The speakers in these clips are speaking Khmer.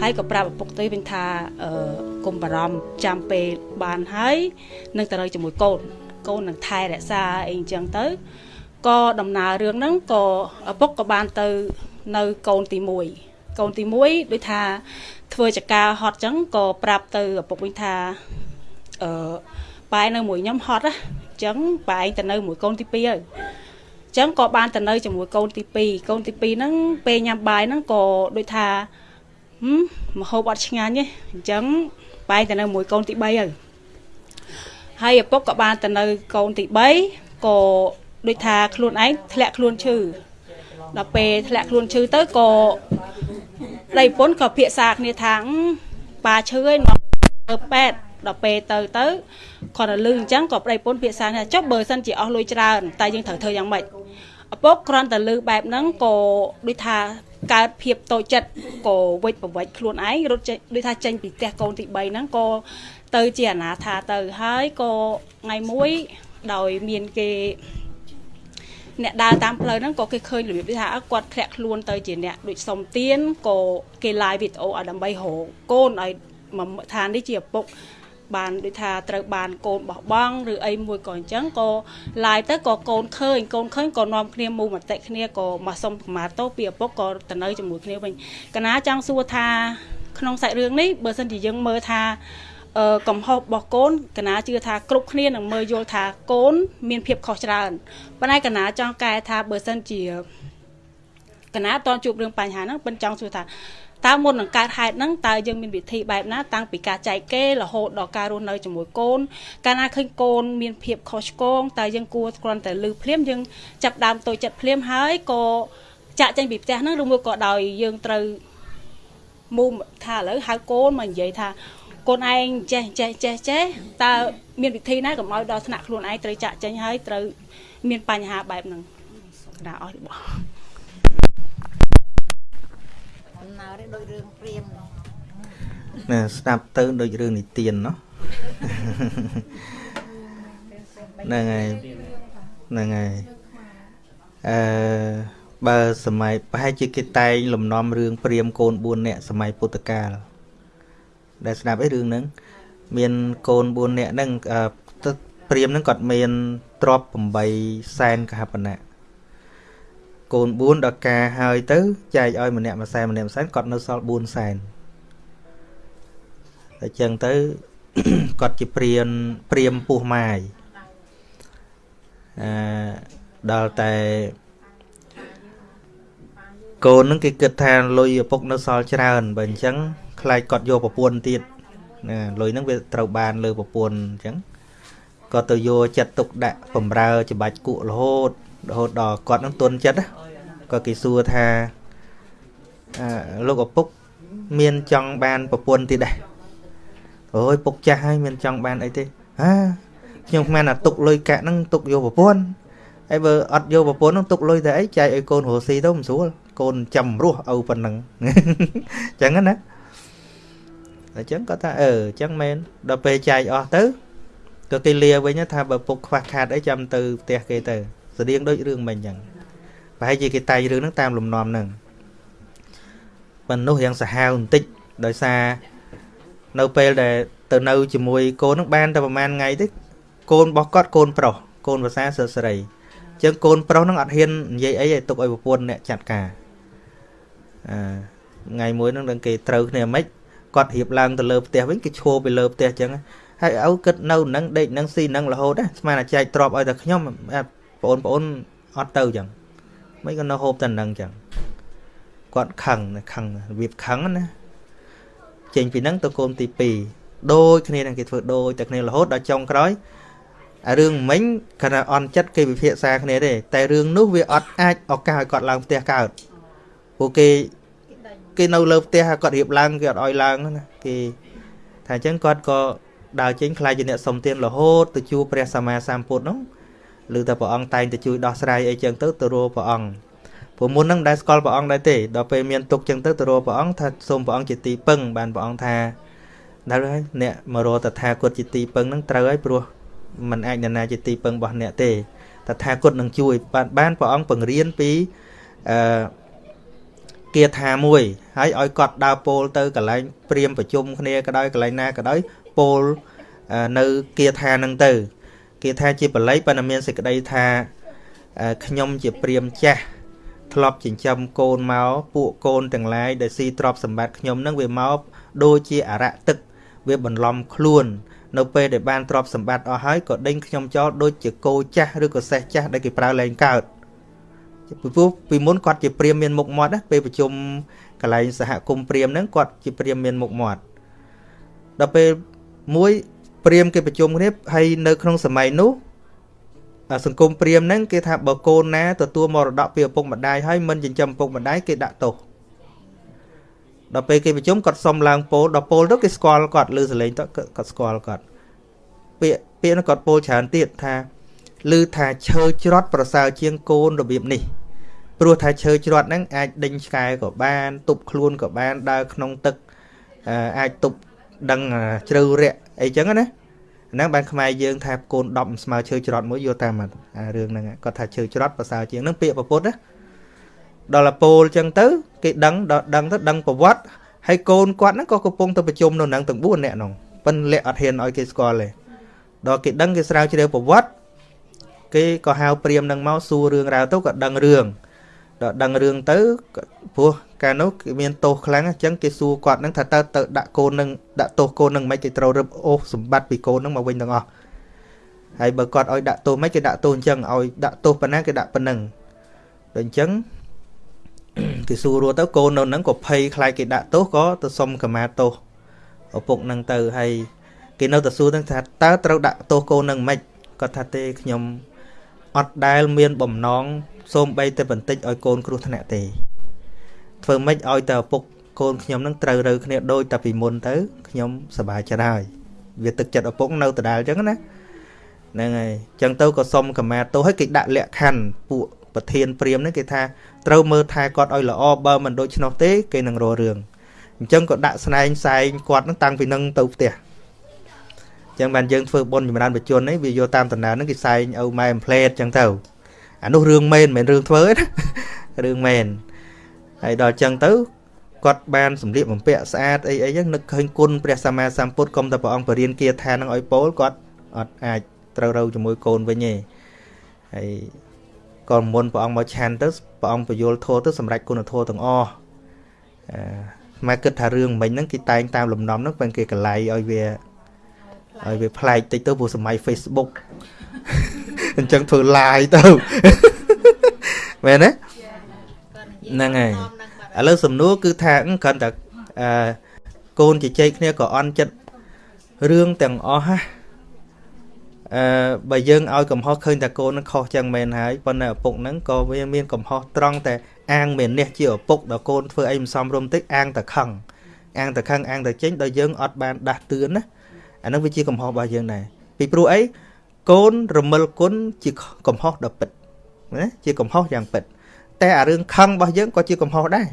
ហើយក៏ប្រាប់ឪពុកទៅវិញថាអឺកុំបារម្ភចាំពេលបានហើយនឹងទៅនៅជាមួយកូនកូននឹងថែរក្សាអីអញ្ចឹងទៅក៏ដំណើររឿងហ្នឹងក៏ឪពុកក៏បានទៅនៅកូនទី1កូនទី1ដូចថាធ្វើចការហត់អញ្ចឹងក៏ប្រាប់ទៅឪពុកវិញថាអឺប៉ែនៅមួយខ្ញុំហត់ណាអញ្ចឹងប៉ែឯងទៅនៅមួយកូនទី2ហើយចឹងក៏បានទៅនៅជាមួយកូនទី2កូនទី2ហ្នឹងពេលញ៉ាំបាយហ្នឹងក៏ដូចថា ហឹមមហូបអត់ឆ្ងាញ់ទេអញ្ចឹងបែរទៅនៅមួយកូនទី3ហើយហើយឪពុកក៏បានទៅនៅកូនទី3ក៏ដូចថាខ្លួនឯងធ្លាក់ខ្លួនឈឺដល់ពេលធ្លាក់ខ្លួនឈឺទៅក៏ដៃពុនក៏ភាសាគ្នាថាប៉ាឈឺហើយនាំទៅប៉ែតដល់ពេលទៅទៅគាត់ទៅលឺអញ្ចឹងក៏ប្តីពុនភាសាថាចុះបើសិនជាអស់លុយច្រើនតែយើងត្រូវធ្វើយ៉ាងម៉េចឪពុកគ្រាន់តែលឺបែបហ្នឹងក៏ដូចថា កើតភាពតូចចិត្តក៏វិច្ចប្រវិច្ចខ្លួនឯងរត់ចេញដូចថាចេញពីផ្ទះកូនទី3ហ្នឹងក៏ទៅជាអនាថាទៅហើយក៏ថ្ងៃមួយដោយមានគេអ្នកដើរតាមផ្លូវហ្នឹងក៏គេឃើញរបៀបថាគាត់ធ្លាក់ខ្លួនទៅជាអ្នកដូចសុំទៀនក៏គេ live វីដេអូឲ្យដើម្បីរកកូនឲ្យមកថានេះជាឪពុក បានដូចថាត្រូវបានកូនបោះបង់ឬអីមួយក៏អញ្ចឹងក៏ឡាយទៅក៏កូនឃើញកូនឃើញក៏នាំគ្នាមូមតិគ្នាក៏មកសុំកម្មាទោសពីឪពុកក៏ទៅនៅជាមួយគ្នាវិញកណាចង់សួរថាក្នុងសាច់រឿងនេះបើសិនជាយើងមើលថាអឺកំហុសរបស់កូនកណាជឿថាគ្រប់គ្នានឹងមើលយល់ថាកូន មានភាពខុសច្រើនប៉ុន្តែកណាចង់កែថាបើសិនជាកណាតន់ជួបរឿងបញ្ហាហ្នឹងប៉ិនចង់សួរថា តើមុននឹងកើតហេតុហ្នឹងតើយើងមានវិធីបែបណាតាំងពីការចែកគេរហូតដល់ការរស់នៅជាមួយកូនកាលណាឃើញកូនមានភាពខុសឆ្គងតើយើងគួរគ្រាន់តែលឺភ្លាមយើងចាប់ដើមតូចចិត្តភ្លាមហើយក៏ចាក់ចេញពីផ្ទះហ្នឹងឬមួយក៏ដោយយើងត្រូវមូមថាឥឡូវហៅកូនមកនិយាយថាកូនឯងចេះចេះចេះចេះតើមានវិធីណាកុំឲ្យដល់ថ្នាក់ខ្លួនឯងត្រូវចាក់ចេញហើយត្រូវមានបញ្ហាបែបហ្នឹងណាអស់របស់ នេះដូចរឿងព្រាមណែស្ដាប់ទៅដូចរឿងនិទានណោះហ្នឹងហើយហ្នឹងហើយអឺបើសម័យប្រហែលជាគេតែងលំនាំរឿងព្រាមកូន4នាក់សម័យពុទ្ធកាលដែលស្ដាប់ឯរឿងហ្នឹងមានកូន4នាក់ហ្នឹងព្រាមហ្នឹងគាត់មានទ្រព្យ8សែនកហបណៈ កូន4ដល់ការហើយទៅចែកឲ្យម្នាក់មួយសែនម្នាក់មួយសែនគាត់នៅសល់4សែនតែចឹងទៅគាត់ជាព្រានព្រាមពោះម៉ាយអឺដល់តែកូននឹងគេគិតថាលុយឪពុកនៅសល់ច្រើនបើអញ្ចឹងខ្លាចគាត់យកប្រពន្ធទៀតណាលុយហ្នឹងវាត្រូវបានលើប្រពន្ធអញ្ចឹងក៏ទៅយកចិត្តទុកដាក់បំរើ ច្បាច់គក់រហូត រហូតដល់គាត់នឹងទន់ចិត្តក៏គេសួរថាអឺលោកឪពុកមានចង់បានប្រពន្ធទៀតដែរអូយពុកចាស់ហើយមានចង់បានអីទេហាខ្ញុំមិនអាទុកលុយកាក់ហ្នឹងទុកយកប្រពន្ធហើយបើអត់យកប្រពន្ធហ្នឹងទុកលុយតែអីចែកឲ្យកូនរស់ស៊ីទៅមិនស្រួលកូនចាំរស់ឪប៉ុណ្ណឹងអញ្ចឹងណាអញ្ចឹងគាត់ថាអឺអញ្ចឹងមែនដល់ពេលចែកអស់ទៅក៏គេលាវិញថាបើពុកខ្វះខាតអីចាំទៅផ្ទះគេទៅ ស្តៀងដូចរឿងមិញអញ្ចឹងប្រហែលជាគេតែងរឿងហ្នឹងតាមលំនាំហ្នឹងប៉ុន្តែនោះរៀងសាហាវបន្តិចដោយសារនៅពេលដែលទៅនៅជាមួយកូនហ្នឹងបានតែប្រហែលថ្ងៃទេកូនរបស់គាត់កូនប្រុសកូនភាសាសិស្សសេរីអញ្ចឹងកូនប្រុសហ្នឹងអត់ហ៊ាននិយាយអីឲ្យទុកឲ្យប្រពន្ធអ្នកចាត់ការអឺថ្ងៃមួយហ្នឹងនឹងគេត្រូវគ្នាមិនគាត់រៀបឡើងទៅលើផ្ទះវិញគេឈោពីលើផ្ទះអញ្ចឹងហើយឪគិតនៅនឹងដេកនឹងស៊ីនឹងរហូតណាស្មានតែចែកទ្របឲ្យតែខ្ញុំ បងប្អូនអត់ទៅអញ្ចឹងមិនក៏នៅហូបតែនឹងអញ្ចឹងគាត់ខឹងខឹងរបៀបខឹងណាចេញពីហ្នឹងទៅកូនទី2ដូចគ្នានឹងគេធ្វើដូចតែគ្នារហូតដល់ចុងក្រោយអារឿងមិញគាត់ថាអន់ចិត្តគេវិភាសាគ្នាទេតែរឿងនោះវាអត់អាចឱកាសឲ្យគាត់ឡើងផ្ទះកើតព្រោះគេគេនៅលើផ្ទះគាត់រៀបឡើងគេអត់ឲ្យឡើងណាគេថាអញ្ចឹងគាត់ក៏ដើរចេញខ្លាចជាអ្នកសុំទានរហូតទៅជួបព្រះសម្មាសម្ពុទ្ធនោះ ឬតែព្រះអង្គតែងទៅជួយដោះស្រាយអីចឹងទៅទៅរកព្រះអង្គព្រោះមុនហ្នឹងមិនដែលស្គាល់ព្រះអង្គដែរទេដល់ពេលមានទុកចឹងទៅទៅរកព្រះអង្គថាសូមព្រះអង្គជាទីពឹងបានព្រះអង្គថាដល់ហើយអ្នកមករកតថាគតជាទីពឹងហ្នឹងត្រូវហើយព្រោះมันអាចនរណាជាទីពឹងរបស់អ្នកទេតថាគតនឹងជួយបានបានព្រះអង្គបង្រៀនពីអឺគាថាមួយហើយឲ្យគាត់ដើរពោលទៅកន្លែងព្រាមប្រជុំគ្នាក៏ដោយកន្លែងណាក៏ដោយពោលនៅគាថានឹងទៅ គាថាជាបល័យប៉ុន្តែមានសេចក្តីថាខ្ញុំជាព្រាមចាស់ធ្លាប់ចិញ្ចឹមកូនមកពួកកូនទាំងឡាយដែលស៊ីទ្រព្យសម្បត្តិខ្ញុំនឹងវាមកដូចជាអរៈទឹក វាបន្លំខ្លួននៅពេលដែលបានទ្រព្យសម្បត្តិអស់ហើយក៏ដេញខ្ញុំចោលដូចជាគោចាស់ឬក៏សេះចាស់ដែលគេប្រើលែងកើតពីព្រោះពីមុនគាត់ជាព្រាមមានមុខមាត់ណាពេលប្រជុំកន្លែងសហគមន៍ព្រាមហ្នឹងគាត់ជាព្រាមមានមុខមាត់ដល់ពេលមួយ ព្រាមគេប្រជុំគ្នាហើយនៅក្នុងសម័យនោះសង្គមព្រាមហ្នឹងគេថាបើកូនណាទទួលមរតកពីឪពុកម្ដាយហើយមិនចិញ្ចឹមឪពុកម្ដាយគេដាក់ទោសដល់ពេលគេប្រជុំគាត់សុំឡើងពោលដល់ពោលទៅគេស្គាល់គាត់លើសលេងទៅគាត់ស្គាល់គាត់ពាក្យពាក្យនោះគាត់ពោលច្រើនទៀតថាឮថាឈើច្រត់ប្រសើរជាងកូនរបៀបនេះព្រោះថាឈើច្រត់ហ្នឹងអាចដេញឆ្កែក៏បានទប់ខ្លួនក៏បានដើរក្នុងទឹកអាចទប់ដឹងជ្រៅរាក់ អីចឹងណាហ្នឹងបានខ្មែរយើងថាកូន10ស្មើឈើច្រត់មួយយកតាមរឿងហ្នឹងគាត់ថាឈើច្រត់ប្រសើរជាងហ្នឹងពាក្យប្រពុតណាដល់ពូលចឹងទៅគេដឹងដល់ដឹងទៅដឹងប្រវត្តិហើយកូនគាត់ហ្នឹងក៏កំពុងទៅប្រជុំនៅនឹងទាំង4នាក់ហ្នឹងប៉ិនលាក់អត់ហ៊ានឲ្យគេស្គាល់ទេដល់គេដឹងគេស្រាវជ្រាវប្រវត្តិគេក៏ហៅព្រាមនឹងមកសួររឿងរ៉ាវទៅក៏ដឹងរឿង ដល់ដឹងរឿងទៅព្រោះកាលនោះគេមានទោសខ្លាំងអញ្ចឹងគេសួរគាត់នឹងថាតើទៅដាក់កូននឹងដាក់ទោសកូននឹងមិនគេត្រូវរឹបអូសសម្បត្តិពីកូននឹងមកវិញទាំងអស់ហើយបើគាត់ឲ្យដាក់ទោសមិនគេដាក់ទោសអញ្ចឹងឲ្យដាក់ទោសប៉ុណ្ណាគេដាក់ប៉ុណ្ណឹងដល់អញ្ចឹងគេសួររស់ទៅកូននៅនឹងក៏ភ័យខ្លាចគេដាក់ទោសក៏ទៅសុំកម្មាទោសឪពុកនឹងទៅហើយគេនៅតែសួរទាំងថាតើត្រូវដាក់ទោសកូននឹងមិនគាត់ថាទេខ្ញុំ អត់ដែលមានបំណងសូមបីតែបន្តិចឲ្យកូនគ្រោះថ្នាក់ទេ ធ្វើម៉េចឲ្យតែឪពុកកូនខ្ញុំនឹងត្រូវរើគ្នាដូចតែពីមុនទៅខ្ញុំសប្បាយចិត្តហើយវាទឹកចិត្តឪពុកនៅដដែលអញ្ចឹងណាហ្នឹងហើយអញ្ចឹងទៅក៏សុំកម្មាទោសឲ្យគេដាក់លក្ខខណ្ឌពួកប្រធានព្រាមនេះគេថាត្រូវមើលថែគាត់ឲ្យល្អបើមិនដូច្នោះទេគេនឹងរករឿងអញ្ចឹងក៏ដាក់ស្នែងសែងគាត់នឹងតាំងពីនឹងទៅផ្ទះអញ្ចឹងបានយើងធ្វើបុណ្យចម្រើនបជននេះវាយកតាមតំណើនឹងគេសែងឲ្យម៉ែអំផ្លេតអញ្ចឹងទៅអានោះរឿងមែនមិនមែនរឿងធ្វើទេណារឿងមែនហើយដល់អញ្ចឹងទៅគាត់បានសម្លៀកបំពាក់ស្អាតអីអីចឹងនឹកឃើញគុណព្រះសម្មាសម្ពុទ្ធកុំតែព្រះអង្គបរៀនគាថានឹងឲ្យពោលគាត់អត់អាចត្រូវរូវជាមួយកូនវិញទេហើយក៏មុនព្រះអង្គមកឆាន់ទៅព្រះអង្គបញ្យលធម៌ទៅសម្រេចគុណធម៌ទាំងអស់អឺមកគិតថារឿងមិញហ្នឹងគេតែងតាមលំនាំហ្នឹងពេលគេកលៃឲ្យវា ឲ្យវាប្លែកតិចទៅព្រោះសម័យ Facebook អញ្ចឹងធ្វើ live ទៅមែនទេហ្នឹងហើយឥឡូវសំណួរគឺថាគ្រាន់តែអឺកូនជជែកគ្នាក៏អន់ចិត្តរឿងទាំងអស់ណាអឺបើយើងឲ្យកំហុសឃើញតែកូននឹងខុសចឹងមែនហើយប៉ុន្តែឪពុកហ្នឹងក៏វាមានកំហុសត្រង់តែអាងមាននេះជាឪពុកដល់កូនធ្វើអីមិនសមរម្យតិចអាងតែខឹងអាងតែខឹងអាងតែចេញដល់យើងអត់បានដាស់តឿនណា អាហ្នឹងវាជាកំហុសរបស់យើងដែរពីព្រោះអីកូនរមិលគុណជាកំហុសដ៏ពិតណាជាកំហុសយ៉ាងពិត តែអារឿងខឹងរបស់យើងក៏ជាកំហុសដែរ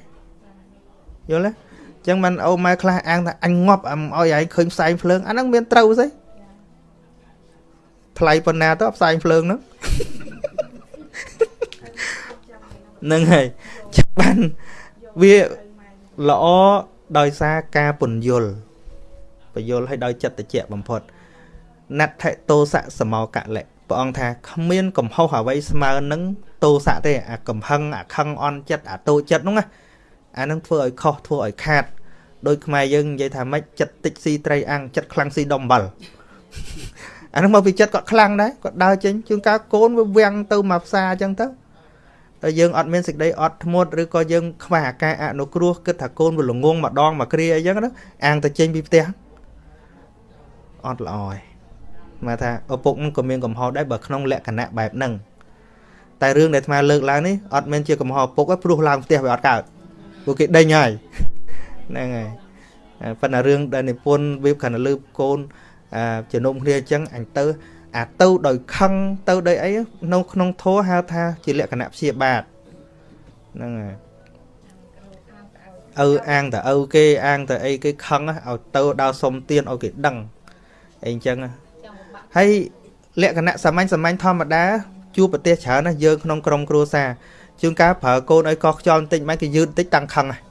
យល់ទេអញ្ចឹងមិនអូម៉ែខ្លះអាងថាអញងាប់ឲ្យឯងឃើញផ្សែងភ្លើងអាហ្នឹងមានត្រូវស្អីថ្លៃប៉ុណ្ណាទៅផ្សែងភ្លើងហ្នឹងនឹងហើយចាំបានវាល្អដោយសារការពន្យល់ ពន្យល់ឲ្យដោយចិត្តតិចបំផុតណដ្ឋិតោសៈសមោកលៈព្រះអង្គថាគ្មានកំហុសអ្វីស្មើនឹងតោសៈទេអាកំហឹងអាខឹងអន់ចិត្តអាតូចចិត្តហ្នឹងណាអានឹងធ្វើឲ្យខុសធ្វើឲ្យខាតដោយខ្មែរយើងនិយាយថាម៉េចចិត្តតិចស៊ីត្រីអាំងចិត្តខ្លាំងស៊ីដុំអំបិលអានោះមកពីចិត្តគាត់ខ្លាំងដែរគាត់ដើរចេញជួនកាលកូនវាវាំងទៅមកផ្សារអញ្ចឹងទៅតែយើងអត់មានសេចក្តីអត់ធ្មត់ឬក៏យើងខ្វះអាការអនុគ្រោះគិតថាកូនវាល្ងងម្ដងមកគ្រាអីចឹងណាអាងទៅចេញពីផ្ទះ អត់ល្អទេមកថាឪពុកនឹងក៏មានកំហុសដែរបើក្នុងលក្ខណៈបែបហ្នឹងតែរឿងដែលអាត្មាលើកឡើងនេះអត់មែនជាកំហុសឪពុកទេព្រោះឡើងផ្ទះវាអត់កើតព្រោះគេដេញហើយហ្នឹងហើយប៉ុន្តែរឿងដែលនិពន្ធវាគ្រាន់តែលើកូនជំនុំគ្នាអញ្ចឹងអញទៅអាទៅដោយខឹងទៅដោយអីនៅក្នុងធម៌ហៅថាជាលក្ខណៈព្យាបាទហ្នឹងហើយឪអាងតឪគេអាងតអីគេខឹងឲ្យទៅដល់សុំទៀនឲ្យគេដឹង អីអញ្ចឹងហើយលក្ខណៈសាមញ្ញសាមញ្ញធម្មតាជួបប្រទេសច្រើនណាយើងក្នុងក្រុមគ្រួសារជួនកាលប្រើកូនឲ្យកោះខ្យល់បន្តិចមិនគេយឺតបន្តិចតាំងខឹងហើយ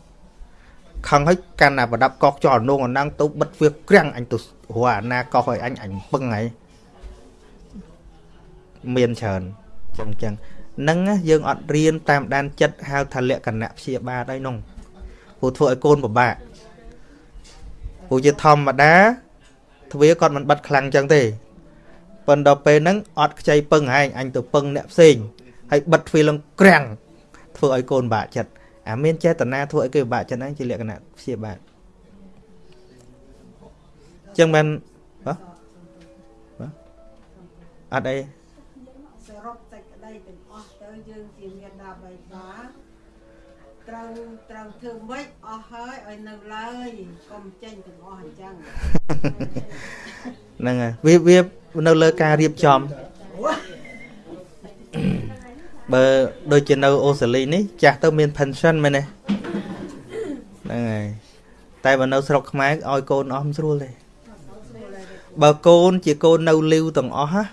ខឹងហើយកាន់តែប្រដាប់កោះខ្យល់នងអណ្ដឹងទៅបិទវាក្រាំងអញទៅរកអាណាកោះឲ្យអញអញពឹងហើយមានច្រើនចឹងចឹងនឹងយើងអត់រៀនតាមដានចិត្តហៅថាលក្ខណៈព្យាបាទហើយនោះព្រោះធ្វើឲ្យកូនពិបាកព្រោះជាធម្មតា ទ្វាគាត់មិនបិទខ្លាំងចឹងទេប៉ុន្តែពេលហ្នឹងអត់ខ្ចីពឹងឯងអញទៅពឹងអ្នកផ្សេងហើយបិទទ្វាឡើងក្រាំងធ្វើឲ្យកូនបាក់ចិត្តអាមានចេតនាធ្វើឲ្យគេពិបាកចិត្តហ្នឹងជាលក្ខណៈព្យាបាទចឹងបានហ៎អត់អី សរុបសេចក្តីទាំងអស់ទៅយើងជាមានដាបៃតា ត្រូវត្រូវធ្វើម៉េចអស់ហើយឲ្យនៅឡើយកុំចេញទាំងអស់អញ្ចឹងហ្នឹងហើយវាវានៅលើការរៀបចំបើដូចជានៅអូស្ត្រាលីនេះចាស់ទៅមាន pension មែនទេហ្នឹងហើយតែបើនៅស្រុកខ្មែរឲ្យកូនអស់មិនស្រួលទេបើកូនជាកូននៅលីវទាំងអស់ណា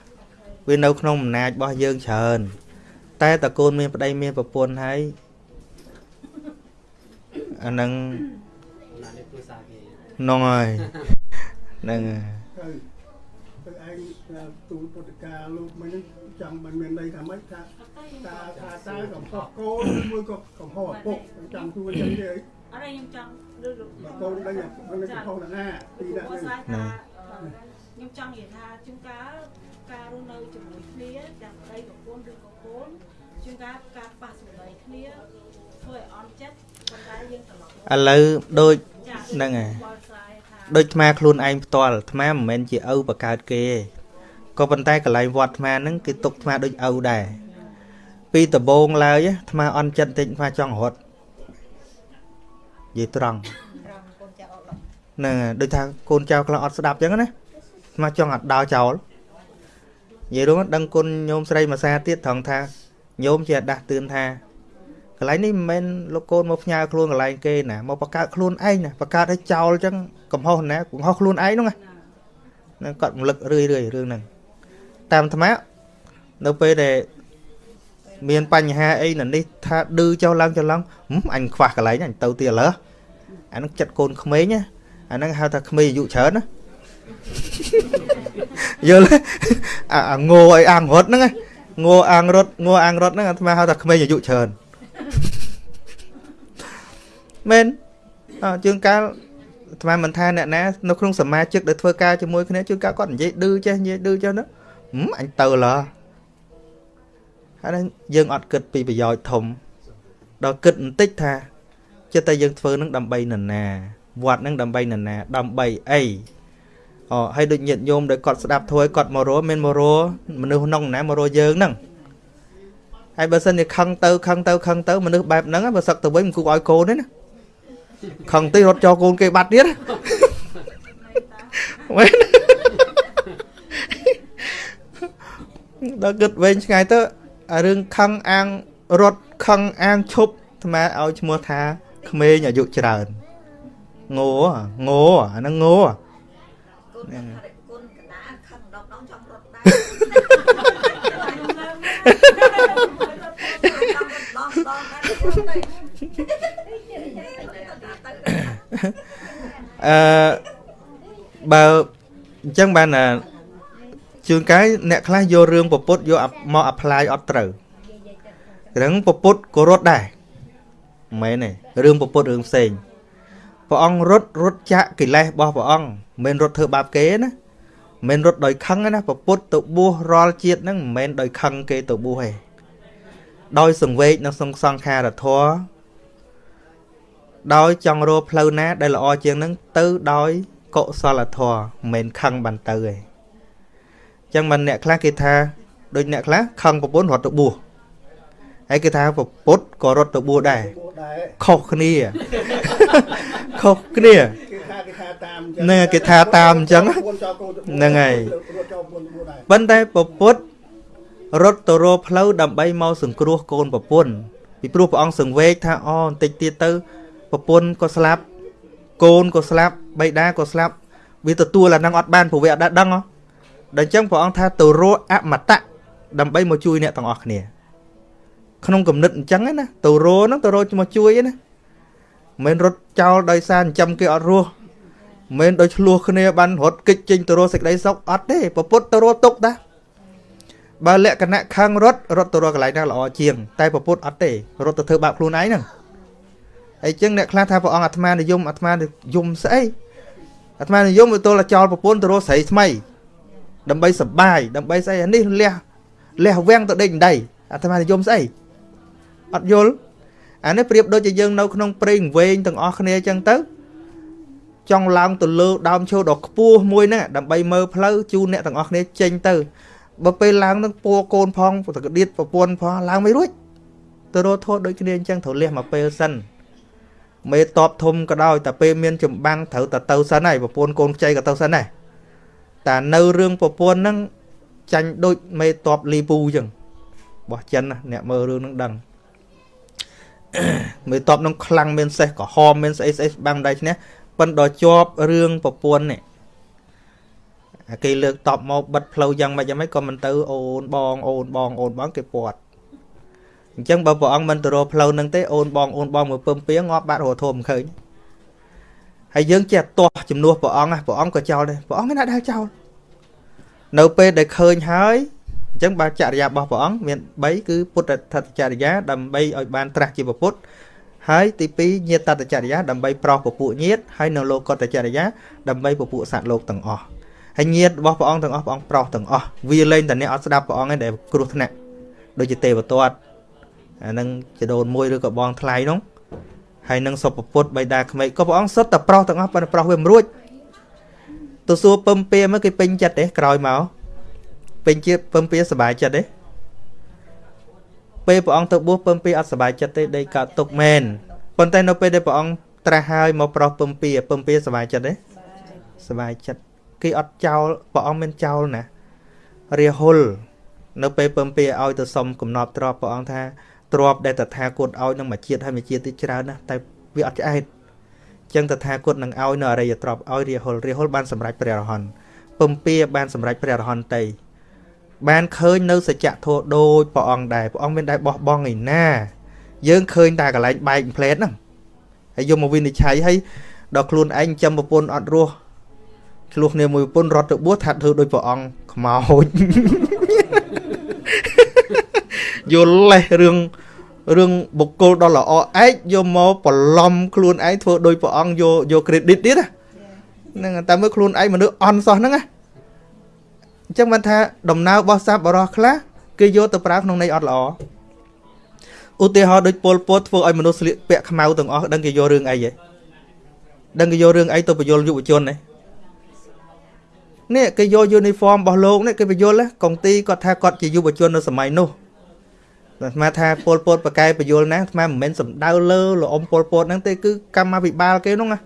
វានៅក្នុងអំណាចរបស់យើងច្រើនតែតើកូនមានប្តីមានប្រពន្ធហើយ អាហ្នឹងហ្នឹងហើយហ្នឹងហើយទៅទៅឯងទូលពុទ្ធកាលោកមិញហ្នឹងចាំមិនមានន័យថាម៉េចថាតាថាតើកំហុសកូនមួយក៏កំហុសឪពុកចាំទូលចឹងទេអរខ្ញុំចង់លើលោកបើកូនដឹងថាមិនកំហុសណាពីណាគាត់ហ្នឹងស្អាតថាខ្ញុំចង់និយាយថាជួនកាលការរស់នៅជាមួយគ្នាទាំងប្តីប្រពន្ធឬក៏កូនជួនកាលការប៉ះសម្ដីគ្នាធ្វើឲ្យអន់ចិត្ត ប៉ុន្តែយើងត្រឡប់មកឥឡូវដូចចា៎ហ្នឹងហើយបល់ស្រ័យថាដូចអាត្មាខ្លួនឯងផ្ទាល់អាត្មាមិនមែនជាឪបកើតគេទេក៏ប៉ុន្តែកន្លែងវត្តអាត្មាហ្នឹងគេទុកអាត្មាដូចឪដែរពីដំបូងឡើយអាត្មាអន់ចិត្តតិចអាត្មាចង់រត់និយាយត្រង់ត្រង់កូនចៅអត់ឡំហ្នឹងហើយដូចថាកូនចៅខ្លះអត់ស្ដាប់អញ្ចឹងណាអាត្មាចង់អត់ដោចោលនិយាយរួមដឹងគុណញោមស្រីមួយសាទៀតត្រង់ថាញោមជាដាស់តឿនថា កន្លែងនេះមិនមែនលោកកូនមកផ្ញើខ្លួនកន្លែងគេណាមកបង្កើតខ្លួនឯងណាបង្កើតឲ្យចោលអញ្ចឹងកំហុសណាកំហុសខ្លួនឯងហ្នឹងណានឹងគាត់រំលឹករឿយរឿយរឿងហ្នឹងតាមអាត្មានៅពេលដែលមានបញ្ហាអីនៅនេះថាឌឺចុះឡើងចុះឡើងហឹមអញខ្វះកន្លែងហ្នឹងអញទៅទៀតឥឡូវអាហ្នឹងចិត្តកូនក្មេងណាអាហ្នឹងហៅថាក្មេងអាយុច្រើនណាយល់ទេអាអាងោឲ្យអាំងរត់ហ្នឹងណាងោអាំងរត់ងោអាំងរត់ហ្នឹងអាត្មាហៅថាក្មេងអាយុច្រើន មែនអើជាងកាលអាត្មាមិនថាអ្នកណានៅក្នុងសមាជិកដែលធ្វើការជាមួយគ្នាជួនកាលគាត់និយាយឌឺចេះនិយាយឌឺចេះណាហឹមអញទៅឡើហើយហ្នឹងយើងអត់គិតពីប្រយោជន៍ធំដល់គិតបន្តិចថាចិត្តតែយើងធ្វើនឹងដើម្បីនរណាវត្តនឹងដើម្បីនរណាដើម្បីអីអូហើយដូចញាតិញោមដែលគាត់ស្ដាប់ធ្វើឲ្យគាត់មករស់មានមករស់មនុស្សក្នុងណាមករស់យើងហ្នឹងហើយបើសិនជាខឹងទៅខឹងទៅខឹងទៅមនុស្សបែបហ្នឹងបើសឹកទៅវិញមិនគូឲ្យកូនទេណា ខឹងតិចរត់ចោលកូនគេបាត់ទៀតមែនដល់គិតវែងឆ្ងាយទៅអារឿងខឹងអាងរត់ខឹងអាងឈប់អាត្មាឲ្យឈ្មោះថាក្មេងអាយុច្រើនងោងោអាហ្នឹងងោកូនថាកូនកណ្ដាលខឹង អឺបើអញ្ចឹងបានអាជួនកាលអ្នកខ្លះយករឿងពពុទ្ធយកមក apply អត់ត្រូវរឿងពពុទ្ធក៏រត់ដែរមិនមែនទេរឿងពពុទ្ធរឿងផ្សេងព្រះអង្គរត់រត់ចាក់កិលេសរបស់ព្រះអង្គមិនមែនរត់ធ្វើបាបគេណាមិនមែនរត់ដោយខឹងទេណាពពុទ្ធទៅបួសរាល់ជាតិហ្នឹងមិនមែនដោយខឹងគេទៅបួសទេដោយសង្វេគនៅក្នុងសង្ខារធម៌ ដោយចង់រកផ្លូវណា ដែលល្អជាងនឹងទៅដោយកុសលធម៌មិនមែនខឹងបានទៅទេអញ្ចឹងមិនអ្នកខ្លះគេថាដូចអ្នកខ្លះខឹងប្រពន្ធរត់ទៅបួសហើយគេថាប្រពុតក៏រត់ទៅបួសដែរពួកដែរខុសគ្នាខុសគ្នាគេថាគេថាតាមហ្នឹងហើយគេថាតាមអញ្ចឹងកូនចោលកូនទៅបួសហ្នឹងហើយរត់ចោលកូនទៅបួសដែរប៉ុន្តែប្រពុតរត់ទៅរកផ្លូវដើម្បីមកសង្គ្រោះកូនប្រពន្ធពីព្រោះព្រះអង្គសង្វេគថាអូបន្តិចទៀតទៅ ប្រពន្ធក៏ស្លាប់កូនក៏ស្លាប់បៃតាក៏ស្លាប់វាទទួលអាហ្នឹងអត់បានព្រោះវាអត់ដែរដឹងហ៎ដល់អញ្ចឹងព្រះអង្គថាទៅរកអមតៈដើម្បីមកជួយអ្នកទាំងអស់គ្នា ក្នុងគំនិតអញ្ចឹងណាទៅរោហ្នឹងទៅរោមកជួយណាមិនរត់ចោលដោយសារចិញ្ចឹមគេអត់រស់មិនដោយឆ្លោះគ្នាបានរត់គេចចេញទៅរកសេចក្តីសុខអត់ទេពពុទ្ធទៅរកទុកតាបើលក្ខណៈខឹងរត់រត់ទៅរកកន្លែងណាល្អជាង តែពពុទ្ធអត់ទេរត់ទៅធ្វើបាបខ្លួនឯងហ្នឹង ហើយចឹងអ្នកខ្លះថាព្រះអង្គអាត្មានិយមអាត្មានិយមស្អីអាត្មានិយមទៅទល់ចោលប្រពន្ធទៅរកស្រីថ្មី ដើម្បីសបាយដើម្បីស្អីអានេះលះលះវាំងទៅដេកដីអាត្មានិយមស្អីអត់យល់អានេះប្រៀបដូចជាយើងនៅក្នុងព្រៃវែងទាំងអស់គ្នាចឹងទៅចង់ឡើងទៅលើដើមឈើដ៏ខ្ពស់មួយហ្នឹងដើម្បីមើលផ្លូវជូនអ្នកទាំងអស់គ្នាចេញទៅបើពេលឡើងនឹងពួរកូនផងតកដៀតប្រពន្ធផងឡើងមិនរួចទៅរត់ធោះដូចគ្នាអញ្ចឹងត្រូវលះមកពេលសិន មេតបធំក៏ដោយតែពេលមានចម្បាំងត្រូវតែទៅសិនហើយប្រពន្ធកូនខ្ចីក៏ទៅសិនដែរតែនៅរឿងប្រពន្ធហ្នឹងចាញ់ដូចមេតបលីពូអញ្ចឹងបោះចិនណាអ្នកមើលរឿងហ្នឹងដឹងមេតបនឹងខ្លាំងមានសេះក្រហមមានស្អីស្អីបាំងដៃឈ្នះប៉ុន្តែដល់ជាប់រឿងប្រពន្ធនេះគេលើកតបមកបិទផ្លូវយ៉ាងម៉េចយ៉ាងម៉េចក៏មិនទៅអូនបងអូនបងអូនបងគេពាត់ អញ្ចឹងបើព្រះអង្គមិនទៅរកផ្លូវនឹងទេអូនបងអូនបងមកពឹមពៀងាប់បាត់រហធមឃើញហើយយើងចេះទាស់ជំនួសព្រះអង្គព្រះអង្គក៏ចោលដែរព្រះអង្គគេណាដែលចោលនៅពេលដែលឃើញហើយអញ្ចឹងបើចរិយារបស់ព្រះអង្គមាន3គឺពុទ្ធថតចរិយាដើម្បីឲ្យបានត្រាស់ជាពុទ្ធហើយទី2ញាតតចរិយាដើម្បីប្រោសពពួកញាតហើយនៅលោកតចរិយាដើម្បីពពួកសត្វលោកទាំងអស់ហើយញាតរបស់ព្រះអង្គទាំងអស់ព្រះអង្គប្រោសទាំងអស់វាលែងតែអ្នកអត់ស្ដាប់ព្រះអង្គឯងដែលគ្រោះថ្នាក់ដូចជាទេវទត្ត អានឹងចដូនមួយឬក៏បងថ្លៃនោះហើយនឹងសុពពុទ្ធបៃតាក្មេកក៏ព្រះអង្គសុទ្ធតែប្រោសទាំងអស់ប៉ុន្តែប្រោសវាមិនរួចទៅសួរពឹមពៀមកគេពេញចិត្តទេក្រោយមកពេញជាពឹមពៀសบายចិត្តទេពេលព្រះអង្គទៅបួសពឹមពីអត់សบายចិត្តទេដេកកើតទុកមែនប៉ុន្តែនៅពេលដែលព្រះអង្គត្រាស់ហើយមកប្រោសពឹមពីពឹមពីសบายចិត្តទេសบายចិត្តគេអត់ចោលព្រះអង្គមានចោលណារាហុលនៅពេលពឹមពីឲ្យទៅសុំកំណប់ទ្របព្រះអង្គថា ទ្របដែលតថាគតឲ្យនឹងមួយជាតិហើយមួយជាតិទៀតច្រើនណាស់តែវាអត់ឆ្អែតចឹងតថាគតនឹងឲ្យនៅអរិយទ្របឲ្យរាហុលរាហុលបានសម្រេចព្រះអរហន្តពឹមពីបានសម្រេចព្រះអរហន្តតីបានឃើញនៅសច្ចធម៌ដូចព្រះអង្គដែរព្រះអង្គមានដែរបោះបង់ឯណា យើងឃើញតែកន្លែងបែកផ្លែតហ្នឹងហើយយកមកវិនិច្ឆ័យហើយដល់ខ្លួនឯងចាំប្រពន្ធអត់រស់ឆ្លោះគ្នាមួយប្រពន្ធរត់ទៅបួសថាធ្វើដូចព្រះអង្គខ្មោច យល់លេះរឿងរឿងបុគ្គលដ៏ល្អឯកយកមកបន្លំខ្លួនឯងធ្វើដោយព្រះអង្គយកយក credit ទៀតហ្នឹងតែមើលខ្លួនឯងមនុស្សអន់សោះហ្នឹងណាអញ្ចឹងបានថាដំណើររបស់សัพបរោះខ្លះគេយកទៅប្រើក្នុងន័យអត់ល្អឧទាហរណ៍ដូចពលពតធ្វើឲ្យមនុស្សស្លៀកពាក់ខ្មៅទាំងអស់ដឹងគេយករឿងអីហ៎ដឹងគេយករឿងអីទៅបញ្យលយុវជននេះនេះគេយកយូនីហ្វមរបស់លោកនេះគេបញ្យលកុងទីគាត់ថាគាត់ជាយុវជននៅសម័យនោះ អាត្មាថាពលពតបកែបញ្យលណាអាត្មាមិនមែនសំដៅលើលអ៊ំពលពតហ្នឹងទេគឺកម្មាភិបាលគេនោះណា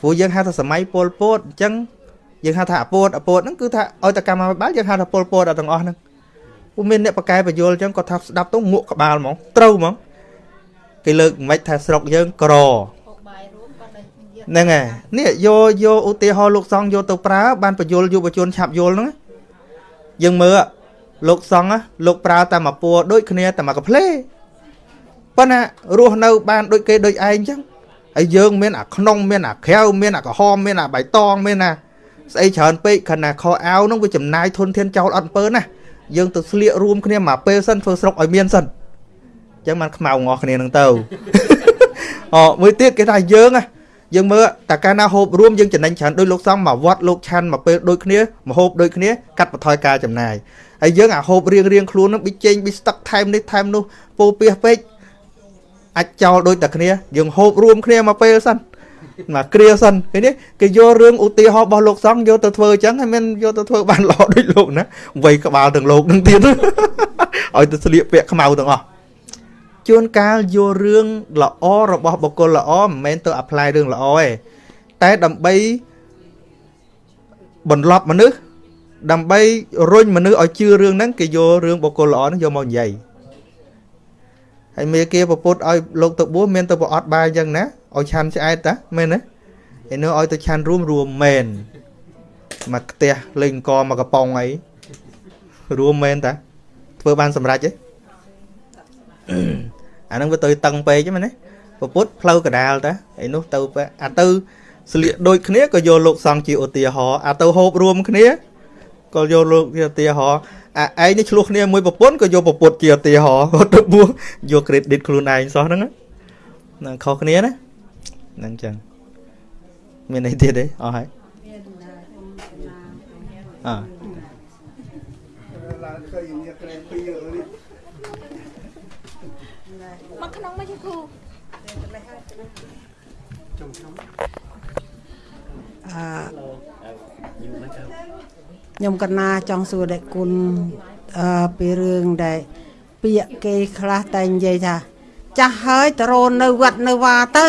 ព្រោះយើងហៅថាសម័យពលពតអញ្ចឹងយើងហៅថាអពតអពតហ្នឹងគឺថាឲ្យតែកម្មាភិបាលយើងហៅថាពលពតដល់ទាំងអស់ហ្នឹងពុំមានអ្នកបកកែបញ្យលអញ្ចឹងគាត់ថាស្ដាប់ទៅងក់ក្បាលហ្មងត្រូវហ្មងគេលើកមិនថាស្រុកយើងក្រហ្នឹងហើយនេះយកយកឧទាហរណ៍លោកសង្ឃយកទៅប្រើបានបញ្យលយុវជនឆាប់យល់ហ្នឹងយើងមើល លោកសង្ឃលោកប្រើតែមួយពួរដូចគ្នាតែមួយកផ្លេប៉ុន្តែរស់នៅបានដូចគេដូចឯងអញ្ចឹងហើយយើងមានអាក្នុងមានអាក្រៅមានអាក្រហមមានអាបៃតងមានអាស្អីច្រើនពេកខណៈខោអាវនោះវាចំណាយធនធានចោលអត់អំពើណាយើងទៅស្លៀករួមគ្នាមកពេលសិនធ្វើស្រុកឲ្យមានសិនអញ្ចឹងបានខ្មៅងអស់គ្នានឹងទៅអូមួយទៀតគេថាយើងណាយើងមើលតែកាលណាហូបរួមយើងចំណេញច្រើនដោយលោកសំមកវត្តលោកឆាន់មកពេលដូចគ្នាមកហូបដូចគ្នាកាត់បន្ថយការចំណាយ ហើយយើងអាហូបរៀងរៀងខ្លួននឹងប៊ីចេងប៊ីស្តុកថែមនេះថែមនោះពោពៀសពេកអាចចោលដូចតែគ្នាយើងហូបរួមគ្នាមកពេលសិនមកគ្រាសិនឃើញទេគេយករឿងឧទាហរណ៍របស់លោកសង្ឃយកទៅធ្វើអញ្ចឹងហើយមិនយកទៅធ្វើបានល្អដូចលោកណាវ័យក្បាលទាំងលោកនឹងទៀតឲ្យទៅស្លៀកពាក់ខ្មៅទាំងអស់ជួនកាលយករឿងល្អរបស់បុគ្គលល្អមិនមែនទៅអាប់ ply រឿងល្អទេតែដើម្បីបន្លប់មនុស្ស ដើម្បីរុញមនុស្សឲ្យជឿរឿងហ្នឹងគេយករឿងបុគ្គលល្អហ្នឹងយកមកនិយាយហើយមេគាប្រពុតឲ្យលោកទៅបួសមានទៅប្រអត់បាយអញ្ចឹងណាឲ្យឆាន់ឆ្អែតតាមែនទេឯនោះឲ្យទៅឆាន់រួមរួមមែនមកផ្ទះលេងអង្គមកកំប៉ុងអីរួមមែនតាធ្វើបានសម្រេចទេអាហ្នឹងវាទៅតឹងពេកហ្នឹងមែនទេពពុទ្ធផ្លូវកដាលតាឯនោះទៅអាទៅស្លៀកដូចគ្នាក៏យកលោកសង្ឃជាឧទាហរណ៍អាទៅហូបរួមគ្នា ក៏យកលោកជាឧទាហរណ៍អាឯងនេះឆ្លោះគ្នាមួយប្រពន្ធក៏យកប្រពុតជាឧទាហរណ៍គាត់ទៅបួសយក credit ខ្លួនឯងសោះហ្នឹងណាខុសគ្នាណាហ្នឹងចឹងមានអីទៀតទេអស់ហើយអើឡើងឃើញញាក្រែពីរនេះមកក្នុងមកជាគ្រូអឺ ខ្ញុំកណាចង់សួរដែរគុណអឺពីរឿងដែលពាក្យគេខ្លះតែនិយាយថា ចាស់ហើយតរោនៅវត្តនៅវាទៅ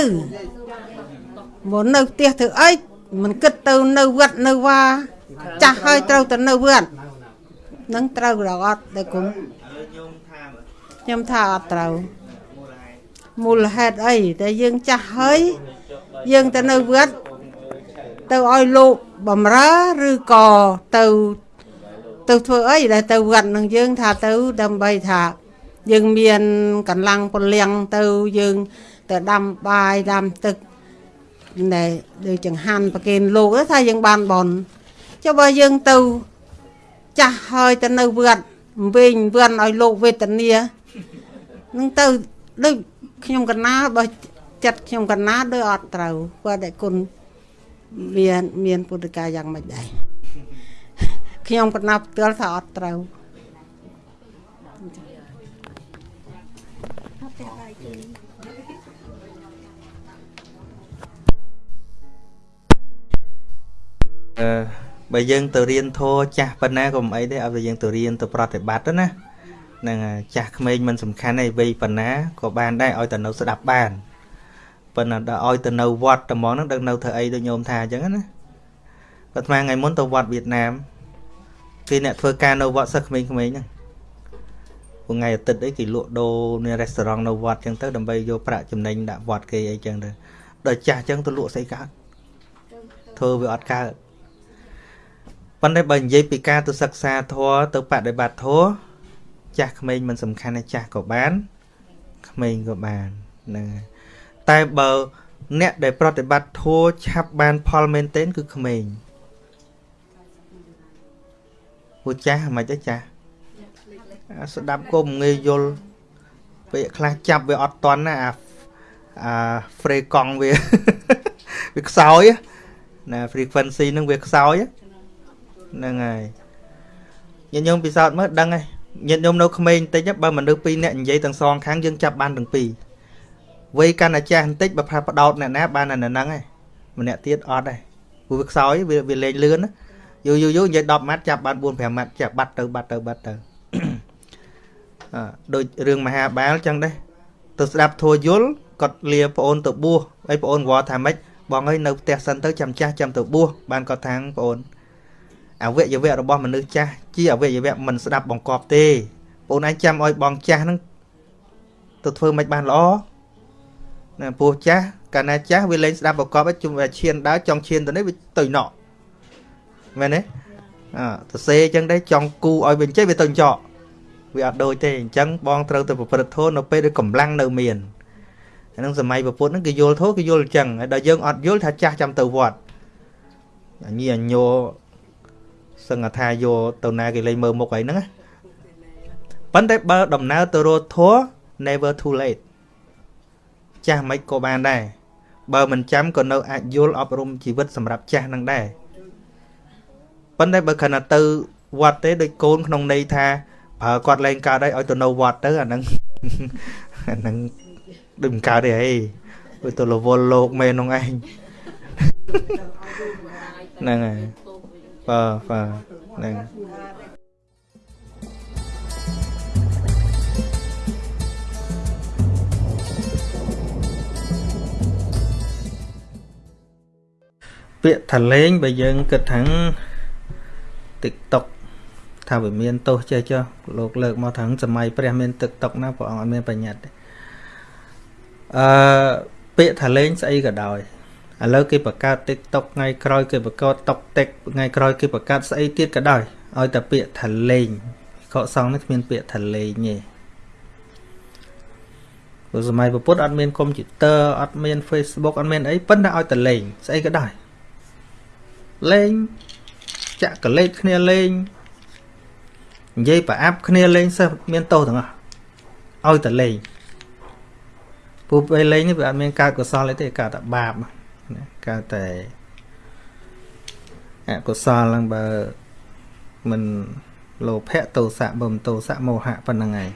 មកនៅផ្ទះធ្វើអីមិនគិតទៅនៅវត្តនៅវាចាស់ហើយត្រូវទៅនៅវត្តនឹងត្រូវដល់អត់ដែរគុណញោមថាមើលខ្ញុំថាអត់ត្រូវមូលហេតុអីតែយើងចាស់ហើយយើងទៅនៅវត្តទៅឲ្យលោក បំរើឬក៏ទៅទៅធ្វើអីដែលទៅវត្តនឹងយើងថាទៅដើម្បីថាយើងមាន កម្លាំងពលៀងទៅយើង ទៅដាំបាយដាំទឹកដែលដូចចង្ហាន់ប្រគេនលោកទៅថាយើងបានបនចុះបើយើងទៅចាស់ហើយទៅនៅវត្តវិញវត្តឲ្យលោកវេទនានឹងទៅដូចខ្ញុំកណាបើចិត្តខ្ញុំកណាដូចអត់ត្រូវគាត់តែគុណ មានមានពុទ្ធកាយយ៉ាងម៉េចដែរខ្ញុំកណាផ្ទាល់ថាអត់ត្រូវអឺបើយើងទៅរៀនធម៌ចាស់ប៉ុណ្ណាក៏មិនអីទេឲ្យតែយើងទៅរៀនទៅប្រតិបត្តិទៅណាហ្នឹងហើយចាស់ក្មេងមិនសំខាន់ទេវ័យប៉ុណ្ណាក៏បានដែរឲ្យតែនៅស្ដាប់បាន ប៉ុន្តែដល់ឲ្យទៅនៅវត្តតែហ្មងហ្នឹងដឹងនៅធ្វើអីដូចញោមថាអញ្ចឹងណាគាត់ថ្មថ្ងៃមុនទៅវត្តវៀតណាមគេអ្នកធ្វើការនៅវត្តសិស្សក្មេងៗហ្នឹងព្រោះថ្ងៃអាទិត្យអីគេលក់ដូរនៅរេស្តូរ៉ង់នៅវត្តអញ្ចឹងទៅដើម្បីយកប្រាក់ចំណេញដាក់វត្តគេអីចឹងទៅដល់ចាស់អញ្ចឹងទៅលក់ស្អីកើតធ្វើវាអត់កើតប៉ុន្តែបើនិយាយពីការទៅសិក្សាធម៌ទៅបដិបត្តិធម៌ចាស់ក្មេងមិនសំខាន់ទេចាស់ក៏បានក្មេងក៏បានហ្នឹងហើយ តែបើ អ្នកដែលប្រតិបត្តិធម៌ឆាប់បាន ផលមែនទែនគឺក្មេងពួកចាស់មិនទេចាស់អាស្ដាប់ក៏មិនងាយយល់ពេលខ្លះចាប់វាអត់តន់ណាអាអា free កង់វាវាខ្សោយណា frequency ហ្នឹងវាខ្សោយហ្នឹងហើយញាតិញោមពិសោធន៍មើលដឹងហើយញាតិញោមនៅក្មេងបន្តិចបើមនុស្សពីរនាក់និយាយទាំងសងខាងយើងចាប់បានទាំងពីរ វ័យកាន់តែចាស់បន្តិចបើផាបដោតអ្នកណាបានតែនៅហ្នឹងហើយម្នាក់ទៀតអត់ដែរព្រោះវាខ្សោយវាវាលេងលឿនណាយូរយូរយូរនិយាយ10ម៉ាត់ចាប់បាន4 5ម៉ាត់ចាប់បាត់ទៅបាត់ទៅបាត់ទៅអឺដូចរឿងមហាបាលចឹងដែរទៅស្ដាប់ធัวយល់គាត់លាប្អូនទៅបួសហើយប្អូនវល់ថាម៉េចបងអើយនៅផ្ទះសិនទៅចាំចាស់ចាំទៅបួសបានគាត់ថាងប្អូនអវយវៈរបស់មនុស្សចាស់ជាអវយវៈមិនស្ដាប់បង្កប់ទេបងឯងចាំឲ្យបងចាស់ហ្នឹងទៅធ្វើមិនបានល្អ ណាពោះចាស់កាលណាចាស់វាលេងស្ដាប់បង្កប់ឲ្យជុំវាឈានដើរចង់ឈានទៅនេះវាទៅណក់មែនទេអើទៅសេអញ្ចឹងដែរចង់គូឲ្យវាចេះវាទៅចកវាអត់ដូចទេអញ្ចឹងបងត្រូវទៅប្រព្រឹត្តធម៌នៅពេលដែលកម្លាំងនៅមានអានឹងសម័យពុទ្ធហ្នឹងគេយល់ធម៌គេយល់អញ្ចឹងហើយដល់យើងអត់យល់ថាចាស់ចាំទៅវត្តអញញញោសឹងថាយកទៅណាគេលេងមើលមុខអីហ្នឹងណាប៉ុន្តែបើដំណើរទៅរកធัว never too late ចាស់មិនក៏បានដែរបើមិនចាំក៏នៅអាចយល់អប់រំជីវិតសម្រាប់ចាស់នឹងដែរប៉ុន្តែបើខណៈទៅវត្តទេដូចកូនក្នុងន័យថាប្រើគាត់លែងកើតហើយឲ្យទៅនៅវត្តទៅអាហ្នឹងអាហ្នឹងដូចមិនកើតទេហីវាទៅរវល់លោកមែននោះឯងហ្នឹងហើយបាទបាទហ្នឹង ពាក្យថាលេងបើយើងគិតថា TikTok ថាវាមានទោសចេះចុះលោកលើកមកថាសម័យព្រះមាន TikTok ណាព្រះអង្គអត់មានបញ្ញត្តិទេអឺពាក្យថាលេងស្អីក៏ដោយឥឡូវគេបង្កើត TikTok ថ្ងៃក្រោយគេបង្កើត TikTok ថ្ងៃក្រោយគេបង្កើតស្អីទៀតក៏ដោយឲ្យតែពាក្យថាលេងខកសងនេះគ្មានពាក្យថាលេងទេព្រោះសម័យពុទ្ធអត់មានកុំព្យូទ័រអត់មាន Facebook អត់មានអីប៉ុន្តែឲ្យតែលេងស្អីក៏ដោយ លេងចាក់កលេចគ្នាលេងនិយាយប្រអាប់គ្នាលេងសិស្សមានទោសទាំងអស់ឲ្យតែលេងពូពេលលេងនេះវាអត់មានកើតកុសលអីទេកើតតែបាបណាកើតតែអកុសលហ្នឹងបើមិនលោភៈទោសៈបំទោសៈមោហៈប៉ុណ្្នឹងឯង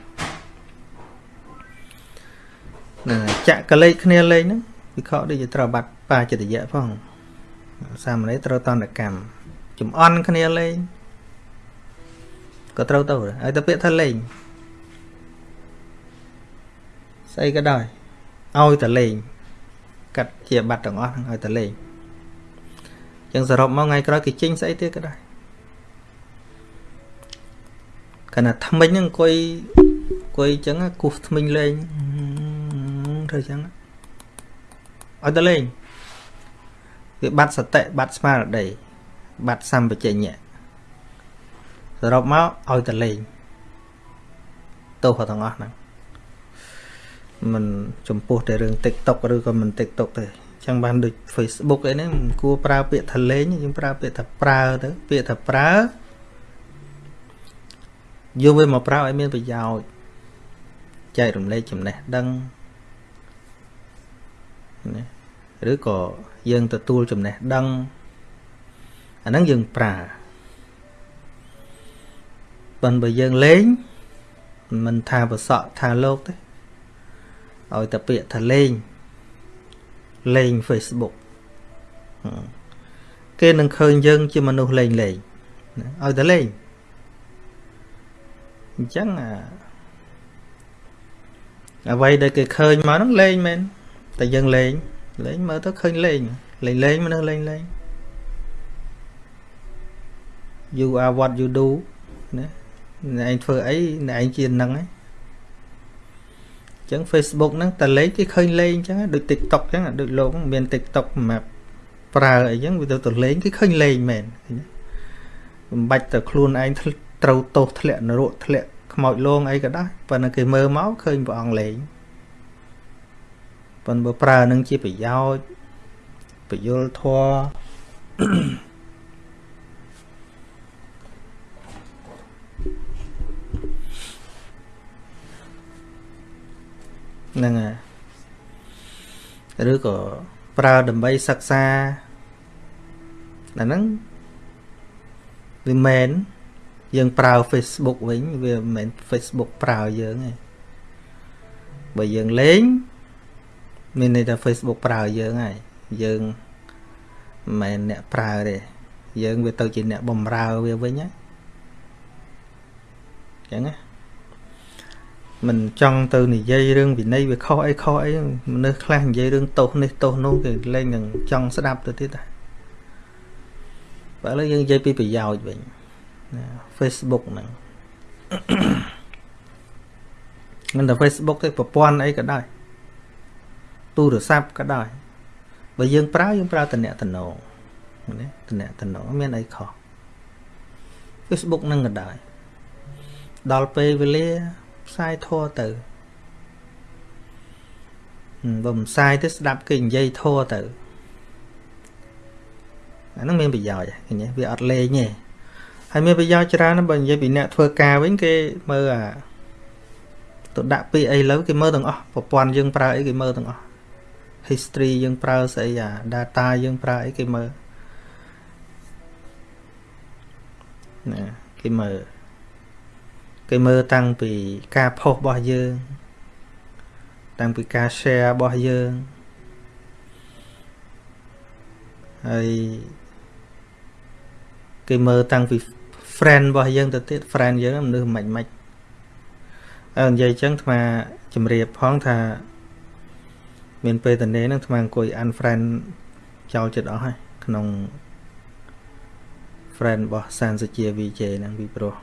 ណាចាក់កលេចគ្នាលេងហ្នឹងវិខដូចជាត្រូវបាត់បាចិត្តយៈផង សាមណេរត្រូវតន្តកម្មចំអន់គ្នាលេងក៏ត្រូវទៅហើយតែពាក្យថាលេងស្អីក៏ដោយឲ្យតែលេងកាត់ជាបាត់ទាំងអស់ឲ្យតែលេងចឹងសរុបមកថ្ងៃក្រោយគេចេញស្អីទៀតក៏ដែរកណ្ណាថ្មិញហ្នឹងអង្គុយអង្គុយចឹងគោះថ្មិញលេងធ្វើចឹងឲ្យតែលេង វាបាត់សតិបាត់ស្មារតីបាត់សម្បជញ្ញៈសរុបមកឲ្យតែលេងទោសទាំងអស់ហ្នឹងមិនចំពោះតែរឿង TikTok ឬក៏មិន TikTok ទេចឹងបានដូច Facebook អីហ្នឹងមិនគួរប្រើពាក្យថាលេងយើងប្រើពាក្យថាប្រើទៅពាក្យថាប្រើយកវាមកប្រើឲ្យមានប្រយោជន៍ចែករំលែកចំណេះដឹងណាឬក៏ យើងទទួលចំណេះដឹងអាហ្នឹងយើងប្រើប៉ុន្តែបើយើងលេងមិនថាប្រសក់ថាលោកទេឲ្យតែពាក្យថាលេងលេង Facebook គេនឹងឃើញយើង ជាមនុស្សលេងលេងឲ្យតែលេងអញ្ចឹងអ្វីដែលគេឃើញមកហ្នឹងលេងមែនតែយើងលេង លេងមើលទៅឃើញលេងលេងលេងមនុស្សលេងលេង you are what you do ណាអ្នកឯងធ្វើអីអ្នកឯងជានឹងហ្នឹងចឹង Facebook ហ្នឹងតែលេងគេឃើញលេងចឹងដូច TikTok ចឹងដូចលោកមាន TikTok សម្រាប់ប្រើអីចឹងវាទៅទៅលេងគេឃើញលេងមែនមិនបាច់ទៅខ្លួនឯងត្រូវទោសធ្លាក់នរកធ្លាក់ខ្មោចលងអីក៏ដោយប៉ុន្តែគេមើលមកឃើញព្រះអង្គលេង ប៉ុន្តែបើប្រើនឹងជាប្រយោជន៍ពយលធរហ្នឹងហើយឬក៏ប្រើដើម្បីសិក្សាអាហ្នឹងវាមែនយើងប្រើ Facebook វិញវាមិនមែន Facebook ប្រើយើងទេបើយើងលេង មានន័យថា Facebook ប្រើយើងហើយយើងមិនមែនអ្នកប្រើទេយើងវាទៅជាអ្នកបំរើវាវិញហ្នឹងចឹងណាមិនចង់ទៅនិយាយរឿងវិន័យវាខុសអីខុសអីមនុស្សខ្លះនិយាយរឿងទោសនេះទោសនោះគេលែងនឹងចង់ស្ដាប់ទៅទៀតតែបើឥឡូវយើងនិយាយពីប្រយោជន៍វិញណា Facebook ហ្នឹងមិនតែ Facebook ទេប្រព័ន្ធអីក៏ដោយ ទូរស័ព្ទក៏ដោយបើយើងប្រើយើងប្រើតំណតំណងណាតំណតំណងមានអីខុស Facebook ហ្នឹងក៏ដោយដល់ពេលវេលាផ្សាយធัวទៅបើមិនផ្សាយទៅស្ដាប់គេនិយាយធัวទៅអាហ្នឹងមានប្រយោជន៍ឃើញទេវាអត់លេងទេហើយមានប្រយោជន៍ច្រើនបើនិយាយពីអ្នកធ្វើការវិញគេមើលអាទៅដាក់ពាក្យអីលើគេមើលទាំងអស់ប្រព័ន្ធយើងប្រើអីគេមើលទាំងអស់ history យើងប្រើស្អីអា data យើងប្រើអីគេមើលណាគេមើលគេមើលតាំងពីការផុសរបស់យើង តាំងពីការ share របស់យើងហើយគេមើលតាំងពី friend របស់យើងទៅទៀត friend យើងមនុស្សមិនមិនអើនិយាយចឹងអាជំរាបផងថា មានពេលតនេហ្នឹងអាអង្គុយ unfriend ចោលចិត្តអស់ហើយក្នុង friend របស់សានសុជា VJ ហ្នឹងពីព្រោះ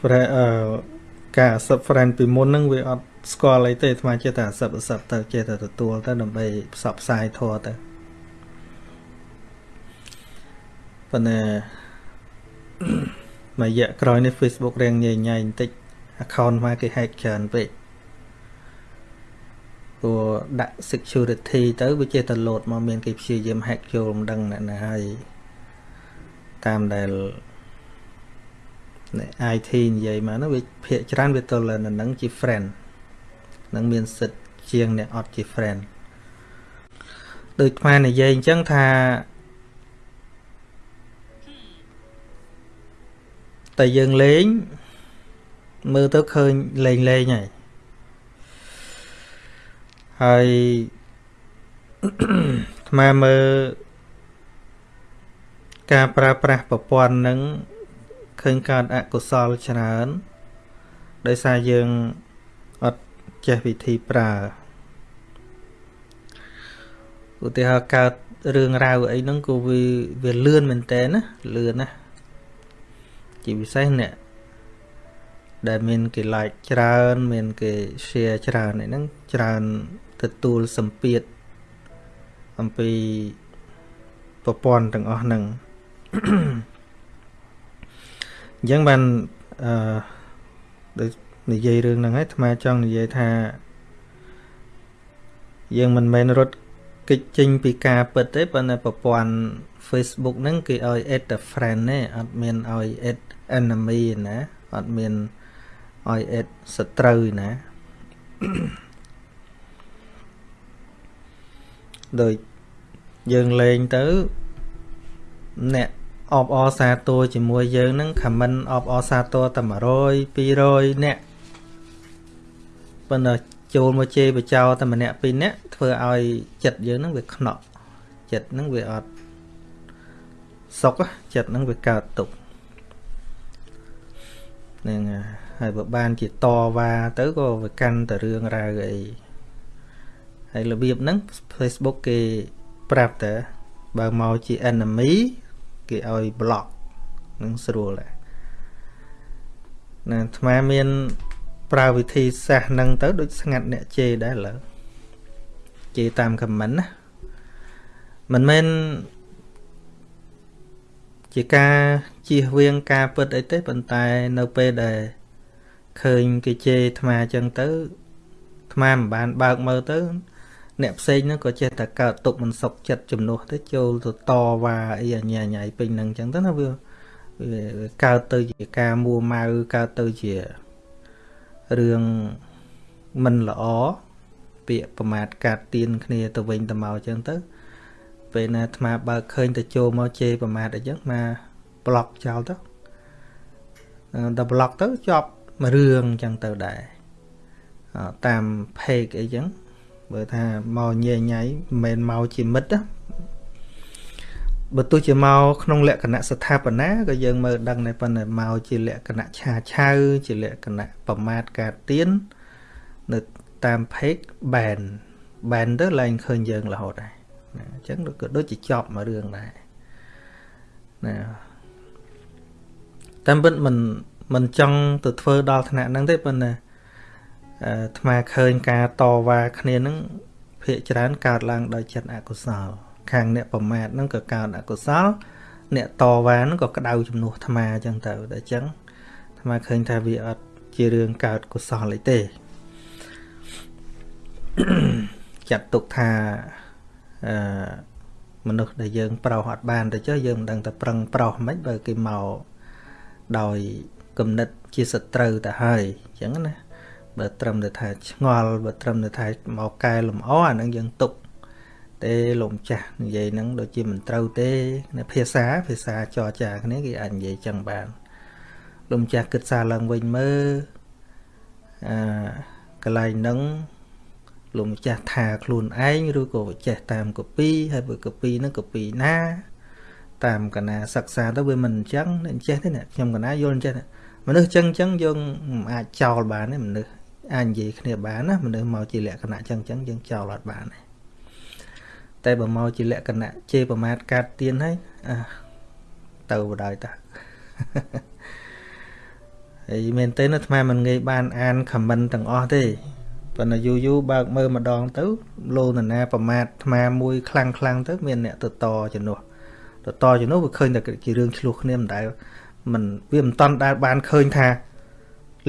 friend អឺការ accept friend ពីមុនហ្នឹងវាអត់ស្គាល់អីទេអាត្មាចេះតែ accept accept ទៅចេះតែទទួលទៅដើម្បីផ្សព្វផ្សាយធម៌ទៅប៉ុន្តែមួយរយៈក្រោយនេះ Facebook រៀងញ៉ៃញ៉ៃបន្តិច account មកគេ hack ច្រើនពេកព្រោះដាក់ security ទៅវាចេះតែ load មកមានគេព្យាយាម hack ចូលមិនដឹងអ្នកណាហើយតាមដែលអ្នក IT និយាយមកនោះវាភាកច្រើនវាទៅលើនឹងជា friend នឹងមានសិទ្ធជាងអ្នកអត់ជា friend ដូចស្មាននិយាយអញ្ចឹងថាតែយើងលេង មើលទៅឃើញលេងលេងហើយហើយអាត្មាមើលការប្រើប្រាស់ប្រព័ន្ធនឹងឃើញកើតអកុសលច្រើនដោយសារយើងអត់ចេះវិធីប្រើឧទាហរណ៍កើតរឿងរ៉ាវអីហ្នឹងក៏វាវាលឿនមែនតើណាលឿនណាជាពិសេសអ្នក ដែលមានគេ like ច្រើន មានគេ share ច្រើនអីហ្នឹងច្រើនទទួលសម្ពាធអំពីប្រព័ន្ធទាំងអស់ហ្នឹងអញ្ចឹងបានអឺដូចនិយាយរឿងហ្នឹងហើយអាត្មាចង់និយាយថាយើងមិនមែនរត់គេចចេញពីការពិតទេប៉ុន្តែប្រព័ន្ធ Facebook ហ្នឹងគេឲ្យ add a friend ទេអត់មានឲ្យ add enemy ណាអត់មាន ឲ្យ add សត្រូវណាដោយយើងលេងទៅអ្នកអបអរសាទរជាមួយយើងហ្នឹង comment អបអរសាទរតែ100 200អ្នកប៉ុន្តែចូលមកជេរបចោតែម្នាក់ពីរនាក់ធ្វើឲ្យចិត្តយើងហ្នឹងវាខ្នក់ចិត្តហ្នឹងវាអត់សុខចិត្តហ្នឹងវាកើតទុកហ្នឹងហើយ បើបានជាតវ៉ាទៅក៏វាកាន់តែរឿងរ៉ាវអីហើយរបៀបហ្នឹង Facebook គេប្រាប់តែបើមកជា enemy គេឲ្យ block នឹងស្រួលដែរណាអាត្មាមាន ប្រើវិធីសាស្ត្រហ្នឹងទៅដូចស្ងាត់អ្នកជេរដែរឡើយជេរតាម comment ណាមិនមែនជាការជៀសវាងការពិតអីទេប៉ុន្តែនៅពេលដែល ឃើញគេជេរអាត្មាអញ្ចឹងទៅអាត្មាមិនបានបើកមើលទៅ អ្នកផ្សេងហ្នឹងក៏ចេះតែកើតទុកមិនសុខចិត្តជំនួសទៅចូលទៅតវ៉ាអីអញ្ញាញ៉ៃពេញហ្នឹងអញ្ចឹងទៅណាវាវាកើតទៅជាការមួម៉ៅកើតទៅជារឿងមិនល្អពាក្យប្រមាថកាត់ទៀនគ្នាទៅវិញទៅមកអញ្ចឹងទៅពេលណាអាត្មាបើកឃើញទៅចូលមកជេរប្រមាថអញ្ចឹងមកប្លុកចោលទៅដល់ប្លុកទៅជាប់ មួយរឿងអញ្ចឹងទៅដែរតាម page អីចឹងបើថាមកញែញ៉ៃមិនមែនមកជាមិត្តណាបើទោះជាមកក្នុងលក្ខណៈស្ថាបនាក៏យើងមើលដឹងដែរប៉ុន្តែមកជាលក្ខណៈឆាឆៅជាលក្ខណៈប្រមាថការទៀននៅតាម page ban ban ទៅឡើងឃើញយើងរហូតដែរណាអញ្ចឹងក៏ដូចជាចប់មួយរឿងដែរណាតាមពិតមិន មិនចង់ទៅធ្វើដល់ថ្នាក់ហ្នឹងទេប៉ុន្តែអាថ្មឃើញការតវ៉ាគ្នាហ្នឹងភាកច្រើនកើតឡើងដោយចិត្តអកុសល ខាងអ្នកប្រមាថហ្នឹងក៏កើតអកុសល អ្នកតវ៉ាហ្នឹងក៏ក្តៅជំនួសអាត្មាអញ្ចឹងទៅតែអញ្ចឹងអាត្មាឃើញថាវាអត់ជារឿងកើតកុសលអីទេចាត់ទុកថាអឺមនុស្សដែលយើង ប្រោសអត់បានទៅចុះយើងមិនដឹងតែប្រឹងប្រោសមិនបើគេមកដោយ គំនិតជាសត្រូវទៅហើយអញ្ចឹងណាបើត្រឹមតែថាឆ្ងល់បើត្រឹមតែថាមកកែលម្អអាហ្នឹងយើងទុកទេលោកម្ចាស់និយាយហ្នឹងដូចជាមិនត្រូវទេនៅភាសាភាសាចរចាគ្នាគេអាចនិយាយចឹងបានលោកម្ចាស់គិតសារឡើងវិញមើលអឺកន្លែងហ្នឹងលោកម្ចាស់ថាខ្លួនឯងឬក៏ចេះតាមកូពីហើយបើកូពីហ្នឹងកូពីណាតាមកណាសិក្សាទៅវាមិនអញ្ចឹងអញ្ចេះទេខ្ញុំកណាយល់អញ្ចេះ មនុស្សអញ្ចឹងអញ្ចឹងយើងអាចចោលបានទេមនុស្សអាចនិយាយគ្នាបានណាមនុស្សមកជាលក្ខណៈអញ្ចឹងអញ្ចឹងយើងចោលអត់បានទេតែបើមកជាលក្ខណៈជេរប្រមាថកាត់ទៀនហើយអាទៅបដ ாய் តាហើយមែនទេណាអាត្មាមិនងាយបានអានខមមិនទាំងអស់ទេប៉ុន្តែយូរយូរបើកមើលម្ដងទៅលោនណាប្រមាថអាត្មាមួយខ្លាំងខ្លាំងទៅមានអ្នកទៅតជំនួសទៅតជំនួសវាឃើញតែជារឿងឆ្លោះគ្នាមិនដែល មិនវាមិនតន់ដែលបានឃើញថា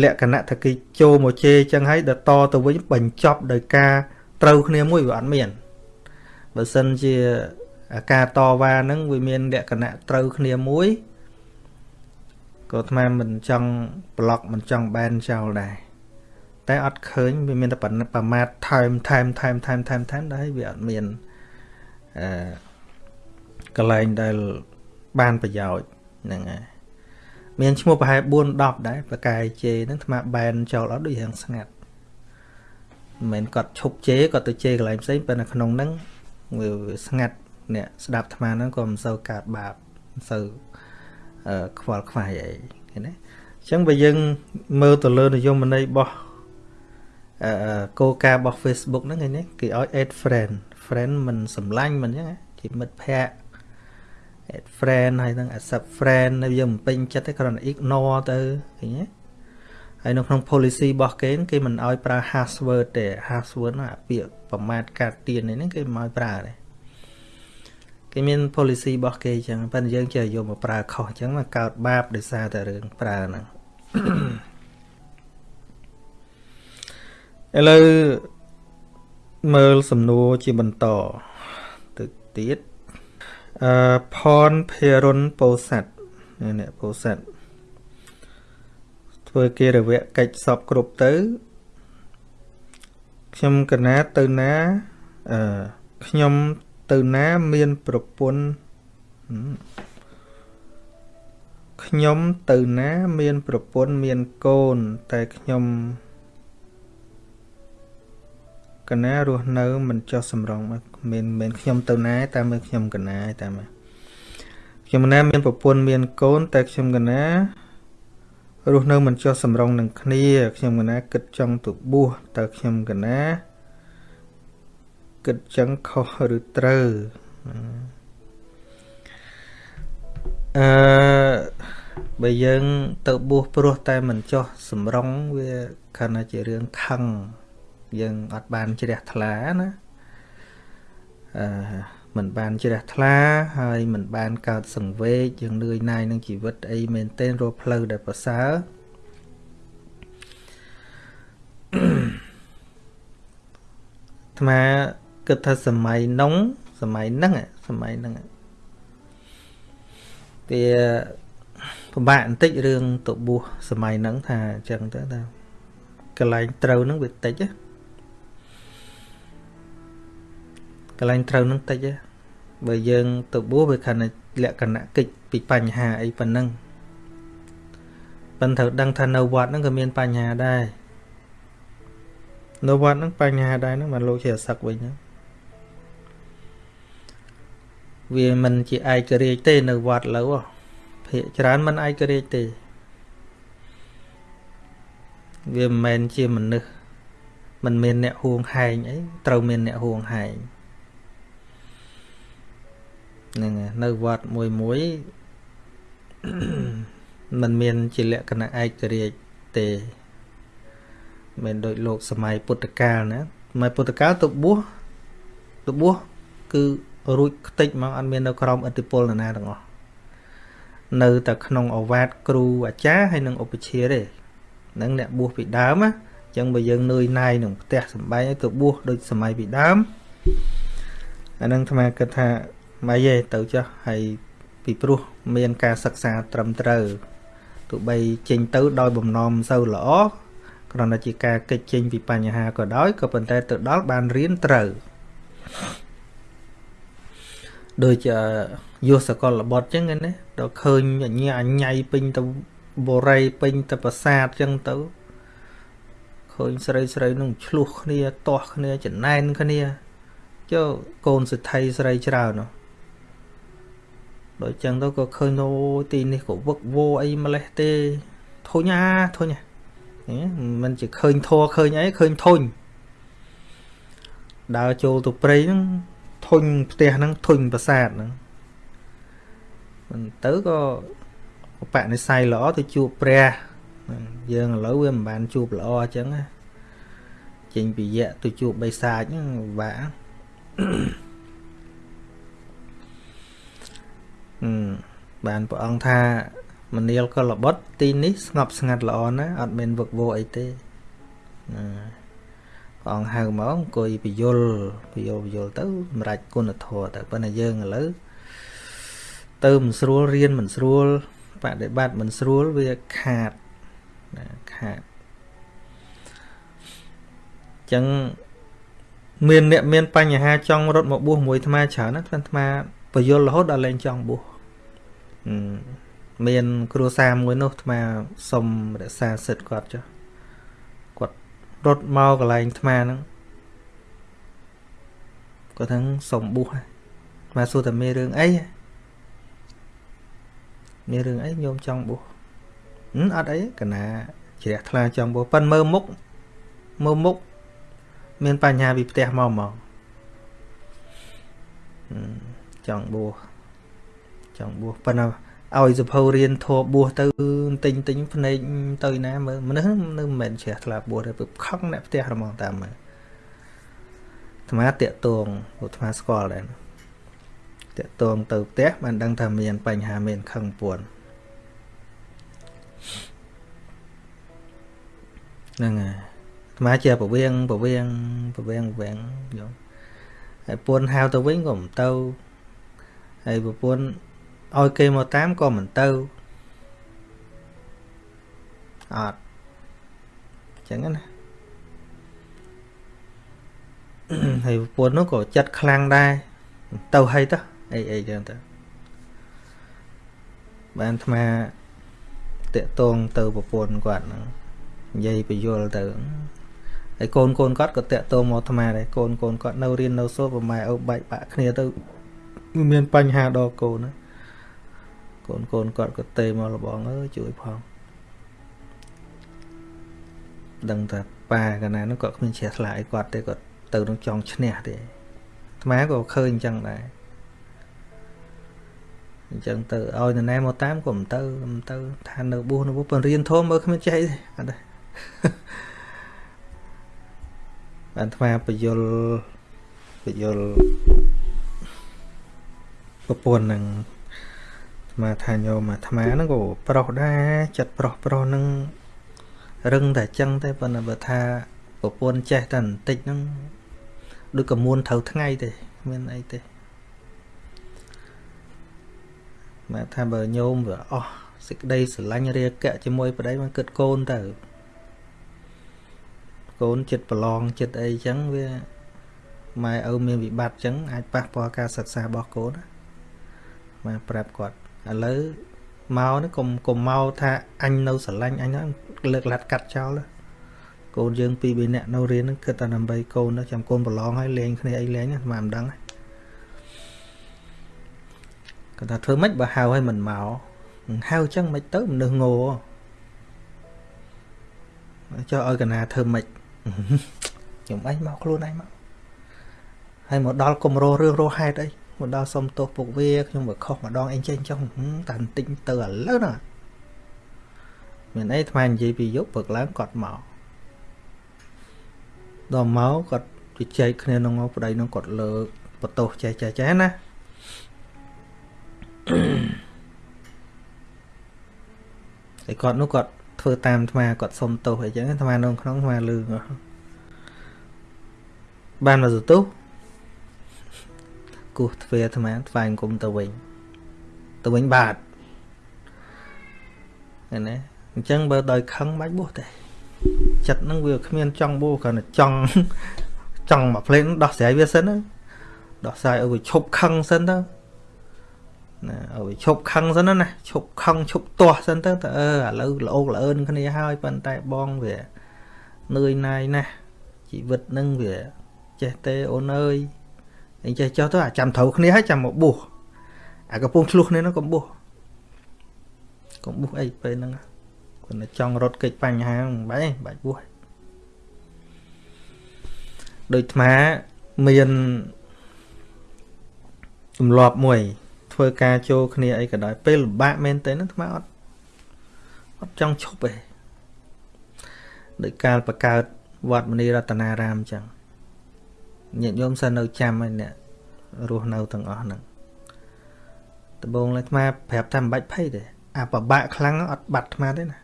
លក្ខណៈថាគេចូលមកជេរចឹងហើយដល់តទៅវិញបញ្ចប់ដោយការត្រូវគ្នាមួយវាអត់មានបើសិនជាអាការតវ៉ាហ្នឹងវាមានលក្ខណៈត្រូវគ្នាមួយក៏អាត្មាមិនចង់ប្លុកមិនចង់បែនចោលដែរតែអត់ឃើញវាមានតែប្រមាថថែមថែមថែមថែមថែមថែមដែរវាអត់មានអឺកន្លែងដែលបានប្រយោជន៍ហ្នឹងហើយ មានឈ្មោះប្រហែល4 10ដែរប្រកាយជេហ្នឹងអាត្មាបែនចោលអត់ដូចរៀងស្ងាត់មិនមែនគាត់ឈប់ជេគាត់ទៅជេកន្លែងផ្សេងប៉ុន្តែក្នុងហ្នឹងវាស្ងាត់អ្នកស្ដាប់អាត្មាហ្នឹងក៏មិនសូវកើតបាបមិនសូវអឺខ្វល់ខ្វាយអីឃើញទេអញ្ចឹងបើយើងមើលទៅលើនិយមន័យរបស់អឺគោលការណ៍របស់ Facebook ហ្នឹងឃើញទេគេឲ្យ add friend friend មិនសម្លាញ់មិនអញ្ចឹងជាមិត្តភ័ក្តិ add friend ហើយនឹង accept friend នៅយើងមិនពេញចិត្តទេគ្រាន់តែ ignore ទៅឃើញទេហើយនៅក្នុង policy របស់គេគេមិនឲ្យប្រើ password ទេ password ហ្នឹងអាពាក្យប្រមាថកាត់ទៀននេះគេមិនឲ្យប្រើទេគេមាន policy របស់គេអញ្ចឹងប៉ុន្តែយើងចេះយកមកប្រើខុសអញ្ចឹងមកកើតបាបដោយសារតែរឿងប្រើហ្នឹងឥឡូវមើលសំណួរជាបន្តទៅទៀត អឺផនភិរុនពោស័តនេះពោស័តធ្វើគេរវៈកិច្ចសពគ្រប់ទៅខ្ញុំកណាទៅណាអឺខ្ញុំទៅណាមានប្រពន្ធខ្ញុំទៅណាមានប្រពន្ធមានកូន តែខ្ញុំ កណារស់នៅមិនចោះសម្រងមិនមិនខ្ញុំទៅណាតែមើលខ្ញុំកណាតែមើលខ្ញុំកណាមានប្រពន្ធមានកូនតែខ្ញុំកណារស់នៅមិនចោះសម្រងនឹងគ្នា ខ្ញុំកណាគិតចង់ទៅបួសតើខ្ញុំកណាគិតចឹងខុសឬត្រូវអឺបើយើងទៅបួសព្រោះតែមិនចោះសម្រងវាខណៈជារឿងខឹង យើងអត់បានជ្រះថ្លាណាអឺមិនបានជ្រះថ្លាហើយមិនបានកើតសង្វេគយើងនឿយណាយនឹងជីវិតអីមែនទែនរកផ្លូវដែលប្រសើរអាត្មាគិតថាសម័យនោះសម័យហ្នឹងសម័យហ្នឹងវាពិបាកបន្តិចរឿងទៅបួសសម័យហ្នឹងថាអញ្ចឹងទៅថាកន្លែងត្រូវហ្នឹងវាតិចណា កន្លែងត្រូវនឹងតិចទេបើយើង ទៅបួសវាខណៈលក្ខណៈកិច្ចពីបញ្ហាអីប៉ុណ្ណឹងប៉ុន្តែត្រូវដឹងថានៅវត្តហ្នឹងក៏មានបញ្ហាដែរនៅវត្តហ្នឹងបញ្ហាដែរហ្នឹងបានលោកជាសឹកវិញហ្នឹងវាមិនជាឯករាជ្យទេនៅវត្តលើភាកច្រើនមិនឯករាជ្យទេវាមិនមែនជាមនុស្សមិនមានអ្នកហួងហែងអីត្រូវមានអ្នកហួងហែង ហ្នឹងនៅវត្តមួយមួយมันមានជាលក្ខណៈឯករាជ្យទេមិនដូចលោកសម័យពុទ្ធកាលណាសម័យពុទ្ធកាលទៅបួសទៅបួសគឺរួចខ្ទេចមកអត់មាននៅក្រោមឥទ្ធិពលនរណាទាំងអស់នៅតែក្នុងអវាទគ្រូអាចារ្យហើយនឹងឧបជាទេនឹងអ្នកបួសពីដើមណាអញ្ចឹងបើយើងនឿយណាយនឹងផ្ទះសំបែងឲ្យទៅបួសដូចសម័យពីដើមអានឹងអាត្មាគិតថា ម៉េចទេទៅចុះហើយពីព្រោះមានការសិក្សាត្រឹមត្រូវទោះបីចេញទៅដោយបំណងមិនសូវល្អគ្រាន់តែជាការកិច្ចចេញពីបញ្ហាក៏ដោយក៏ប៉ុន្តែទៅដល់បានរៀនត្រូវដូចយុសកលបុត្រចឹងណាដល់ឃើញអញ្ញាអញ្ញៃពេញទៅបរិយពេញទៅប្រាសាទចឹងទៅឃើញស្រីស្រីនឹងឆ្លោះគ្នាទាស់គ្នាចំណែនគ្នាចុះកូនសិទ្ធិស្រីច្រើននោះ ដូចចឹងទៅក៏ឃើញអូទីនេះក៏វឹកវោអីម្លេះទេធុញអាធុញមិនជាឃើញធัวឃើញអីឃើញធុញដើរចូលទៅព្រៃហ្នឹងធុញផ្ទះហ្នឹងធុញប្រាសាទហ្នឹងមិនទៅក៏បបនិស័យល្អទៅជួបព្រះយើងឥឡូវវាមិនបានជួបល្អអញ្ចឹងណាចេញពីយៈទៅជួបបិសាចហ្នឹងពិ បាកបានព្រះអង្គថាមនាលក៏ល្បត់ទីនេះស្ងប់ស្ងាត់ល្អណាស់អត់មានវឹកវរអីទេណាព្រះអង្គហៅមកអង្គុយពយលពយលពយលទៅសម្រាប់គុណធម៌ទៅប៉ុន្តែយើងឥឡូវទៅមិនស្រួលរៀនមិនស្រួលបដិបត្តិមិនស្រួលវាខាតណាខាតចឹងមានអ្នកមានបញ្ហាចង់រត់មកបួសមួយអាត្មាច្រើនណាស់អាត្មា បយលរហូតដល់លែងចង់បួសមាន គ្រួសារមួយនោះអាត្មាសុំរក្សាសិទ្ធគាត់ចុះគាត់រត់មកកន្លែងអាត្មាហ្នឹងគាត់ហ្នឹងសុំបួសអាត្មាសួរតែមានរឿងអីមានរឿងអីញោមចង់បួសអត់អីកណាជ្រះថ្លាចង់បួសប៉ិនមើលមុខមើលមុខមានបញ្ហាពីផ្ទះមកមក ចង់បួសចង់បួសប៉ុន្តែឲ្យសភៅរៀនធម៌បួសទៅទិញទិញភ្នែកទៅណាមើលមនុស្សនៅមិនមែនជ្រះថ្លាបួសទេពឹកខឹងអ្នកផ្ទះហ្មងតាមមើលអាត្មាតាក់តងអាត្មាស្គាល់ដែរតាក់តងទៅផ្ទះបានដឹងថាមានបញ្ហាមានខឹងពួនហ្នឹងហើយអាត្មាជាប្រវៀងប្រវៀងប្រវៀងប្រវៀងយល់ហើយពួនហៅទៅវិញក៏មិនទៅ ហើយប្រពន្ធឲ្យគេមកតាមក៏មិនទៅអត់ចឹងណាហើយប្រពន្ធនោះក៏ចិត្តខ្លាំងដែរទៅហើយទៅអីអីចឹងទៅបានអាត្មាតាក់តងទៅប្រពន្ធគាត់ហ្នឹងនិយាយបញ្យលទៅហើយកូនកូនគាត់ក៏តាក់ទងមកអាត្មាដែរកូនកូនគាត់នៅរៀននៅសូត្រប្រម៉ែឪបែកបាក់គ្នាទៅ មានបញ្ហាដល់កូនណាកូនកូនគាត់ក៏ទេមកលបងអើយជួយផងដឹងថាប៉ាកណានោះគាត់គ្មានជ្រះថ្លាអីគាត់ទេគាត់ទៅនឹងចង់ឈ្នះទេអាត្មាក៏ឃើញអញ្ចឹងដែរអញ្ចឹងទៅឲ្យនរណាមកតាមក៏មិនទៅមិនទៅថានៅបួសនៅបួសពរៀនធំមើលគ្មានចេះទេអត់ទេអាត្មាបយលបយល ប្រពន្ធនឹងអាត្មាថាញោមអាត្មាហ្នឹងក៏ប្រុសដែរចិត្តប្រុសប្រុសហ្នឹងរឹងតែចឹងទេប៉ុន្តែបើថាប្រពន្ធចេះតែបន្តិចហ្នឹងដូចកមួនត្រូវថ្ងៃទេមានអីទេមកថាបើញោមវាអស់សេចក្តីស្រឡាញ់រាគៈជាមួយប្តីមកគិតកូនទៅកូនចិត្តប្រឡងចិត្តអីចឹងវាម៉ែឪមានវិបត្តិចឹងអាចប៉ះពាល់ការសិក្សារបស់កូនណា មកប្រាប់គាត់ឥឡូវមកនេះកុំកុំមកថាអញនៅស្រឡាញ់អញហ្នឹងលើកលាត់កាត់ចោលកូនយើងពីរបីនាក់នៅរៀនហ្នឹងគិតតែដើម្បីកូនចាំកូនប្រឡងហើយលេងគ្នាអីលេងហ្នឹងមិនដឹងគាត់ថាធ្វើម៉េចបើហៅឲ្យមិនមកហៅចឹងមិនទៅមនុស្សងោចុះឲ្យកណាធ្វើម៉េចខ្ញុំអញមកខ្លួនឯងមកហើយមកដល់គម្រោរឿងរោហេតុអី មកដល់សុំទោសពុកវាខ្ញុំបើខុសម្ដងអីចេះចុះតែបន្តិចទៅឥឡូវណាមានអីថ្មនិយាយពីយប់ព្រឹកឡើងគាត់មកដល់មកគាត់ជជែកគ្នានឹងមកប្តីនឹងគាត់លើកបន្ទោសចេះចេះចេះណាតែគាត់នោះគាត់ធ្វើតាមអាត្មាគាត់សុំទោសអីចឹងអាត្មានៅក្នុងអាត្មាលឺបានមកទោស គោះទ្វេអាត្មាថ្វាយអង្គមទៅវិញទៅវិញបាទឃើញទេអញ្ចឹងបើដោយខឹងបាច់បួសទេចិត្តហ្នឹងវាគ្មានចង់បួសគ្រាន់តែចង់ចង់មកភ្លេងដោះស្រាយវាសិនដោះស្រាយឲ្យវាឈប់ខឹងសិនទៅណាឲ្យឈប់ខឹងសិនណាឈប់ខឹងឈប់ទាស់សិនទៅតើអឺឥឡូវល្អោកល្អឿនគ្នាហើយប៉ុន្តែបងវានឿយណាយណាស់ជីវិតនឹងវាចេះទេអូនអើយ អីចេះចុះទៅអាចាំត្រូវគ្នាហើយចាំមកបួសអាកំពុងឆ្លោះគ្នានោះកុំបួសកុំបួសអីពេលហ្នឹងគាត់តែចង់រត់កិច្ចបញ្ហាមិនបាច់ទេបាច់បួសដូចអាត្មាមានទម្លាប់មួយ ធ្វើការចូលគ្នាអីក៏ដោយពេលលំបាកមែនទេហ្នឹងថ្មអត់អត់ចង់ឈប់ទេដោយកាលបង្កើតវត្តមនីរតនារាមអញ្ចឹង ញាតិញោមសិននៅចាំហើយអ្នករស់នៅទាំងអស់ហ្នឹងដំបូងឡើយថ្មប្រាប់ថាមិនបាច់ភ័យទេអាប្របាក់ខ្លាំងអត់បាត់អាត្មាទេណា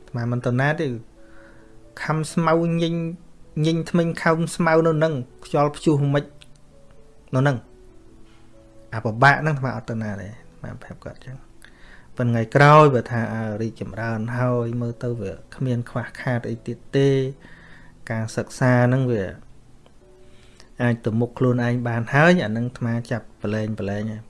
អាត្មាមិនតណាទេខំស្មៅញិញញិញថ្មិញខំស្មៅនៅនឹងខ្យល់ព្យុះមិននៅនឹងអាប្របាក់ហ្នឹងអាត្មាអត់តណាទេអាត្មាប្រាប់គាត់ចឹងប៉ុន្តែថ្ងៃក្រោយបើថាអើរីកចម្រើនហើយមើលទៅវាគ្មានខ្វះខាតអីទៀតទេ ការសិក្សាហ្នឹងវា អាចទៅមុខខ្លួនឯងបានហើយអានឹងអាត្មាចាប់ប្រឡែងប្រឡែងហើយ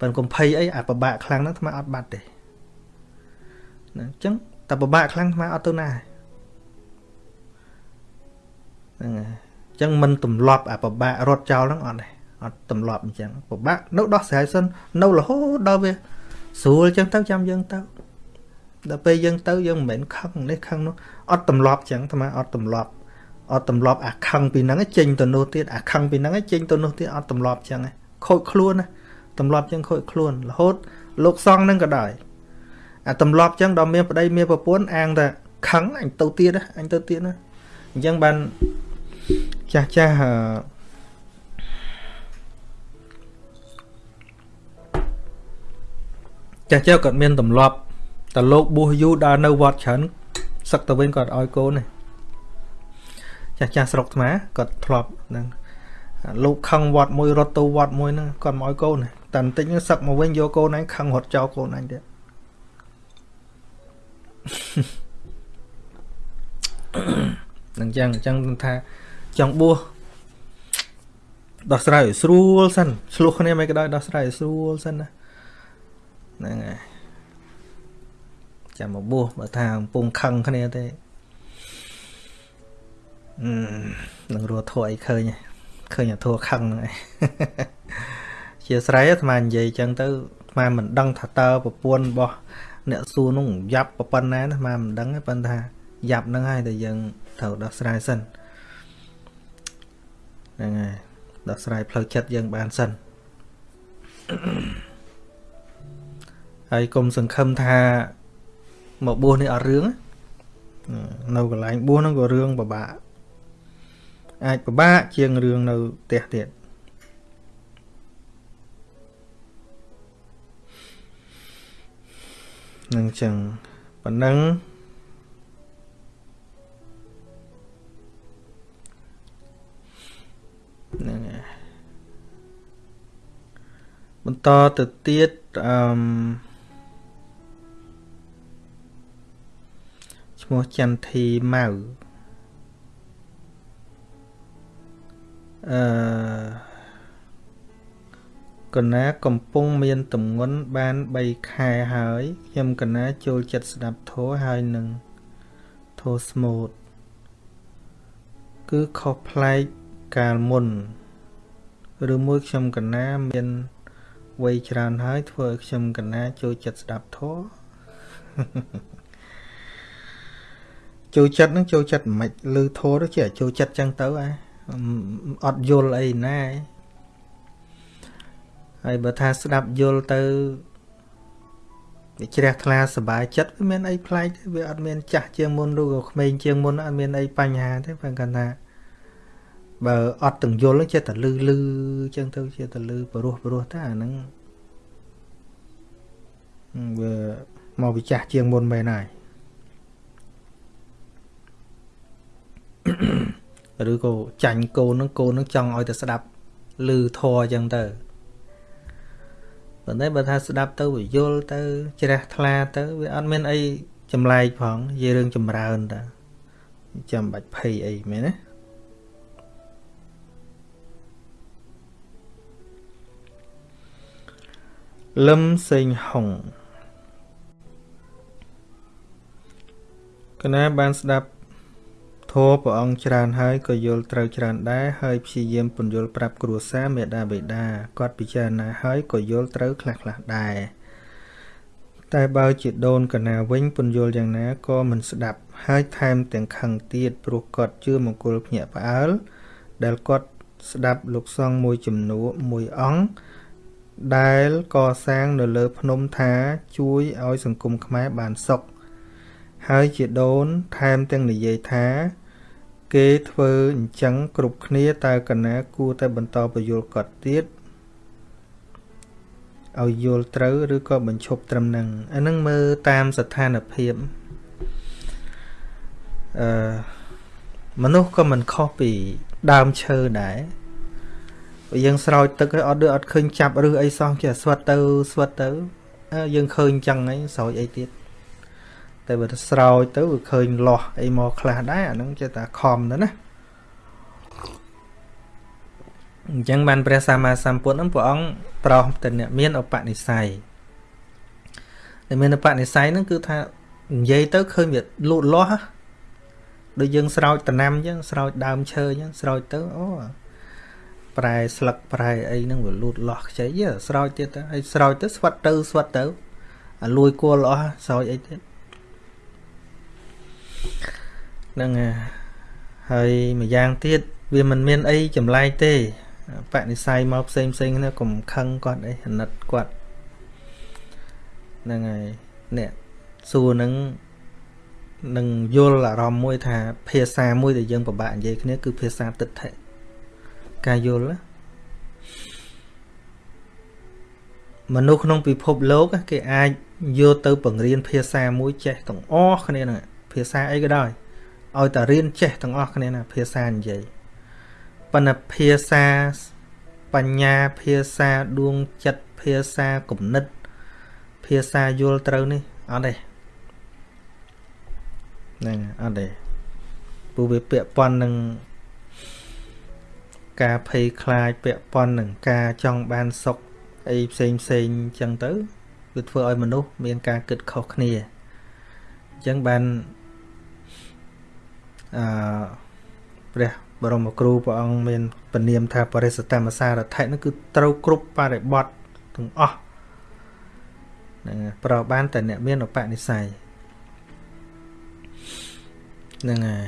ប៉ុន្តែកុំភ័យអីអាប្របាក់ខ្លាំងហ្នឹងអាត្មាអត់បាត់ទេណាអញ្ចឹងតែប្របាក់ខ្លាំងអាត្មាអត់ទៅណាហ្នឹងហើយអញ្ចឹងមិនទម្លាប់អាប្របាក់រត់ចោលហ្នឹងអត់ទេអត់ទម្លាប់អញ្ចឹងប្របាក់នៅដោះស្រាយសិននៅរហូតដល់វាស្រួលអញ្ចឹងទៅចាំយើងទៅដល់ពេលយើងទៅយើងមិនមែនខឹងនេះខឹងនោះអត់ទម្លាប់អញ្ចឹងអាត្មាអត់ទម្លាប់ អត់ទម្លាប់អាខឹងពីហ្នឹងចេញទៅនោះទៀតអាខឹងពីហ្នឹងចេញទៅនោះទៀតអត់ទម្លាប់អញ្ចឹងខូចខ្លួនណាទម្លាប់អញ្ចឹងខូចខ្លួនរហូតលោកសង្ឃហ្នឹងក៏ដោយអាទម្លាប់អញ្ចឹងដល់មានប្តីមានប្រពន្ធអាងតែខឹងអញទៅទៀតអញទៅទៀតណាអញ្ចឹងបានចាស់ចាស់ចាស់ចាស់គាត់មានទម្លាប់តែលោកបួសយូរដល់នៅវត្តច្រើនសឹកទៅវិញគាត់ឲ្យកូនទេ ចាស់ចាស់ស្រុកថ្មគាត់ធ្លាប់ហ្នឹងលោកខឹងវត្តមួយរត់ទៅវត្តមួយហ្នឹងគាត់មកឲ្យកូនតែបន្តិចហ្នឹងសឹកមកវិញយកកូនឯងខឹងរត់ចោលកូនឯងទៀតនឹងចឹងអញ្ចឹងថាចង់បួសដោះស្រាយឲ្យស្រួលសិនឆ្លោះគ្នាមិនក៏ដោយដោះស្រាយឲ្យស្រួលសិនណាហ្នឹងហើយចាំមកបួសបើថាកំពុងខឹងគ្នាទេអឺ នឹងរស់ធัวអីឃើញឃើញអាធัวខឹងហ្នឹងឯងជាស្រ័យអាត្មានិយាយចឹងទៅអាត្មាមិនដឹងថាតើប្រពន្ធរបស់អ្នកសួរនោះយ៉ាប់ប៉ុណ្ណាអាត្មាមិនដឹងទេប៉ុន្តែយ៉ាប់ហ្នឹងហើយតែយើងត្រូវដោះស្រាយសិនហ្នឹងហើយដោះស្រាយផ្លូវចិត្តយើងបានសិនហើយកុំសង្ឃឹមថាមកបួសនេះអត់រឿងនៅកន្លែងបួសហ្នឹងក៏រឿងពិបាក អាចពិបាកជាងរឿងនៅផ្ទះទៀតនឹងចឹងប៉ុណ្ណឹងហ្នឹងហើយបន្តទៅទៀតអឺឈ្មោះចន្ទធីម៉ៅ អឺកណាកំពុងមានតំងន់បាន3ខែហើយខ្ញុំកណាចូលចិត្តស្ដាប់ធោះហើយនឹងធោះស្មូតគឺខុសប្លែកកាលមុនឬមួយខ្ញុំកណាមានវ័យច្រើនហើយធ្វើឲ្យខ្ញុំកណាចូលចិត្តស្ដាប់ធម៌ចូលចិត្តនឹងចូលចិត្តមិនលឺធម៌ទៅជាចូលចិត្តចឹងទៅអា អត់យល់អីណាហើយបើថាស្ដាប់យល់ទៅវាជ្រះថ្លាសុបាយចិត្តវាមានអីប្លែកទេវាអត់មានចាស់ជាងមុនឬក៏ក្មេងជាងមុនអត់មានអីបញ្ហាទេព្រោះគាត់ថាបើអត់ទាំងយល់ចេះតែលឺលឺចឹងទៅចេះតែលឺព្រោះព្រោះតែអាហ្នឹងវាមកវិចាស់ជាងមុនមែនហើយ Mm-hmm. ឬក៏ចាញ់កូនហ្នឹងកូនហ្នឹងចង់ឲ្យតែស្ដាប់លឺធរអញ្ចឹងទៅប៉ុន្តែបើថាស្ដាប់ទៅវាយល់ទៅជ្រះថ្លាទៅវាអត់មានអីចម្លែកផងនិយាយរឿងចម្រើនតាចាំបាច់ភ័យអីមែនទេលឹមសេងហុងកណាបានស្ដាប់ ធម៌ព្រះអង្គច្រើនហើយក៏យល់ត្រូវច្រើនដែរហើយព្យាយាមពន្យល់ប្រាប់គ្រួសារមេដាបេដាគាត់ពិចារណាហើយក៏យល់ត្រូវខ្លះខ្លះដែរតែបើជាដូនកណាវិញពន្យល់យ៉ាងណាក៏មិនស្ដាប់ ហើយថែមទាំងខឹងទៀតព្រោះគាត់ជឿមង្គលភ្ញាក់ផ្អើលដែលគាត់ស្ដាប់លោកសង្ឃមួយចំនួនមួយអង្គដែលកសាងនៅលើភ្នំថាជួយឲ្យសង្គមខ្មែរបានសុខហើយជាដូនថែមទាំងនិយាយថា គេធ្វើអញ្ចឹងគ្រប់គ្នាតើកណាគួរតែបន្តបញ្យល់គាត់ទៀតឲ្យយល់ត្រូវឬក៏បញ្ឈប់ត្រឹមហ្នឹងអាហ្នឹងមើលតាមស្ថានភាពអឺមនុស្សក៏មិនខុសពីដើមឈើដែរបើយើងស្រោចទឹកឲ្យអត់ដូចអត់ឃើញចាប់ឬអីសោះចេះស្វិតទៅស្វិតទៅអើយើងឃើញចឹងហើយស្រោចអីទៀត តែបើស្រោចទៅវាឃើញលាស់អីមកខ្លះដែរអាហ្នឹងចេះតែខំទៅណាអញ្ចឹងបានព្រះសម្មាសម្ពុទ្ធហ្នឹងព្រះអង្គប្រោសទៅអ្នកមានឧបនិស្ស័យដែលមានឧបនិស្ស័យហ្នឹងគឺថានិយាយទៅឃើញវាលូតលាស់ដូចយើងស្រោចតំណាំអញ្ចឹងស្រោចដើមឈើអញ្ចឹងស្រោចទៅអូប្រែស្លឹកប្រែអីហ្នឹងវាលូតលាស់ខ្ចីស្រោចទៀតទៅហើយស្រោចទៅស្វិតទៅស្វិតទៅអាលួយគួរអស់ស្រោចអីទៀត ហ្នឹងហើយម្យ៉ាងទៀតវាមិនមានអីចម្លែកទេបនិស័យមកផ្សេងផ្សេងគ្នាកុំខឹងគាត់អីអាណិតគាត់ហ្នឹងហើយអ្នកសួរនឹងនឹងយល់អារម្មណ៍មួយថា ភាសាមួយដែលយើងពិបាកនិយាយគ្នាគឺភាសាទិដ្ឋិការយល់មនុស្សក្នុងពិភពលោក គេអាចយកទៅបង្រៀនភាសាមួយចេះទាំងអស់គ្នាហ្នឹង ភាសាអីក៏ដោយឲ្យតែរៀនចេះទាំងអស់គ្នាណាភាសានិយាយប៉ុន្តែភាសាបញ្ញាភាសាដួងចិត្តភាសាគំនិត ភាសាយល់ត្រូវនេះអត់ទេហ្នឹងអត់ទេពូវាពាក់ព័ន្ធនឹងការភ័យខ្លាចពាក់ព័ន្ធនឹងការចង់បានសុខអីផ្សេងផ្សេងអញ្ចឹងទៅវាធ្វើឲ្យមនុស្សមានការគិតខុសគ្នាអញ្ចឹងបាន អឺព្រះបរមគ្រូព្រះអង្គមានពនាមថាបរិសកម្មសារថៈនោះគឺត្រូវគ្រប់បរិបត្តិទាំងអស់ហ្នឹងប្របានតែអ្នកមានឧបនិស្ស័យហ្នឹងហើយ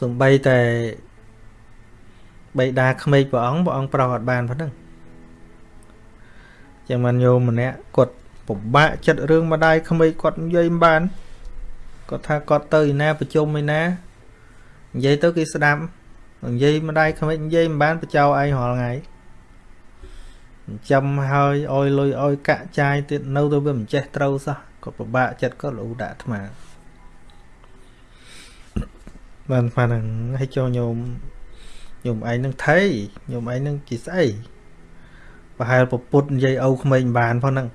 សំបីតែបៃតាក្មេកព្រះអង្គព្រះអង្គប្រោសអត់បានប៉ុណ្ណឹងចឹងមិនញោមម្នាក់គាត់ពិបាកចិត្តរឿងម្ដាយក្មេកគាត់និយាយមិនបាន គាត់ថាគាត់ទៅឯណាប្រជុំឯណានិយាយទៅគេស្ដាប់និយាយម្ដាយក្មេកនិយាយមិនបានបចោឯងរាល់ថ្ងៃចាំហើយអោយលុយអោយកាក់ចាយទៀតនៅទៅវាមិនចេះត្រូវសោះគាត់ពិបាកចិត្តគាត់លូដាក់អាត្មាបានប៉ាហ្នឹងឲ្យចូលញោមញោមឯងនឹងថៃញោមឯងនឹងជាស្អីប្រហែលពពុតនិយាយឪក្មេងបានផងហ្នឹង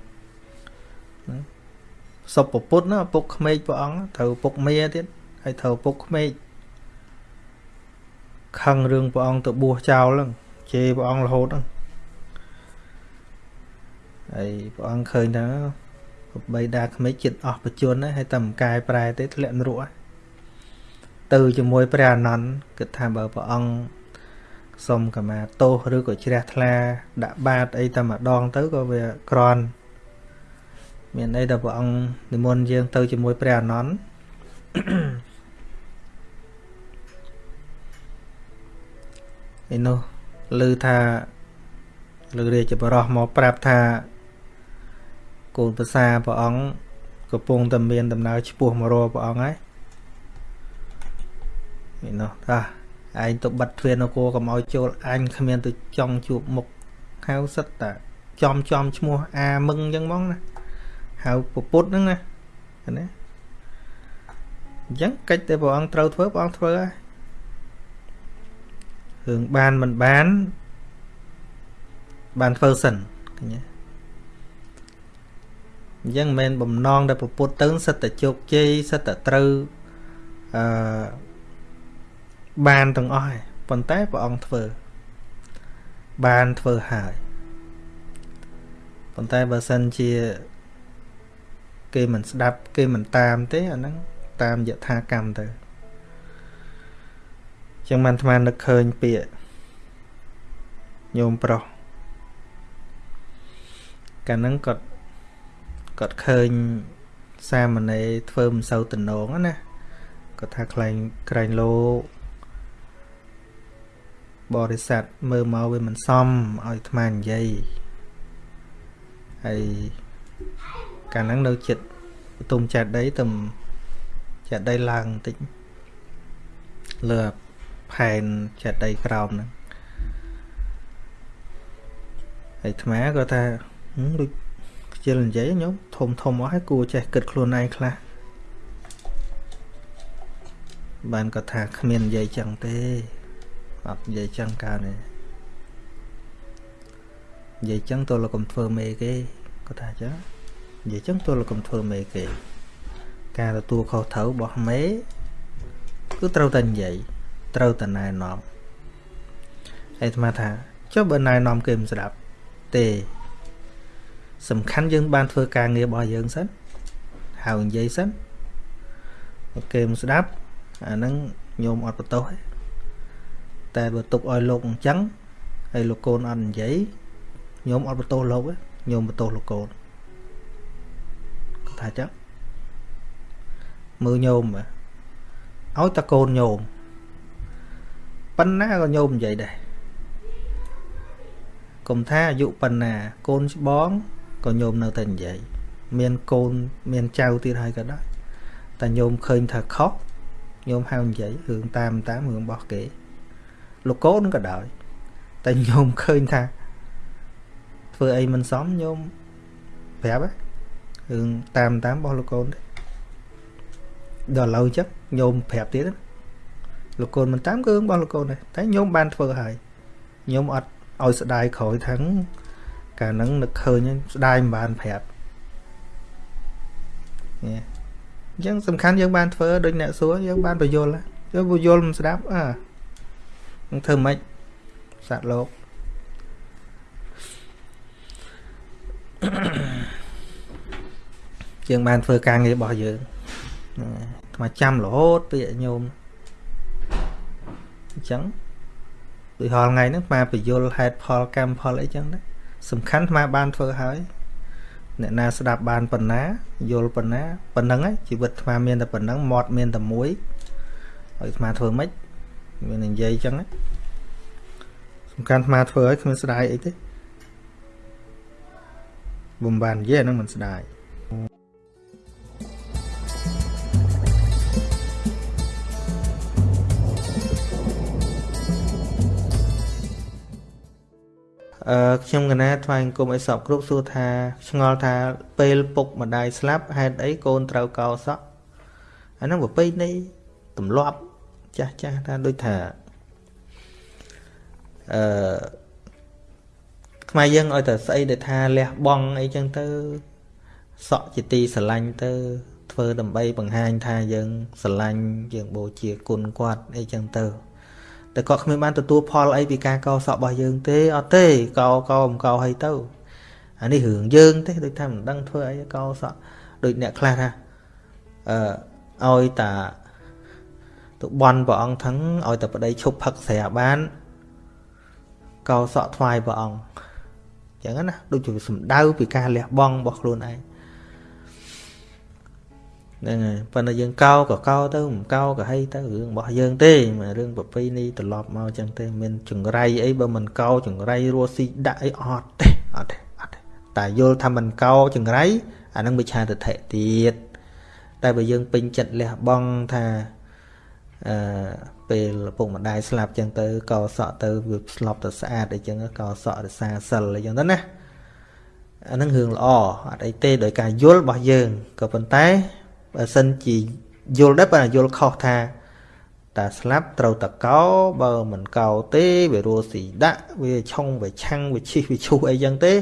សុបពពុតណាពុកក្មេកព្រះអង្គត្រូវពុកមាទៀតហើយត្រូវពុកក្មេកខឹងរឿងព្រះអង្គទៅបួសចោលហ្នឹងជេរព្រះអង្គរហូតហ្នឹងហើយព្រះអង្គឃើញថាបីដាក្មេកចិត្តអស់បជនហើយតែមិនកែប្រែទេធ្លាក់នរកទៅជាមួយព្រះអនន្តគិតថាបើព្រះអង្គសុំកម្មាទោសឬក៏ជ្រះថ្លាដាក់បាតអីតែម្ដងទៅក៏វាក្រន់ មានអីដល់ព្រះអង្គនិមន្តយើងទៅជាមួយព្រះអនន្តឯនោះឮថាលើរាជបរោះមកប្រាប់ថាកូនប្រសាព្រះអង្គកំពុងតែមានដំណើរឆ្ពោះមករកព្រះអង្គហើយនេះនោះថាឯងទៅបិទទ្វារនគរកុំឲ្យចូលអញគ្មានទៅចង់ជួបមុខហៅសិតតាចំចំឈ្មោះអាមឹងអញ្ចឹងហ្មងណា ហៅពពុតហ្នឹងណាណាអញ្ចឹងកិច្ចតែព្រះអង្គត្រូវធ្វើព្រះអង្គធ្វើហើយរឿងបានមិនបានបានធ្វើសិនឃើញទេអញ្ចឹងមិនមែនបំណងដែលពពុតទៅសិតតែជោគជ័យសិតតែត្រូវអឺបានទាំងអស់ហើយប៉ុន្តែព្រះអង្គធ្វើ បានធ្វើហើយប៉ុន្តែបើសិនជា គេមិនស្ដាប់ គេមិនតាមទេអាហ្នឹងតាមយថាកម្មទៅចឹងបានអាត្មានឹកឃើញពាក្យញោមប្រុសកាលហ្នឹងគាត់គាត់ឃើញសាមណេរធ្វើមិនសូវតំណងណាគាត់ថាខ្លែងក្រែងលោកបរិស័ទមើលមកវាមិនសមឲ្យអាត្មានិយាយហើយ កាលហ្នឹងនៅចិត្តបន្ទុំចាត់ដីទៅចាត់ដីឡើងបន្តិចលើផែនចាត់ដីក្រោមហ្នឹងហើយអាត្មាក៏ថាហឹមដូចខ្ជិលនិយាយញោមធំធំអស់ហើយគួរចេះគិតខ្លួនឯងខ្លះបានគាត់ថាគ្មាននិយាយចឹងទេអត់និយាយចឹងកើតទេនិយាយចឹងទោះលោកកុំធ្វើមេគេគាត់ថាចឹង និយាយចឹងទោះលោកកុំធ្វើមេគេ ការទទួលខុសត្រូវរបស់មេគឺត្រូវតែនិយាយត្រូវតែណែនាំហើយអាត្មាថាចុះបើណែនាំគេមិនស្ដាប់ទេ សំខាន់យើង បានធ្វើការងាររបស់យើងសិនហៅនិយាយសិនគេមិនស្ដាប់អាហ្នឹងញោមអត់បន្ទោសទេតែបើទុកឲ្យលោកអញ្ចឹងហើយលោកកូនអត់និយាយញោមអត់បន្ទោសលោកទេញោមបន្ទោសលោកកូនគាត់ ថាចឹងមើលញោមឲ្យតកូនញោមប៉ុណ្ណាក៏ញោមនិយាយដែរកុំថាអាយុប៉ុណ្ណា កូនច្បងក៏ញោមនៅតែនិយាយមានកូនមានចៅទៀតហើយក៏ដោយតែញោមឃើញថាខុសញោមហៅនិយាយរឿងតាមតាមរឿងរបស់គេ លោកកូនក៏ដោយតែញោមឃើញថាធ្វើអីមិនសមញោមប្រាប់ រឿងតាមតាមរបស់លោកកូនទេដល់ឡូវចឹងញោមប្រាប់ទៀតលោកកូនមិនតាមគឺរឿងរបស់លោកកូនដែរតែញោមបានធ្វើហើយញោមអត់ឲ្យស្ដាយក្រោយថាងកាលហ្នឹងនឹកឃើញស្ដាយមិនបានប្រាប់នេះអញ្ចឹងសំខាន់យើងបានធ្វើដូចអ្នកសួរយើងបានបញ្យល់យើងបញ្យល់មិនស្ដាប់អើនឹងធ្វើម៉េចសត្វលោក យើងបានធ្វើការងាររបស់យើងថ្មចាំរហូតពីញោមអញ្ចឹងដូចហល់ថ្ងៃហ្នឹងថ្មបញ្យល់ហេតុផលកម្មផលអីចឹងដែរសំខាន់ថ្មបានធ្វើហើយអ្នកណាស្ដាប់បានប៉ុណ្ណាយល់ប៉ុណ្ណាប៉ុណ្ណឹងឯងជីវិតថ្មមានតែប៉ុណ្ណឹងមាត់មានតែមួយហើយថ្មធ្វើម៉េចមាននិយាយចឹងសំខាន់ថ្មធ្វើឲ្យគ្មានស្ដាយអីទេបំបាននិយាយហ្នឹងមិនស្ដាយ ខ្ញុំកណាថ្វាយអង្គមឲ្យសពគ្រប់សួរថាឆ្ងល់ថាពេលពុកម្ដាយស្លាប់ហេតុអីកូនត្រូវកោសក់អាហ្នឹងប្រពៃណីទម្លាប់ចាស់ចាស់ថាដូចថាអឺខ្មែរយើងឲ្យតែស្អីដែលថាលះបង់អីចឹងទៅសក់ជាទីស្រឡាញ់ទៅ ធ្វើដើម្បីបង្ហាញថាយើងស្រឡាញ់យើងបូជាគុណគាត់អីចឹងទៅ តែគាត់គ្មានបានទទួលផលអីពីការកោសក់របស់យើងទេអត់ទេកោកោមិនកោឲ្យទៅអានេះរឿងយើងទេដូចថាមិនដឹងធ្វើអីកោសក់ដូចអ្នកខ្លះថាអឺឲ្យតាទៅបន់ព្រះអង្គថឹងឲ្យតែប្តីឈប់ផឹកស្រាបានកោសក់ថ្វាយព្រះអង្គចឹងណាដូចជាសំដៅពីការលះបង់របស់ខ្លួនឯង ហ្នឹងហើយប៉ុន្តែយើងកោក៏កោទៅមិនកោក៏ហីទៅរឿងរបស់យើងទេមិនរឿងប្រពៃណីត្រឡប់មកចឹងទេមានចង្រៃអីបើមិនកោចង្រៃរស់ស៊ីដាក់អីអត់ទេអត់ទេអត់ទេតែយល់ថាមិនកោចង្រៃអានឹងវិឆាទិដ្ឋិទៀតតែបើយើងពេញចិត្តលះបង់ថាអឺពេលឪពុកម្ដាយស្លាប់ចឹងទៅកោសក់ទៅវាស្លប់ទៅស្អាតអីចឹងកោសក់រសាសិលអីចឹងទៅណាអានឹងរឿងល្អអត់អីទេដោយការយល់របស់យើងក៏ប៉ុន្តែ បើសិនជាយល់ដែរបើយល់ខុសថាតាស្លាប់ត្រូវតកោបើមិនកោទេវារស់ស៊ីដាក់វាឆុងវាឆាំងវាឈិះវាឈូសអីចឹងទេ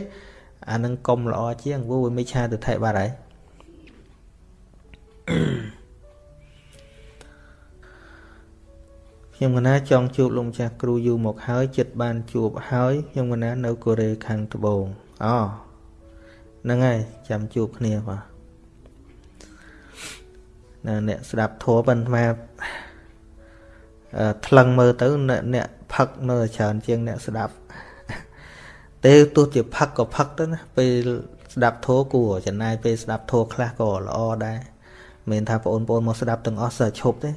អានឹងកុំល្អជាងព្រោះវាមិនឆាទៅថែបាត់ហើយខ្ញុំកណាចង់ជួបលោកម្ចាស់គ្រូយូរមកហើយចិត្តបានជួបហើយខ្ញុំកណានៅកូរ៉េខាងត្បូងអូហ្នឹងហើយចាំជួបគ្នាបាទ ណាអ្នកស្ដាប់ធัวប៉ុន្តែថ្លឹងមើលទៅអ្នកផឹកនៅច្រើនជាងអ្នកស្ដាប់ទេទោះជាផឹកក៏ផឹកទៅណាពេលស្ដាប់ធัวគួរចំណាយពេលស្ដាប់ធัวខ្លះក៏ល្អដែរមិនថាបងប្អូនមកស្ដាប់ទាំងអស់សើឈប់ទេ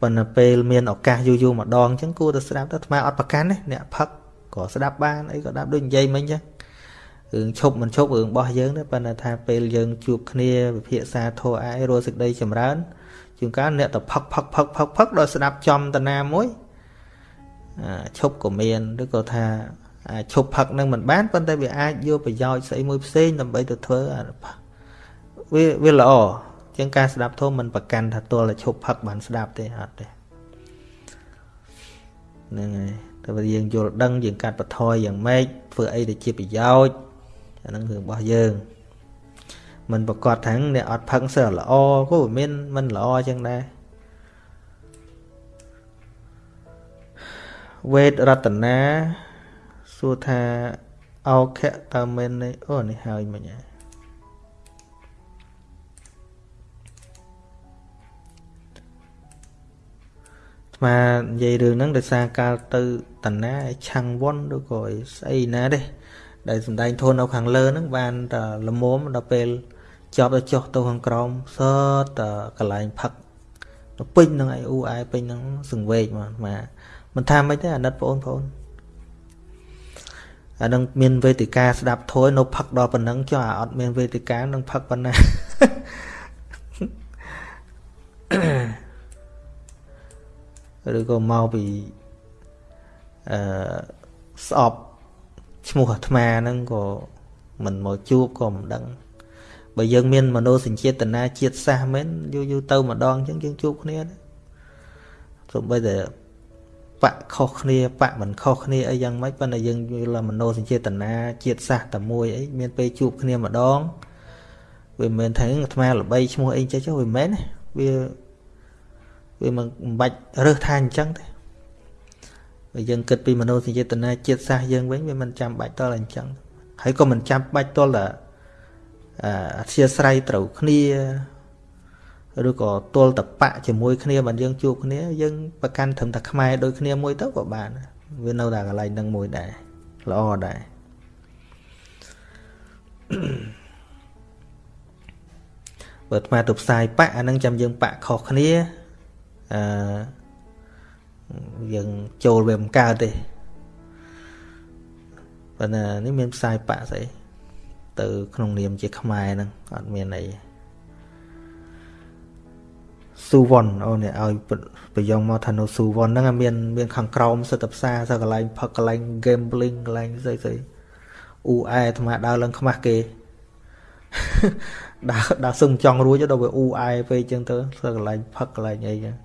ប៉ុន្តែពេលមានឱកាសយូរយូរម្ដងអញ្ចឹងគួរតែស្ដាប់ទៅអាត្មាអត់ប្រកាន់ទេអ្នកផឹកក៏ស្ដាប់បានអីក៏ដាប់ដូចនិយាយមិញអញ្ចឹង រឿងឈប់មិនឈប់រឿងរបស់យើងទេប៉ុន្តែថាពេលយើងជួបគ្នាវិភាសាធោះអាយរស់សេចក្តីចម្រើនជួនកាលអ្នកទៅផឹកផឹកផឹកផឹកផឹកដល់ស្ដាប់ចំតាណាមួយឈប់ក៏មានឬក៏ថាអាចឈប់ផឹកនឹងមិនបានប៉ុន្តែវាអាចយកប្រយោជន៍ស្អីមួយផ្សេងដើម្បីទៅធ្វើអាវាវាល្អជាងការស្ដាប់ធម៌មិនប្រកាន់ថាទល់តែឈប់ផឹកបានស្ដាប់ទេអត់ទេហ្នឹងហើយតែបើយើងយល់ដឹងយើងកាត់បន្ថយយ៉ាងម៉េចធ្វើអីដែលជាប្រយោជន៍ អាហ្នឹងរឿងរបស់យើងមិនប្រកាសថាអ្នកអត់ផឹកសើល្អក៏មានមិនល្អចឹងដែរវេទរតនាសួរថាអោខៈតើមែននេះអូនេះហើយមិញហើយស្មានិយាយរឿងហ្នឹងដោយសារកាលទៅតណាឆាំងវ៉ុនឬក៏ស្អីណាទេ ដែលសំដែងធននៅខាងលើហ្នឹងបានតែលមមដល់ពេលចប់ទៅចុះទៅខាងក្រោមសតតែកន្លែងផឹកទៅពេញនឹងឯអ៊ូអែពេញនឹងសង្វេកមកមកមិនថាមិនទេអាណិតបងប្អូនអានឹងមានវេទិកាស្ដាប់ធួយនៅផឹកដល់ប៉ុណ្ណឹងចុះអាអត់មានវេទិកានឹងផឹកប៉ុណ្ណាឬក៏មកពីអឺស្អប់ ឈ្មោះអាត្មាហ្នឹងក៏មិនមកជួបក៏មិនដឹងបើយើងមានមនោសញ្ចេតនាជាតិសាសមែនយូរយូរទៅម្ដងអញ្ចឹងយើងជួបគ្នាសូម្បីតែបកខុសគ្នាបកមិនខុសគ្នាអីយ៉ាងម៉េចប៉ុន្តែយើងយល់មនោសញ្ចេតនាជាតិសាសតែមួយអីមានពេលជួបគ្នាម្ដងវាមិនមែនថាអាត្មាល្បីឈ្មោះអីចេះចុះវាមិនមែនវាវាមិនបាច់រើសថាអញ្ចឹងទេ បើយើងគិតពីមโนសញ្ចេតនាជាតិសាសយើងវិញវាមិនចាំបាច់តល់អញ្ចឹងហើយក៏មិនចាំបាច់តល់តែអធិស្ឋ័យត្រូវគ្នាឬក៏ទល់តបៈជាមួយគ្នាបានយើងជួបគ្នាយើងប្រកាន់ត្រឹមតែខ្មែរដូចគ្នាមួយទៅក៏បានវានៅតែកន្លែងនឹងមួយដែរល្អដែរបើអាត្មាទៅផ្សាយបៈអានឹងចាំយើងបៈខុសគ្នាអឺ យើងចូលវាមិនកើតទេប៉ុន្តែនេះមានផ្សាយបៈស្អីទៅក្នុងនាមជាខ្មែរហ្នឹងអត់មានអីស៊ូវ៉ុនអូនេះឲ្យប្រយងមកថានៅស៊ូវ៉ុនហ្នឹងមានមានខាងក្រោមសិតផ្សារសិតកន្លែងផឹកកន្លែង gambling កន្លែងស្អីស្អីអ៊ូអែអាត្មាដើរឡើងខ្មាស់គេដើរដើរសឹងចង់រួចដល់វាអ៊ូអែពេកអញ្ចឹងទៅសិតកន្លែងផឹកកន្លែងអីអញ្ចឹង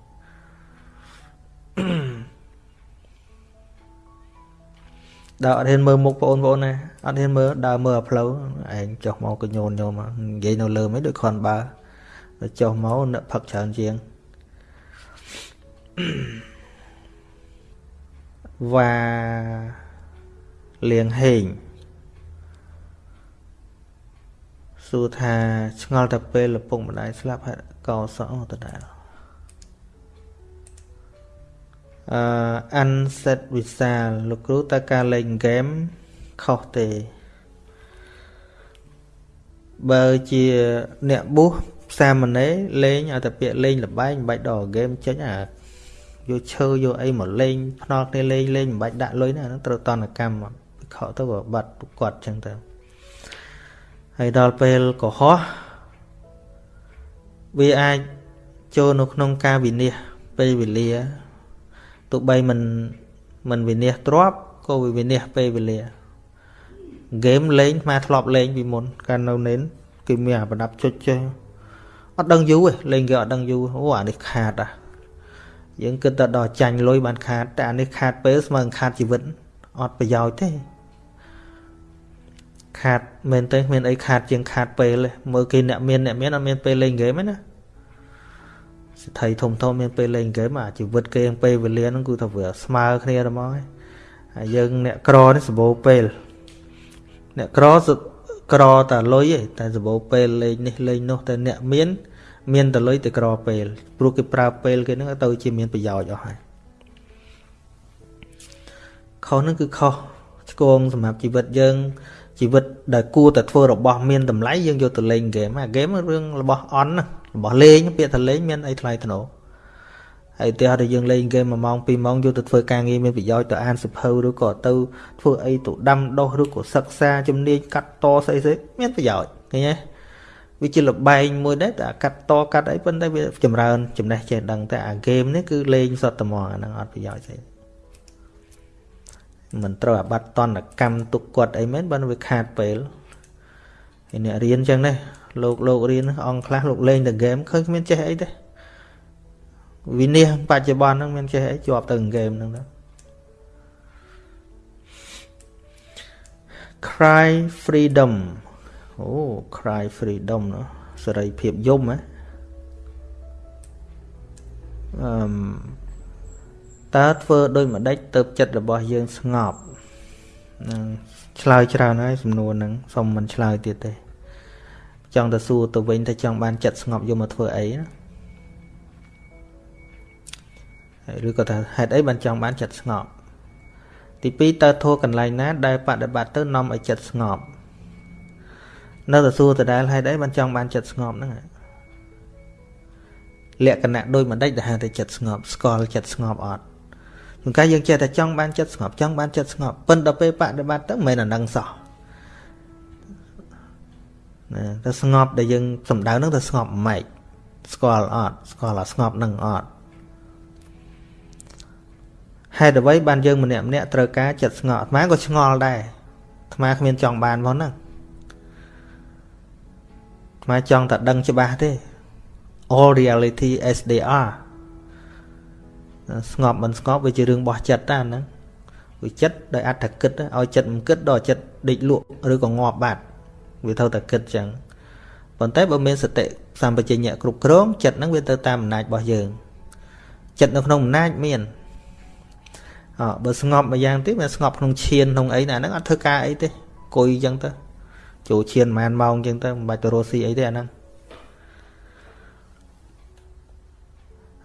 ដើរអត់ហ៊ានមើលមុខបងប្អូនណាអត់ហ៊ានមើលដើរមើលអាផ្លូវឯងចុះមកក៏ញូនញោមនិយាយនៅលើមិនដូចខនបើចុះមកនឹកផឹកច្រើនជាងវ៉ាលៀងហេងសួរថាឆ្ងល់តែពេលឪពុកម្ដាយស្លាប់ហើយកោសអតដែរ អឺអានសេតវិសាលលោកគ្រូតើការលេងហ្គេមខុសទេ បើជាអ្នកបុះសាមណេរលេងឲ្យតែពាក្យលេងលបែងមិនបាច់ដល់ហ្គេមចេញអាយកឈើយកអីមកលេងភ្នល់គ្នាលេងលេងមិនបាច់ដាក់លុយណាហ្នឹងត្រូវតនកម្មវិខទៅបាត់គាត់ចឹងទៅហើយដល់ពេលកុហកវាអាចចូលនៅក្នុងការវិនិច្ឆ័យពេលវេលា ទោះបីមិនមិនវិនិច្ឆ័យទ្របក៏វាវិនិច្ឆ័យពេលវេលាហ្គេមលេងមកធ្លាប់លេងពីមុនកាលនៅនេនគេមានអាប្រដាប់ចុចចេះអត់ដឹងយូរទេលេងគេអត់ដឹងយូរអូអានេះខាតអាយើងគិតតែដល់ចាញ់លុយបានខាតតែអានេះខាតពេលស្មើនឹងខាតជីវិតអត់ប្រយោជន៍ទេខាតមែនទេមានអីខាតជាងខាតពេលទេមើលគេអ្នកមានអ្នកមានអត់មានពេលលេងហ្គេមទេណា សិទ្ធិធំធំមានពេលលេងហ្គេមអាជីវិតគេពេលវេលាហ្នឹងគឺថាវាស្មើគ្នាទៅមកហើយយើងអ្នកក្រនេះសម្បូរពេលអ្នកក្រក្រតែលុយឯងតែសម្បូរពេលលេងនេះលេងនោះតែអ្នកមាន មានតែលុយតែក្រពេលព្រោះគេប្រើពេលគេហ្នឹងទៅជាមានប្រយោជន៍អស់ហើយខុសហ្នឹងគឺខុសឆ្គងសម្រាប់ជីវិតយើង ជីវិតដែលគួរតែធ្វើរបស់មានតម្លៃយើងយកទៅលេងហ្គេមអាហ្គេមរឿងរបស់អន់របស់លេងពាក្យថាលេងមានអីថ្លៃថ្នូរហើយទីហោះយើងលេងហ្គេម1ម៉ោង2ម៉ោងយកទៅធ្វើការងារមានប្រយោជន៍ទៅអានសិភៅឬក៏ទៅធ្វើអីទៅដាំដុះឬក៏សិក្សាជំនាញកាត់តស្អីស្អីមានប្រយោជន៍ឃើញទេវាជាលបែងមួយដែរតែកាត់តកាត់អីប៉ុន្តែវាចម្រើនចំណេះចេះដឹងតែអាហ្គេមនេះគឺលេងសតត្មងអាហ្នឹងអត់ប្រយោជន៍ស្អី មិនត្រូវអាបត្តិតនកម្មទុកគាត់អីមែនបើវាខាតពេលហើយអ្នករៀនចឹងណាលោកលោករៀនអង្គខ្លះលោកលេងតែហ្គេមឃើញគ្មានចេះអីទេវិនិច្ឆ័យបច្ចុប្បន្នហ្នឹងមានចេះអីជាប់ទៅហ្គេមហ្នឹងទៅ cry freedom អូ cry freedom ណាសេរីភាពយំហ៎អឺម តើធ្វើដូចម្ដេចទៅចិត្តរបស់យើងស្ងប់នឹងឆ្លើយច្រើនហើយសំណួរហ្នឹងសុំមិនឆ្លើយទៀតទេចង់ទៅសួរទៅវិញថាចង់បានចិត្តស្ងប់យកមកធ្វើអីណាឬក៏ថាហេតុអីបានចង់បានចិត្តស្ងប់ទី2តើធัวកន្លែងណា ដែលបដិបត្តិទៅនាំឲ្យចិត្តស្ងប់នៅតែសួរដដែលហេតុអីបានចង់បានចិត្តស្ងប់ហ្នឹងលក្ខណៈដូចមិនដេចទៅហៅតែចិត្តស្ងប់ស្គាល់ចិត្តស្ងប់អត់ ជួនកាលយើងចេះតែចង់បានចិត្តស្ងប់ចង់បានចិត្តស្ងប់ប៉ុន្តែពេលបដិបត្តិទៅមិនមែនអានឹងសោះណាតែស្ងប់ដែលយើងសំដៅហ្នឹងទៅស្ងប់ម៉េចស្គាល់អត់ស្គាល់អាស្ងប់នឹងអត់ហេតុអ្វីបានយើងម្នាក់ម្នាក់ត្រូវការចិត្តស្ងប់អាត្មាក៏ឆ្ងល់ដែរអាត្មាគ្មានចង់បានផងហ្នឹងអាត្មាចង់តែដឹងច្បាស់ទេ all reality as they are ស្ងប់មិនស្ងប់វាជារឿងរបស់ចិត្តតាហ្នឹងវាចិត្តដោយអត្តគិតឲ្យចិត្តមិនគិតដល់ចិត្តដេកលក់ឬក៏ងាប់បាត់វាត្រូវតែគិតចឹងប៉ុន្តែបើមានសតិសម្បជញ្ញៈគ្រប់គ្រងចិត្តហ្នឹងវាទៅតាមអំណាចរបស់យើងចិត្តនៅក្នុងអំណាចមានអើបើស្ងប់មួយយ៉ាងទៀតវាស្ងប់ក្នុងឈានក្នុងអីណាហ្នឹងអត់ធ្វើការអីទេគួយចឹងទៅចូលឈានប្រហែលម៉ោងចឹងទៅមិនបាច់ទៅរស់ស៊ីអីទេអាហ្នឹង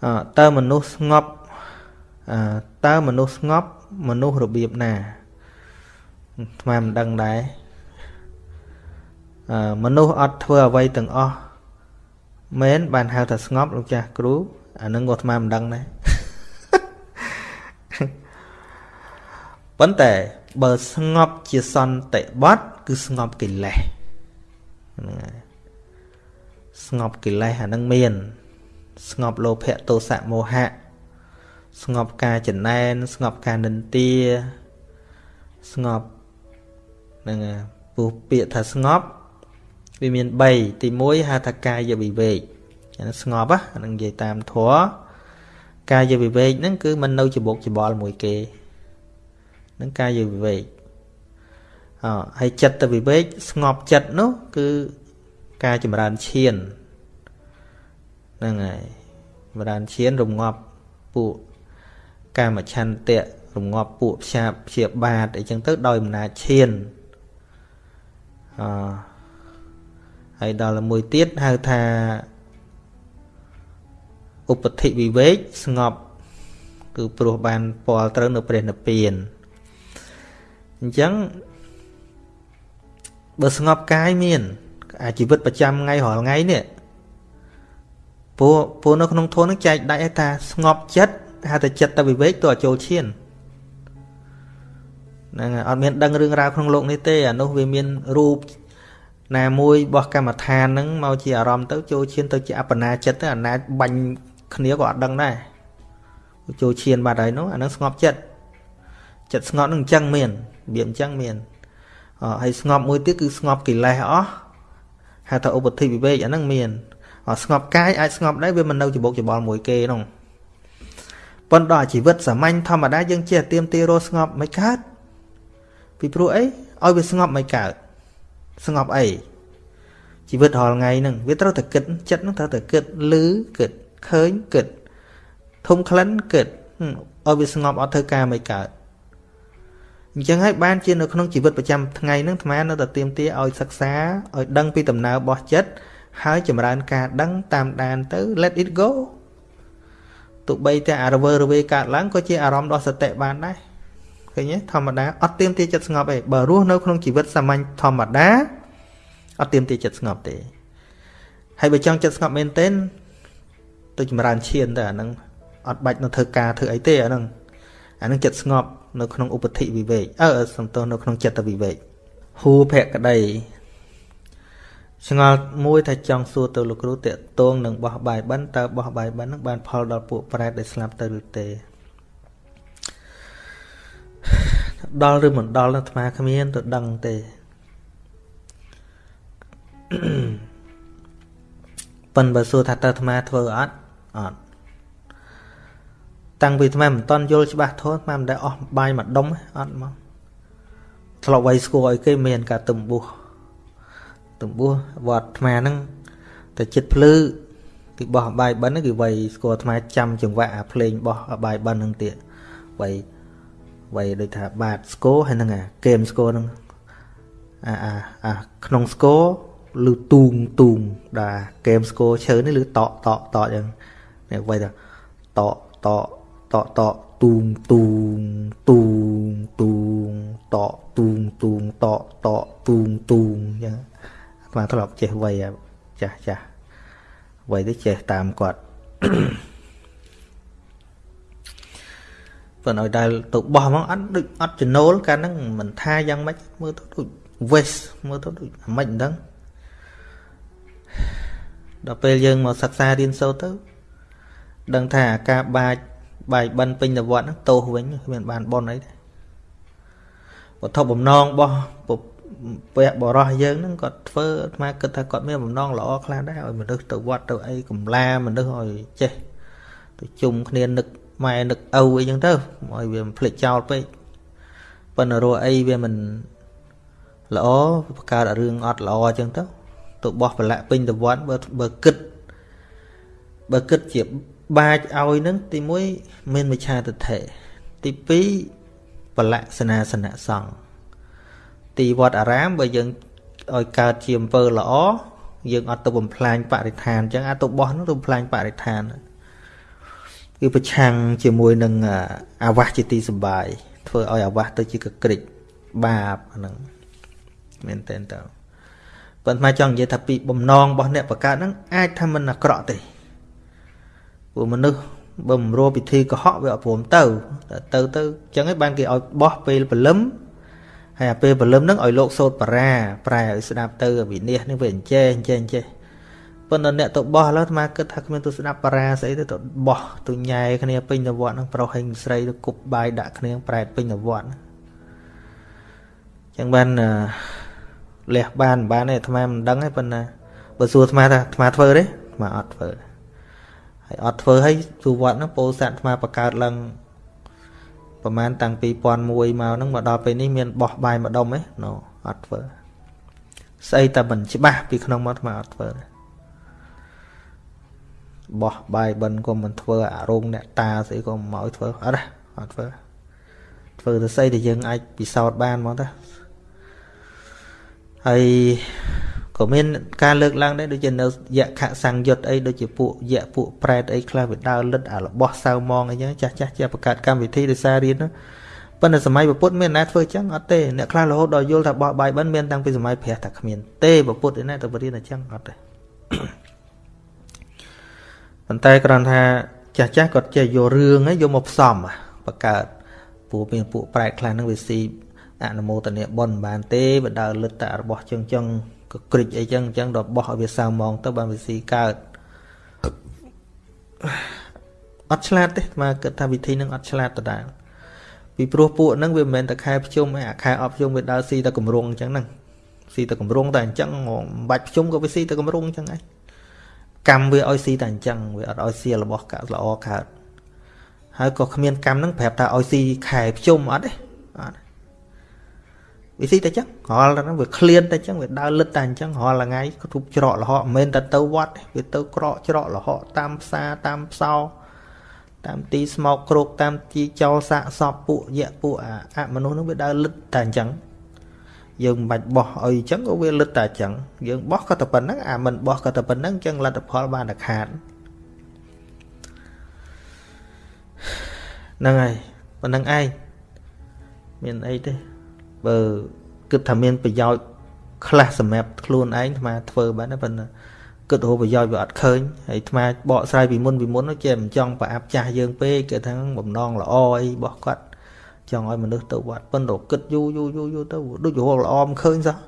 អើតើមនុស្សស្ងប់អឺ តើមនុស្សស្ងប់មនុស្សរបៀបណាថ្មមិនដឹងដែរអឺមនុស្សអត់ធ្វើអ្វីទាំងអស់មែនបានហៅថាស្ងប់លោកចាស់គ្រូអានឹងក៏ថ្មមិនដឹងដែរប៉ុន្តែបើស្ងប់ជាសន្តិបត្តិគឺស្ងប់កិលេសហ្នឹងហើយស្ងប់កិលេសអានឹងមាន ស្ងប់លោភៈទោសៈមោហៈ ស្ងប់ការចំណែនស្ងប់ការនិន្ទាស្ងប់ហ្នឹងពោះពាក្យថាស្ងប់វាមាន3ទី1ហៅថាកាយវិវេកអាស្ងប់ហ្នឹងនិយាយតាមធម៌កាយវិវេកហ្នឹងគឺមិននៅច្បុកច្បល់មួយគេហ្នឹងកាយវិវេកអហើយចិត្តវិវេកស្ងប់ចិត្តនោះគឺការចម្រើនឈានហ្នឹងហើយចម្រើនឈានរងាប់ពួក កាមឆន្ទៈរងាប់ពួកផ្សាបព្យាបាទអីចឹងទៅដោយអំណាចឈានអហើយដល់មួយទៀតហៅថាឧបតិវិវេកស្ងប់គឺព្រោះបានពាល់ត្រូវនៅព្រះនិព្វានអញ្ចឹងបើស្ងប់កាយមានអាជីវិតប្រចាំថ្ងៃរាល់ថ្ងៃនេះពួកពួកនៅក្នុងធម៌នឹងចែកដាច់ឲ្យថាស្ងប់ចិត្ត ហៅតែចិត្តទៅវិវេកទៅឲ្យចូលឈានហ្នឹងហើយអត់មានដឹងរឿងរ៉ាវក្នុងโลกនេះទេអានោះវាមានរូបណាមួយរបស់កម្មដ្ឋានហ្នឹងមកជាអារម្មណ៍ទៅចូលឈានទៅជាអបណាចិត្តទៅអាណាចបាញ់គ្នាក៏អត់ដឹងដែរចូលឈានបាត់ហើយនោះអានឹងស្ងប់ចិត្តចិត្តស្ងប់នឹងអញ្ចឹងមានរបៀបអញ្ចឹងមានហើយស្ងប់មួយទៀតគឺស្ងប់កិលេសអស់ហៅថាឧបធិវិវេកអានឹងមានស្ងប់កាយអាចស្ងប់ដែរវាមិននៅច្បុកច្បល់មួយគេនោះ ប៉ុន្តែជីវិតសាមញ្ញធម្មតាយើងចេះទៀមទីរស់ស្ងប់មិនកើតពីព្រោះអីឲ្យវាស្ងប់មិនកើតស្ងប់អីជីវិតរាល់ថ្ងៃហ្នឹងវាត្រូវតែគិតចិត្តហ្នឹងត្រូវតែគិតឮគិតឃើញគិតធំក្លិនគិតឲ្យវាស្ងប់អត់ធ្វើការមិនកើតអញ្ចឹងហើយបានជានៅក្នុងជីវិតប្រចាំថ្ងៃហ្នឹងអាត្មានៅតែទៀមទាឲ្យសិក្សាឲ្យដឹងពីដំណើររបស់ចិត្តហើយចម្រើនការដឹងតាមដានទៅ let it go ទោះបីតែអារវើរវេកើតឡើងក៏ជាអារម្មណ៍ដ៏សតិបានដែរឃើញទេធម្មតាអត់ទៀមទាចិត្តស្ងប់ទេបើរស់នៅក្នុងជីវិតសាមញ្ញធម្មតាអត់ទៀមទាចិត្តស្ងប់ទេហើយបើចង់ចិត្តស្ងប់មែនទែនទៅចម្រើនឈានទៅអាហ្នឹងអត់បាច់នៅធ្វើការធ្វើអីទេអាហ្នឹងអាហ្នឹងចិត្តស្ងប់នៅក្នុងឧបតិវិវេកអឺសំទោសនៅក្នុងចិត្តវិវេកហួភក្តី ឆ្ងល់មួយថាចង់សួរទៅលោកគ្រូតេតងនឹងបោះបាយបិណ្ឌតើបោះបាយបិណ្ឌនឹងបានផលដល់ពួកប្រែតដែលស្លាប់ទៅឬទេដល់ឬមិនដល់អាត្មាគ្មានទៅដឹងទេប៉ិនបើសួរថាតើអាត្មាធ្វើអត់អត់តាំងពីអាត្មាមិនតន់យល់ច្បាស់ធម៌អាត្មាមិនដែលអស់បាយមួយដុំទេអត់មកធ្លាប់ໄວស្គាល់ឲ្យគេមានការទំបោះ តំបួសវត្តអាត្មាហ្នឹងតែចិត្តភ្លឺគេបោះអបាយបិណ្ឌហ្នឹងគឺវៃស្គាល់អាត្មាចាំចង្វាក់អាភ្លេងបោះអបាយបិណ្ឌហ្នឹងទៀតវៃវៃដូចថាបាទស្គរហើយហ្នឹងអាហ្គេមស្គរហ្នឹងអាអាអាក្នុងស្គរលឺទូងទូងដែរហ្គេមស្គរឈើនេះលឺតកតកតកអញ្ចឹងនេះវៃថាតកតកតកតកទូងទូងទូងទូងតកទូងទូងតកតកទូងទូងអញ្ចឹង បាទធ្លាប់ចេះវ័យចាស់ចាស់វ័យទៅចេះតាមគាត់ប៉ុន្តែដល់ទៅបោះមកអត់ដូចអត់ចំណូលកាលហ្នឹងមិនថាយ៉ាងម៉េចមើលទៅដូច waste មើលទៅដូចអាម៉េចហ្នឹងដល់ពេលយើងមកសិក្សារៀនសូត្រទៅ ដឹងថាការបាចបាយបិណ្ឌពេញតវត្តហ្នឹងតោសវិញគ្មានបានប៉ុនអីទេវត្ថុបំណងរបស់ ពពៈបរោះយើងហ្នឹងគាត់ធ្វើអាត្មាគិតថាគាត់មានបំណងល្អខ្លះដែរឲ្យមនុស្សទៅវត្តទៅអីកំឡាមនុស្សឲ្យចេះទៅជុំគ្នានឹកម៉ែនឹកឪអីចឹងទៅឲ្យវាមិនភ្លេចចោលពេកប៉ុន្តែរស់អីវាមិនល្អបង្កើតរឿងអត់ល្អចឹងទៅទៅបោះប្រឡាក់ពេញទៅវត្តបើបើគិតបើគិតជាបាចឲ្យនឹងទី1មានមិឆាទិដ្ឋិទី2ប្រឡាក់សនាសនៈសង្ឃ ទីវត្តអារាមបើយើងឲ្យកើតជាអំពើល្អយើងអត់ទៅបំផ្លាញបរិស្ថានអញ្ចឹងអាចទៅបោះនោះទៅបំផ្លាញបរិស្ថានគឺប្រឆាំងជាមួយនឹងអាវាសជាទីសុបាយធ្វើឲ្យអាវាសទៅជាកក្រិចបាបហ្នឹងមែនតើតើប៉ុន្តែចង់និយាយថាពីបំណងរបស់អ្នកបង្កើតហ្នឹងអាចថាមិនអាក្រក់ទេព្រោះមនុស្សបើមិនរួពិធីកុហកវាអត់ព្រមទៅទៅទៅអញ្ចឹងឯងបានគេឲ្យបោះពេលព្រលឹម ហើយអាពេលព្រលឹមហ្នឹងឲ្យលោកសោតបារាប្រែឲ្យស្ដាប់ទៅវិនិច្ឆ័យនេះវាអញ្ចេះអញ្ចេះអញ្ចេះប៉ុន្តែអ្នកទៅបោះឡើយអាត្មាគិតថាគ្មានទៅស្ដាប់បារាស្អីទេទៅបោះទៅញ៉ែគ្នាពេញទៅវត្តហ្នឹងប្រុសហើយស្រីទៅគប់បាយដាក់គ្នាប្រែតពេញទៅវត្តអញ្ចឹងបានលះបានមិនបានទេអាត្មាមិនដឹងទេប៉ុន្តែបើសួរអាត្មាថាអាត្មាធ្វើទេអាត្មាអត់ធ្វើហើយអត់ធ្វើហើយទូវត្តហ្នឹងពោធិ៍សាត់អាត្មាបង្កើតឡើង ប្រហែលតាំងពី2001មកហ្នឹងមកដល់ពេលនេះមានបោះបាយម្ដុំទេណូអត់ធ្វើស្អីតែមិនច្បាស់ពីក្នុងមកអាត្មាអត់ធ្វើទេបោះបាយបិណ្ឌក៏មិនធ្វើអារោងអ្នកតាស្អីក៏មកឲ្យធ្វើអត់ទេអត់ធ្វើធ្វើទៅស្អីដែលយើងអាចពិសោធន៍បានមកតាហើយ ក៏មានការលើកឡើងដែរដូចជានៅយៈខសង្យុត្តអីដូចជាពួកយៈពួកប្រែតអីខ្លះវាដើរលិតអារបស់សៅមងអីចឹងចាស់ចាស់ជាបង្កើតកម្មវិធីដោយសាររៀនប៉ុន្តែសម័យពុទ្ធមានអ្នកធ្វើចឹងអត់ទេអ្នកខ្លះរហូតដល់យល់ថាបោះបាយបិណ្ឌមានតាំងពីសម័យព្រះតាគ្មានទេពុទ្ធឯណាទៅបរៀនអញ្ចឹងអត់ទេប៉ុន្តែគ្រាន់ថាចាស់ចាស់គាត់ចេះយករឿងហ្នឹងយកមកផ្សំបង្កើតពួកមានពួកប្រែតខ្លះហ្នឹងវាស៊ីអនុមោទនីបុណ្យបានទេវាដើរលិតតែរបស់ចឹងចឹង ក៏ក្រិចអីចឹងអញ្ចឹងដល់បោះឲ្យវាសៅម៉ងទៅបានវាស៊ីកើតអត់ឆ្លាតទេមកគិតថាវិធីហ្នឹងអត់ឆ្លាតដដែលពីព្រោះពួកហ្នឹងវាមិនមែនតែខែភ្ជុំឯអាខែអប់ភ្ជុំវាដើរស៊ីតែកម្រងអញ្ចឹងហ្នឹងស៊ីតែកម្រងតែអញ្ចឹងមិនបាច់ភ្ជុំក៏វាស៊ីតែកម្រងអញ្ចឹងឯងកម្មវាឲ្យស៊ីតែអញ្ចឹងវាអត់ឲ្យស៊ីរបស់កាល្អកើតហើយក៏គ្មានកម្មហ្នឹងប្រាប់ថាឲ្យស៊ីខែភ្ជុំអត់ទេអត់ វាស៊ីតែចឹងរាល់តែហ្នឹងវាឃ្លានតែចឹងវាដើរលឹតតែអញ្ចឹងរាល់ថ្ងៃក៏ទុបច្រកលហកមិនមែនតែទៅវត្តវាទៅក្រកច្រកលហកតាមផ្សារតាមផ្សោតាមទីស្មោកគ្រោកតាមទីចោលសាកសពពួកយៈពួកអមនុស្សហ្នឹងវាដើរលឹតតែអញ្ចឹងយើងមិនបាច់បោះឲ្យអញ្ចឹងក៏វាលឹតតែអញ្ចឹងយើងបោះក៏តែប៉ុណ្្នឹងអាមិនបោះក៏តែប៉ុណ្្នឹងអញ្ចឹងលទ្ធផលបានតែខាតហ្នឹងហើយប៉ុណ្្នឹងឯងមានអីទេ បើគិតថាមានប្រយោជន៍ខ្លះសម្រាប់ខ្លួនឯងអាត្មាធ្វើបានតែប៉ុន្តែគិតរកប្រយោជន៍វាអត់ឃើញហើយអាត្មាបកស្រាយពីមុនពីមុនចេះមិនចង់ប្រអាប់ចាស់យើងពេកគេថាបំណងល្អអីរបស់គាត់ចង់ឲ្យមនុស្សទៅវត្តប៉ុន្តែគិតយូរយូរយូរយូរទៅដូចរកល្អមិនឃើញសោះ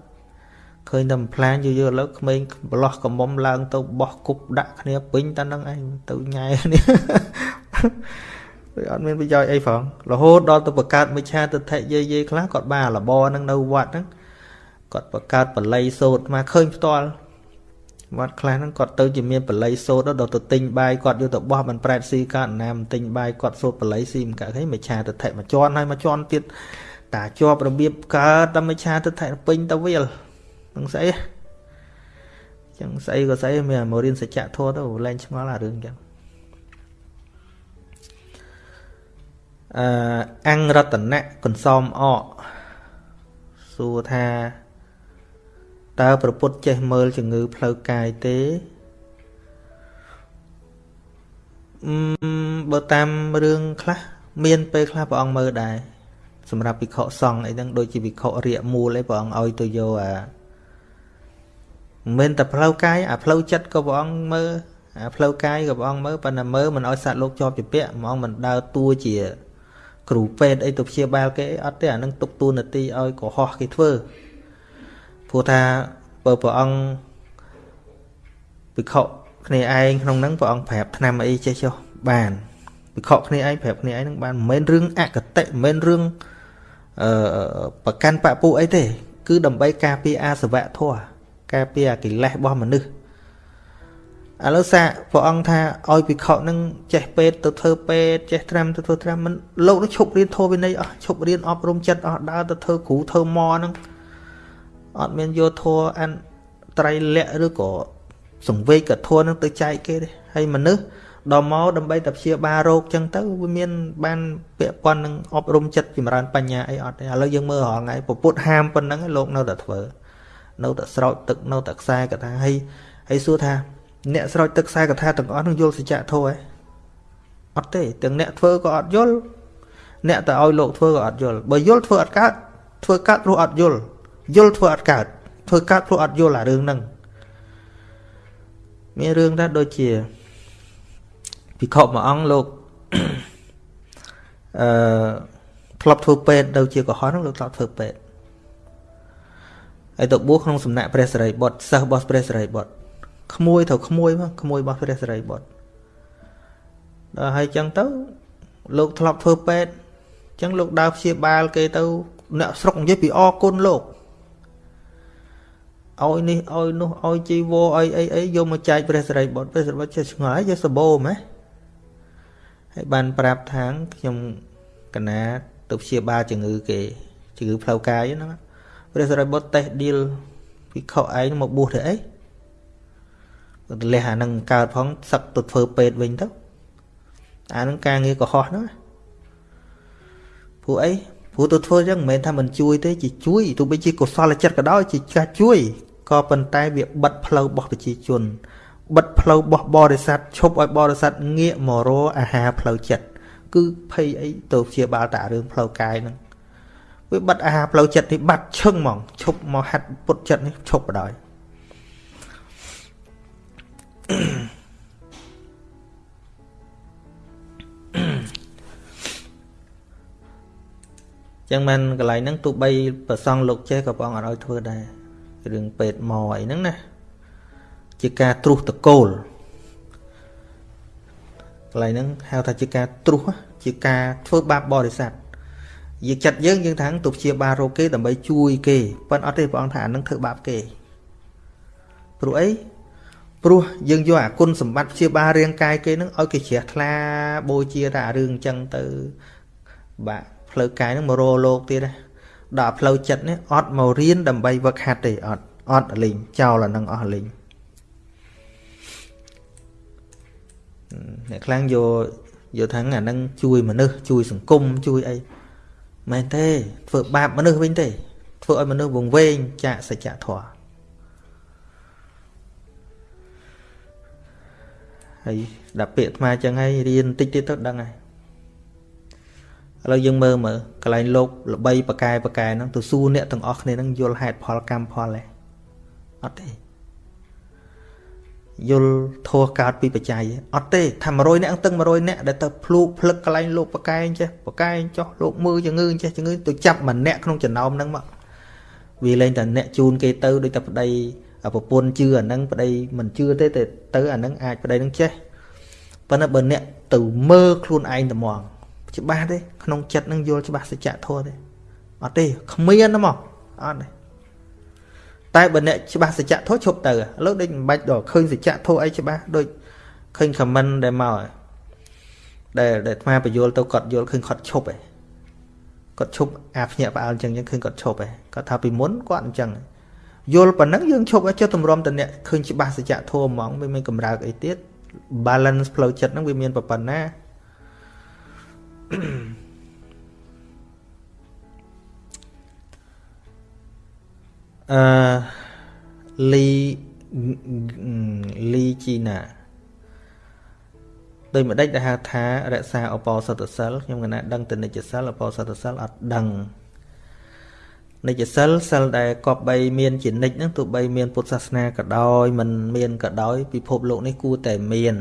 ឃើញតែផ្លាញយូរយូរឥឡូវក្មេងប្រឡោះកំមុំឡើងទៅបោះគប់ដាក់គ្នាពេញតែនឹងឯងទៅញ៉ែគ្នា វាអត់មានប្រយោជន៍អីផងរហូតដល់ទៅបង្កើតមិច្ឆាទិដ្ឋិយាយយាយខ្លះគាត់បានលបហ្នឹងនៅវត្តហ្នឹងគាត់បង្កើតបល័យសោតមកឃើញផ្ទាល់វត្តខ្លះហ្នឹងគាត់ទៅជាមានបល័យសោតដល់ទៅទិញបាយគាត់យកទៅបោះមិនប្រែតស៊ីកើតណាមទិញបាយគាត់សោតបល័យស៊ីមិនកើតឃើញមិច្ឆាទិដ្ឋិមួយជាន់ហើយមួយជាន់ទៀតតាជាប់របៀបកើតតែមិច្ឆាទិដ្ឋិពេញទៅវាលនឹងស្អីចឹងស្អីក៏ស្អីមានមករៀនសច្ចធម៌ទៅលែងឆ្ងល់អារឿងចឹង អឺអង្គរតនៈកន្សំអកសួរថាតើប្រពុតចេះមើលជំងឺផ្លូវកាយទេអឺបើតាមរឿងខ្លះមានពេលខ្លះព្រះអង្គមើលដែរសម្រាប់ភិក្ខុសង្ឃអីហ្នឹងដូចជាភិក្ខុរាកមូលអីព្រះអង្គឲ្យទៅយកអាមិនតែផ្លូវកាយអាផ្លូវចិត្តក៏ព្រះអង្គមើលអាផ្លូវកាយក៏ព្រះអង្គមើលប៉ុន្តែមើលមិនឲ្យសត្វលោកជាប់ជាពាក់ហ្មងមិនដើរតួជា គ្រូពេទ្យអីទៅព្យាបាលគេអត់ទេអានឹងទុកតួនាទីឲ្យកុហកគេធ្វើព្រោះថាបើព្រះអង្គវិខគ្នាឯងក្នុងហ្នឹងព្រះអង្គប្រាប់ឆ្នាំអីចេះចុះបានវិខគ្នាឯងប្រាប់គ្នាឯងហ្នឹងបានមិនមែនរឿងអកតេមិនមែនរឿងអឺប្រកាន់បពុអីទេ គឺដើម្បីការពារអាសវៈធម៌ការពារអាកិលេសរបស់មនុស្ស ឥឡូវសាកព្រះអង្គថាឲ្យភិក្ខុនឹងចេះពេទ្យទៅធ្វើពេទ្យចេះត្រាំទៅធ្វើត្រាំមិនលោកនឹងឈប់រៀនធម៌វិន័យអស់ឈប់រៀនអប់រំចិត្តអស់ដើរទៅធ្វើគ្រូធ្វើម៉ហ្នឹងអត់មានយកធម៌អានត្រៃលក្ខឬក៏សង្វេកធម៌នឹងទៅចែកគេទេហើយមនុស្សដល់មកដើម្បីតែព្យាបាលរោគចឹងទៅវាមានបានពាក់ព័ន្ធនឹងអប់រំចិត្តចម្រើនបញ្ញាអីអត់ទេឥឡូវយើងមើលរាល់ថ្ងៃពពុទ្ធហាមប៉ុណ្ណឹងលោកនៅតែធ្វើនៅតែស្រោចទឹកនៅតែខ្សែកថាហើយហើយសួរថា អ្នកស្រោចទឹកខ្សែកថាទាំងអស់នឹងយល់សច្ចធម៌ឯងអត់ទេទាំងអ្នកធ្វើក៏អត់យល់អ្នកតែឲ្យលោកធ្វើក៏អត់យល់បើយល់ធ្វើអត់កើតធ្វើកើតព្រោះអត់យល់យល់ធ្វើអត់កើតធ្វើកើតព្រោះអត់យល់អារឿងហ្នឹងមានរឿងដែរដូចជាភិក្ខុមួយអង្គលោកអឺធ្លាប់ធ្វើពេទ្យទៅជាកុហកហ្នឹងលោកធ្លាប់ធ្វើពេទ្យហើយទៅបួសក្នុងសំណាក់ព្រះសិរីបុត្រសិស្សរបស់ព្រះសិរីបុត្រ ក្មួយទៅក្មួយមកក្មួយរបស់ព្រះសិរីបុត្រដល់ហើយចឹងទៅលោកធ្លាប់ធ្វើពេទ្យចឹងលោកដើរព្យាបាលគេទៅអ្នកស្រុកនិយាយពីអគុណលោកឲ្យនេះឲ្យនោះឲ្យជីវរឲ្យអីអីយកមកចែកព្រះសិរីបុត្រព្រះសិរីបុត្រចេះឆ្ងល់យកសបោម៉េះហើយបានប្រាប់ថាងខ្ញុំកណាទៅព្យាបាលជំងឺគេជំងឺផ្លូវកាយហ្នឹងព្រះសិរីបុត្រតេះឌីលពីខុឯងមកបួសទៅអីទៅ លះអានឹងកើតផងសឹកទៅធ្វើពេទ្យវិញទៅអានឹងការងារកុហកហ្នឹងព្រោះអីព្រោះទៅធ្វើចឹងមិនមែនថាមិនជួយទេជាជួយទោះបីជាកុសលចិត្តក៏ដោយជាការជួយក៏ប៉ុន្តែវាបិទផ្លូវរបស់ប្រជាជនបិទផ្លូវរបស់បរិស័ទឈប់ឲ្យបរិស័ទងាកមករកអាហារផ្លូវចិត្តគឺភ័យអីទៅព្យាបាលតារឿងផ្លូវកាយហ្នឹងវាបិទអាហារផ្លូវចិត្តនេះបាត់ឈឹងហ្មងឈប់មកហាត់ពុតចិត្តនេះឈប់បដ ாய் ចឹងមិនកន្លែងហ្នឹងទោះបីប្រសងលោកចេះក៏ព្រះអង្គអត់ឲ្យធ្វើដែររឿងពេទ្យមកអីហ្នឹងណាជាការត្រុសតកូលកន្លែងហ្នឹងហៅថាជាការត្រុសជាការធ្វើបាបបរិស័ទយើងចិត្តយើងយើងថាទៅព្យាបាលរោគគេដើម្បីជួយគេប៉ុន្តែអត់ទេព្រះអង្គថាអានឹងធ្វើបាបគេព្រោះអី ព្រោះយើងយកអាគុណសម្បត្តិព្យាបាលរាងកាយគេនឹងឲ្យគេជ្រះថ្លាបូជាតែអារឿងអញ្ចឹងទៅ បាទផ្លូវកាយនឹងមករលោកទៀតណាដល់ផ្លូវចិត្តនេះអត់មករៀនដើម្បីវឹកហាត់ទេអត់អត់លេងចោលអានឹងអស់លេងអ្នកខ្លាំងយកយកថាអានឹងជួយមនុស្សជួយសង្គមជួយអីមែនទេធ្វើបាបមនុស្សវិញទេធ្វើឲ្យមនុស្សវង្វេងចាកសច្ចធម៌ ហើយដាក់ពាក្យអាត្មាចឹងហើយរៀនតិចទៀតទៅដឹងហើយឥឡូវយើងមើលមើលកន្លែងលោកល្បីបកែបកែហ្នឹងទៅសួរអ្នកទាំងអស់គ្នាហ្នឹងយល់ហេតុផលកម្មផលទេអត់ទេយល់ធัวកើតពីបច្ច័យអត់ទេថា100នាក់ទាំង100នាក់ដែលទៅភ្លូកភ្លឹកកន្លែងលោកបកែងចេះបកែងចោះលោកមើលជំងឺចេះជំងឺទៅចាប់ម្នាក់ក្នុងចំណោមហ្នឹងមកវាលែងតែអ្នកជូនគេទៅដូចតែប្តី ប្រពន្ធជឿអាហ្នឹងប្តីមិនជឿទេតែទៅអាហ្នឹងអាចប្តីនឹងចេះប៉ុន្តែបើអ្នកទៅមើលខ្លួនឯងត្មងច្បាស់ទេក្នុងចិត្តនឹងយល់ច្បាស់សច្ចធម៌ទេអត់ទេគ្មានហ្មងអត់ទេតែបើអ្នកច្បាស់សច្ចធម៌ឈប់ទៅឥឡូវដូចមិនបាច់ដល់ឃើញសច្ចធម៌អីច្បាស់ដូចឃើញខមមិនដែលមកដែលដែលអាត្មាបញ្យល់ទៅគាត់យល់ឃើញគាត់ឈប់ឯងគាត់ឈប់អាភ្ញាក់ផ្អើលអញ្ចឹងឃើញគាត់ឈប់ឯងគាត់ថាពីមុនគាត់អញ្ចឹង យល់ប៉ុណ្ណឹងយើងឈប់ឲ្យចុះតម្រាំតអ្នកឃើញច្បាស់សច្ចធម៌ហ្មងវាមានកម្រើកអីទៀត balance ផ្លូវចិត្តហ្នឹងវាមានប៉ុណ្ណាអឺលីលីជីណាដោយម្ដេចដែលហៅថារក្សាអបោសតសិលខ្ញុំកណាដឹងទៅនិច្ចសិលអបោសតសិលអត់ដឹង និច្ចសិលសិលដែលគប្បីមានជានិច្ចហ្នឹងទោះបីមានពុទ្ធសាសនាក៏ដោយមិនមានក៏ដោយពិភពលោកនេះគួរតែមាន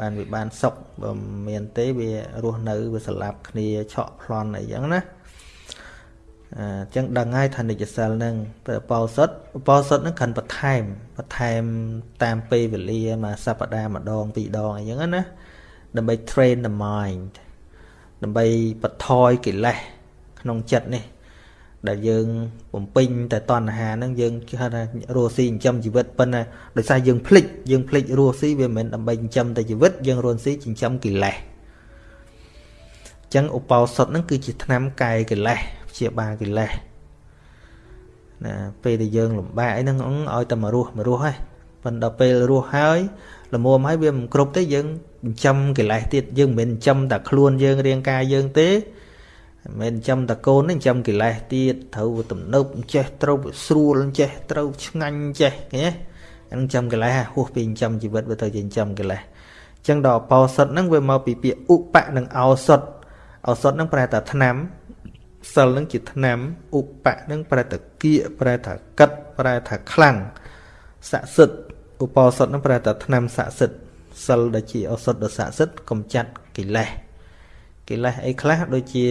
បានវាបានសុខបើមានទេវារស់នៅវាស្លាប់គ្នាឆក់ប្លន់អីចឹងណាអញ្ចឹងដឹងហើយថានិច្ចសិលហ្នឹងទៅបោសុតបោសុតហ្នឹងខាន់បន្ថែមបន្ថែមតាមពេលវេលាមួយសប្តាហ៍ម្ដងពីរដងអីចឹងណាដើម្បី train the mind ដើម្បីបន្ថយកិលេសក្នុងចិត្តនេះ ដែលយើងបំពេញតែតណ្ហាហ្នឹងយើងគេហៅថារស់ស៊ីចិញ្ចឹមជីវិតប៉ុន្តែដោយសារយើងភ្លេចយើងភ្លេចរស់ស៊ីវាមិនមែនដើម្បីចិញ្ចឹមតែជីវិតយើងរស់ស៊ីចិញ្ចឹមកិលេសអញ្ចឹងឧបោសថហ្នឹងគឺជាថ្នាំកាយកិលេសព្យាបាលកិលេសណាពេលដែលយើងលំបាកអីហ្នឹងឲ្យតែមករស់មករស់ហើយប៉ុន្តែពេលរស់ហើយល្មមហើយវាមិនគ្រប់ទេយើងចិញ្ចឹមកិលេសទៀតយើងមិនមែនចិញ្ចឹមតែខ្លួនយើងរាងកាយយើងទេ មិនមែនចិញ្ចឹមតកូនទេចិញ្ចឹមកិលេសទៀតត្រូវទំនើបចេះត្រូវស្រួលចេះត្រូវឆ្ងាញ់ចេះឃើញទេអានឹងចិញ្ចឹមកិលេសហួសពីចិញ្ចឹមជីវិតវាទៅជាចិញ្ចឹមកិលេសអញ្ចឹងដល់អបោសុតហ្នឹងវាមកពីពាក្យឧបៈនិងអោសុតអោសុតហ្នឹងប្រែថាថ្នាំសិលហ្នឹងជាថ្នាំឧបៈហ្នឹងប្រែថាគៀកប្រែថាកិតប្រែថាខ្លាំងស័ក្តិសិទ្ធឧបោសុតហ្នឹងប្រែថាថ្នាំស័ក្តិសិទ្ធសិលដែលជាឱសថដ៏ស័ក្តិសិទ្ធកំចាត់កិលេសកិលេសអីខ្លះដូចជា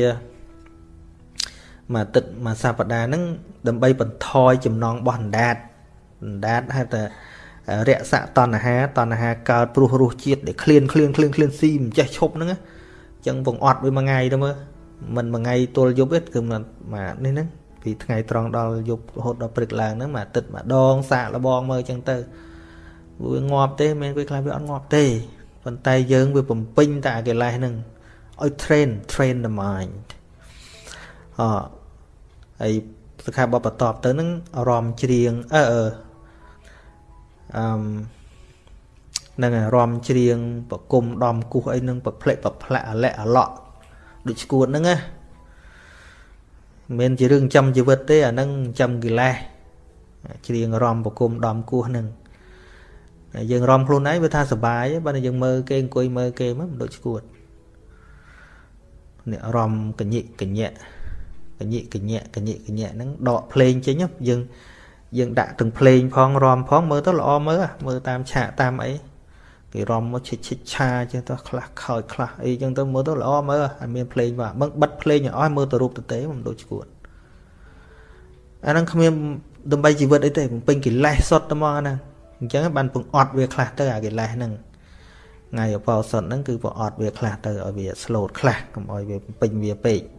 មួយអាទិត្យមួយសប្តាហ៍ហ្នឹងដើម្បីបន្ថយចំណងរបស់អណ្ដាតអណ្ដាតហៅថារយៈតណ្ហាតណ្ហាកើតព្រោះរសជាតិដែលឃ្លានឃ្លានឃ្លានឃ្លានស៊ីមិនចេះឈប់ហ្នឹងអញ្ចឹងបងអត់វាមួយថ្ងៃទៅមើលមិនមួយថ្ងៃទល់យប់ទេគឺមកនេះហ្នឹងពីថ្ងៃត្រង់ដល់យប់រហូតដល់ព្រឹកឡើងហ្នឹងមួយអាទិត្យម្ដងសាកលបងមើលអញ្ចឹងទៅវាងាប់ទេមិនវាខ្លះវាអត់ងាប់ទេប៉ុន្តែយើងវាបំពេញតែកិលេសហ្នឹងឲ្យ train train the mind អហើយសិក្ខាបទបន្ទាប់ទៅហ្នឹងអារម្មណ៍ច្រៀងអឺអឺអឺនឹងអារម្មណ៍ច្រៀងប្រគុំដំគោះអីនឹងប្រផ្លេចប្រផ្លាក់អាលែកអាឡក់ដូចស្គួតហ្នឹងណាមិនជារឿងចាំជីវិតទេអាហ្នឹងចាំកិលេសច្រៀងអារម្មណ៍ប្រគុំដំគោះហ្នឹងយើងរំខ្លួនឯងវាថាសុបាយបើយើងមើលគេអង្គុយមើលគេមកមិនដូចស្គួតនេះរំកញិកញ្ញៈ កញិកញ្ញៈកញិកញ្ញៈហ្នឹងដកភ្លេងចេញយើងយើងដាក់ទាំងភ្លេងផងរំផងមើលទៅល្អមើលមើលតាមឆាកតាមអីគេរំមកឈិចឈិចឆាចឹងទៅខ្លះខោចខ្លះអីចឹងទៅមើលទៅល្អមើលឲ្យមានភ្លេងបាទបឹងបិទភ្លេងឲ្យអស់មើលទៅរូបទៅទេមិនដូចស្គួតអាហ្នឹងគ្មានដើម្បីជីវិតអីទេបំពេញកិលេសសុទ្ធតែមកអាហ្នឹងអញ្ចឹងបានពងអត់វាខ្លះទៅអាកិលេសហ្នឹងថ្ងៃអបោសុតហ្នឹងគឺពងអត់វាខ្លះទៅឲ្យវា slot ខ្លះកុំឲ្យវាពេញវាពេកអ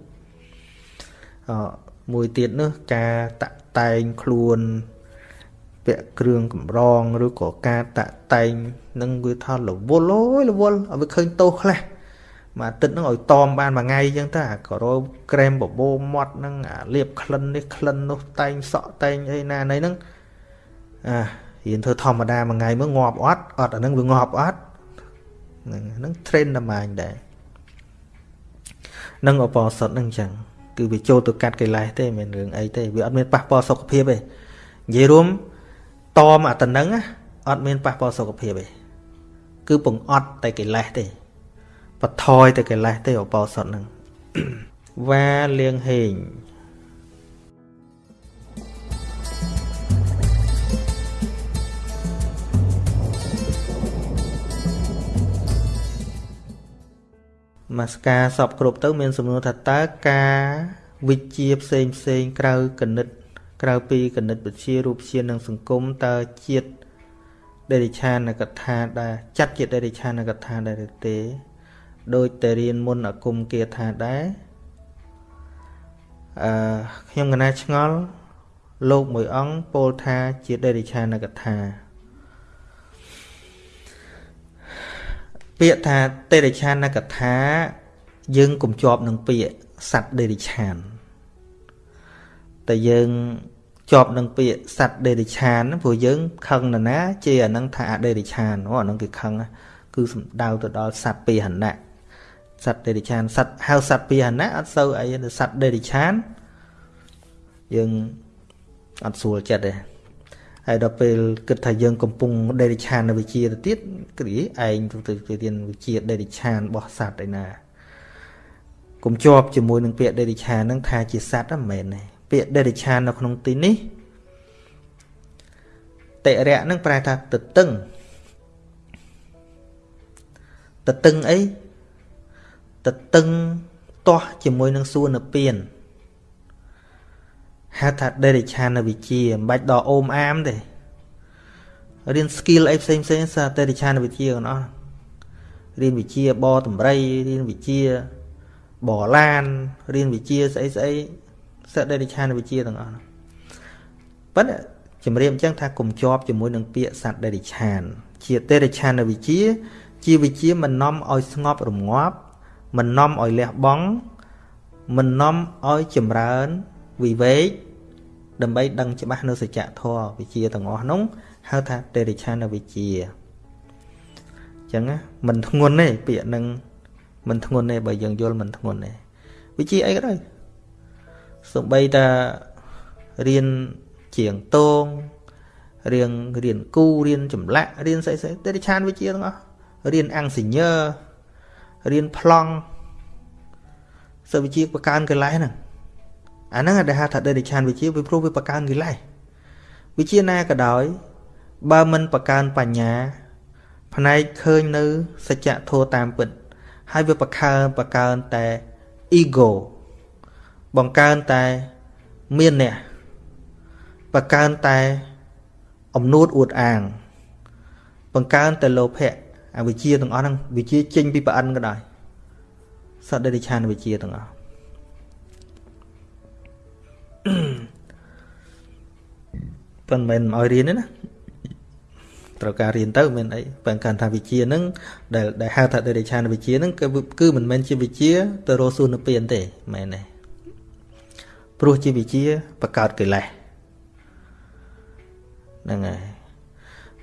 មួយទៀតនោះការតាក់តែងខ្លួនពាក់គ្រឿងកម្រងឬក៏ការតាក់តែងនឹងវាថារវល់អូយរវល់ឲ្យវាឃើញតោខ្លះមួយអាទិត្យហ្នឹងឲ្យតមបានមួយថ្ងៃអញ្ចឹងទៅអាក៏រោក្រែមបបោមាត់ហ្នឹងអាលាបក្លិននេះក្លិននោះតែងសក់តែងអីណាណីហ្នឹងអារៀនធ្វើធម្មតាមួយថ្ងៃមើលងាប់អត់អត់អាហ្នឹងវាងាប់អត់ហ្នឹងហ្នឹង train តែម៉ាញដែរនឹងអបសតហ្នឹងអញ្ចឹង គឺវាចូលទៅកាត់កិលេសទេមិនរឿងអីទេវាអត់មានប៉ះពាល់សុខភាពទេនិយាយរួមតមអាតំណឹងអត់មានប៉ះពាល់សុខភាពទេគឺពងអត់តែកិលេសទេបថយតែកិលេសទេអបសតហ្នឹងវ៉ាលៀងហេង មកស្ការសពគ្រប់ទៅមានសំណួរថាតើការវិជាផ្សេងផ្សេងក្រៅកណិត ក្រៅពីកណិតវិជារូបជានិងសង្គមតើជាតិដេរិឆានកថាដែរចាត់ជាដេរិឆានកថាដែរទេដូចតែរៀនមុនអគុំគាថាដែរអឺខ្ញុំកណាឆ្ងល់លោកមួយអង្គពោលថាជាដេរិឆានកថា ពាក្យថាទេរិឆានកថាយើងកុំជាប់នឹងពាក្យសត្វដេរិឆានតែយើងជាប់នឹងពាក្យសត្វដេរិឆានព្រោះយើងខឹងណាណាជាអានឹងថាអដេរិឆានអូអានឹងគេខឹងគឺសំដៅទៅដល់សត្វពាហនៈសត្វដេរិឆានសត្វហៅសត្វពាហនៈអត់សូវអីទេសត្វដេរិឆានយើងអត់ស្រួលចិត្តទេ ហើយដល់ពេលគិតថាយើងកំពុងដេរិឆាននៅវិជាទៅទៀតគ្រាឯងទៅទៅរៀនវិជាដេរិឆានរបស់សត្វឯណាកុំជាប់ជាមួយនឹងពាក្យដេរិឆានហ្នឹងថាជាសត្វហ្នឹងមិនមែនទេពាក្យដេរិឆាននៅក្នុងទីនេះតិរៈនឹងប្រែថាទទឹងទទឹងអីទទឹងទាស់ជាមួយនឹងសួននៅពៀន ហៅថាដេរិឆានវិជាមិនបាច់ដល់អូមអាមទេរៀន skill អីផ្សេងផ្សេងសាដេរិឆានវិជាទាំងអស់រៀនវិជាបតម្រៃរៀនវិជាបឡានរៀនវិជាស្អីស្អីសត្វដេរិឆានវិជាទាំងអស់ប៉ុន្តែជំរាបអញ្ចឹងថាកុំជាប់ជាមួយនឹងពាក្យសត្វដេរិឆាន ជាដេរិឆានវិជា ជាវិជាមិននាំឲ្យស្ងប់រងាប់មិននាំឲ្យលះបង់មិននាំឲ្យចម្រើនវិវេក ដើម្បីដឹងច្បាស់នៅសច្ចធម៌វិជាទាំងអស់នោះហៅថាតេរិឆានវិជាអញ្ចឹងមិនធ្ងន់ទេពាក្យនឹងមិនធ្ងន់ទេបើយើងយល់មិនធ្ងន់ទេវិជាអីក៏ដោយសំបីតារៀនជាងតងរៀនរៀនគូរៀនចម្លាក់រៀនស្អីស្អីតេរិឆានវិជាទាំងអស់រៀនអង្គសញ្ញើរៀនប្លង់សិវិជាបកើនកិលេសហ្នឹង អាហ្នឹងដែលហៅថាដេរិឆានវិជាវាព្រោះវាបកើនកិលេសវិជាណាក៏ដោយ បើមិនបកើនបញ្ញា ផ្នែកឃើញនៅសច្ចធម៌តាមពិត ហើយវាបកើនបកើនតែ ego បង្កើនតែមានអ្នកបកើនតែអំនួតអួតអាង បង្កើនតែលោភៈអវិជ្ជាទាំងអស់ហ្នឹងវិជ្ជាចេញពីប្រអិនក៏ដោយសត្វដេរិឆានវិជ្ជាទាំងអស់ ប៉ុន្តែមិនឲ្យរៀនទេណាត្រូវការរៀនទៅមានអីបើកាន់ថាវិជាហ្នឹងដែលដែលហៅថាដេរិឆានវិជាហ្នឹងគឺគឺមិនមែនជាវិជាទៅរកសួននិព្វានទេមែនទេព្រោះជាវិជាបកើតកិលេសហ្នឹងហើយ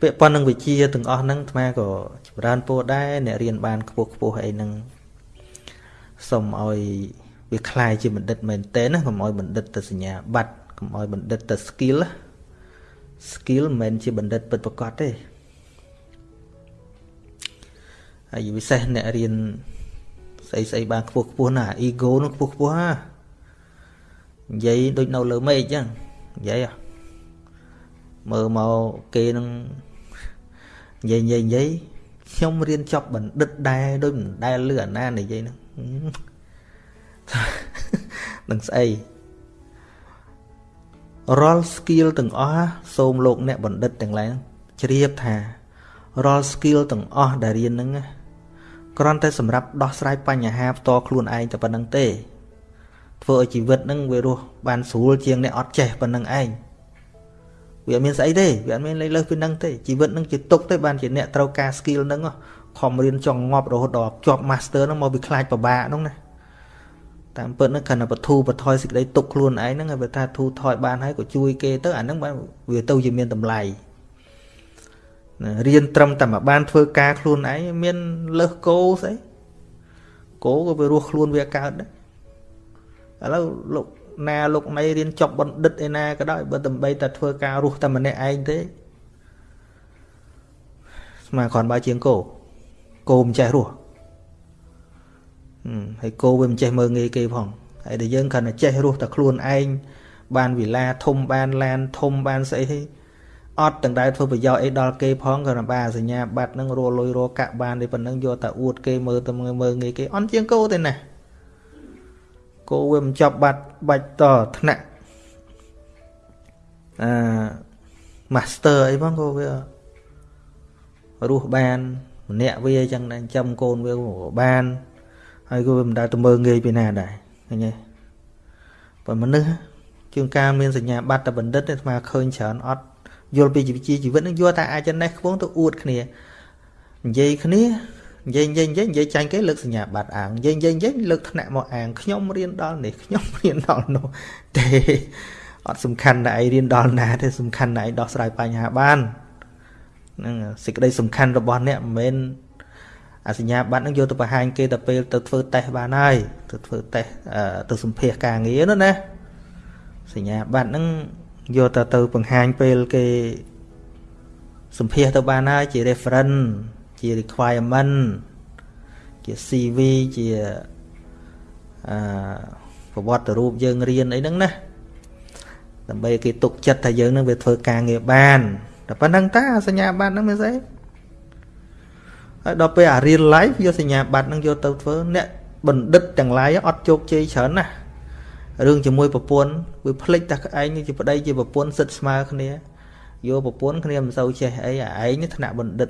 ពាក់ព័ន្ធនឹងវិជាទាំងអស់ហ្នឹងអាត្មាក៏ចម្រើនពោដែរអ្នករៀនបានខ្ពស់ខ្ពស់អីហ្នឹងសូមឲ្យវាคล้ายជាបណ្ឌិតមែនតើណាកុំឲ្យបណ្ឌិតទៅសញ្ញាបត្រកុំឲ្យបណ្ឌិតទៅ skill skill មិនមែនជាបណ្ឌិតពិតប្រាកដទេហើយពិសេសអ្នករៀនស្អីស្អីបានខ្ពស់ខ្ពស់ណា ego នោះខ្ពស់ខ្ពស់ណានិយាយដូចនៅលើមេឃអញ្ចឹងនិយាយមើលមកគេនឹងនិយាយនិយាយនិយាយខ្ញុំរៀនចប់បណ្ឌិតដែរដូចមិនដែលលឺអាណានិយាយហ្នឹងនឹងស្អី រាល់ skill ទាំងអស់សូមលោកអ្នកបណ្ឌិតទាំងឡាយជ្រាបថារាល់ skill ទាំងអស់ដែលរៀនហ្នឹងគ្រាន់តែសម្រាប់ដោះស្រាយបញ្ហាផ្ទាល់ខ្លួនឯងតែប៉ុណ្្នឹងទេធ្វើឲ្យជីវិតហ្នឹងវារស់បានស្រួលជាងអ្នកអត់ចេះប៉ុណ្្នឹងឯងវាអត់មានស្អីទេវាអត់មានលេខលើសពីហ្នឹងទេជីវិតហ្នឹងជាទុកទេបានជាអ្នកត្រូវការ skill ហ្នឹងខំរៀនចង់ងាប់រហូតដល់ជាប់ master ហ្នឹងមកវាខ្លាចពិបាកហ្នឹងណា តាមពិតហ្នឹងគ្រាន់តែបធូរបថយសេចក្តីទុកខ្លួនឯងហ្នឹងឲ្យវាថាធូរថយបានហើយក៏ជួយគេទៅអាហ្នឹងបានវាទៅជាមានតម្លៃរៀនត្រឹមតែមកបានធ្វើការខ្លួនឯងមានលើសគោស្អីគោក៏វារស់ខ្លួនវាកើតដែរឥឡូវលោកណាលោកណៃរៀនចប់បណ្ឌិតឯណាក៏ដោយបើដើម្បីតែធ្វើការរស់តែម្នាក់ឯងទេស្មើគ្រាន់បើជាងគោគោមិនចេះរស់ ហើយគោវាមិនចេះមើងងាយគេផងហើយតែយើងគ្រាន់តែចេះរស់តែខ្លួនឯងបានវិឡាធំបានឡានធំបានស្អីអត់ទាំងដែលធ្វើប្រយោជន៍អីដល់គេផងគ្រាន់តែបានសញ្ញាបត្រហ្នឹងរលុយរកាក់បានទេប៉ុណ្ណឹងយកតែអួតគេមើលទៅមើងងាយគេអត់ជាងគោទេណាគោវាមិនចាប់បាត់បាច់តថ្នាក់អឺ master អីផងគោវារស់បានម្នាក់វាអញ្ចឹងដែរចាំកូនវាបាន ហើយក៏វាមិនដែលទៅមើងងាយពីណាដែរឃើញទេបើមនុស្សជួនកាលមានសញ្ញាបត្រតែបណ្ឌិតទេស្មាឃើញច្រើនអត់យល់ពីជីវជីជីវិតនឹងយល់តែអាចចំណេះខ្ពងទៅអួតគ្នានិយាយគ្នានិយាយនិយាយនិយាយនិយាយចាញ់គេលើកសញ្ញាបត្រអាងនិយាយនិយាយនិយាយលើកថ្នាក់មកអាងខ្ញុំរៀនដល់នេះខ្ញុំរៀនដល់នោះទេអត់សំខាន់តែឯងរៀនដល់ណាទេសំខាន់តែឯងដោះស្រាយបញ្ហាបានហ្នឹងសេចក្តីសំខាន់របស់អ្នកមិនមែន អាសញ្ញាបត្រហ្នឹងយកទៅបង្ហាញគេទៅពេលទៅធ្វើតេស្តបានហើយទៅធ្វើតេស្តទៅសម្ភាសការងារនោះណាសញ្ញាបត្រហ្នឹងយកទៅទៅបង្ហាញពេលគេសម្ភាសទៅបានហើយជា reference ជា requirement ជា CV ជាអឺប្រវត្តិរូបយើងរៀនអីហ្នឹងណាដើម្បីគេទុកចិត្តថាយើងនឹងវាធ្វើការងារបានតែប៉ុណ្្នឹងតាសញ្ញាបត្រហ្នឹងមានស្អី ហើយដល់ពេលអា real life យកសញ្ញាបត្រហ្នឹងយកទៅធ្វើអ្នកបណ្ឌិតទាំងឡាយអត់ជោគជ័យច្រើនណាស់រឿងជាមួយប្រពន្ធវាភ្លេចតែឯងជាប្តីជាប្រពន្ធសិតស្មើគ្នាយកប្រពន្ធគ្នាមិនសូវចេះអីអាឯងថ្នាក់បណ្ឌិត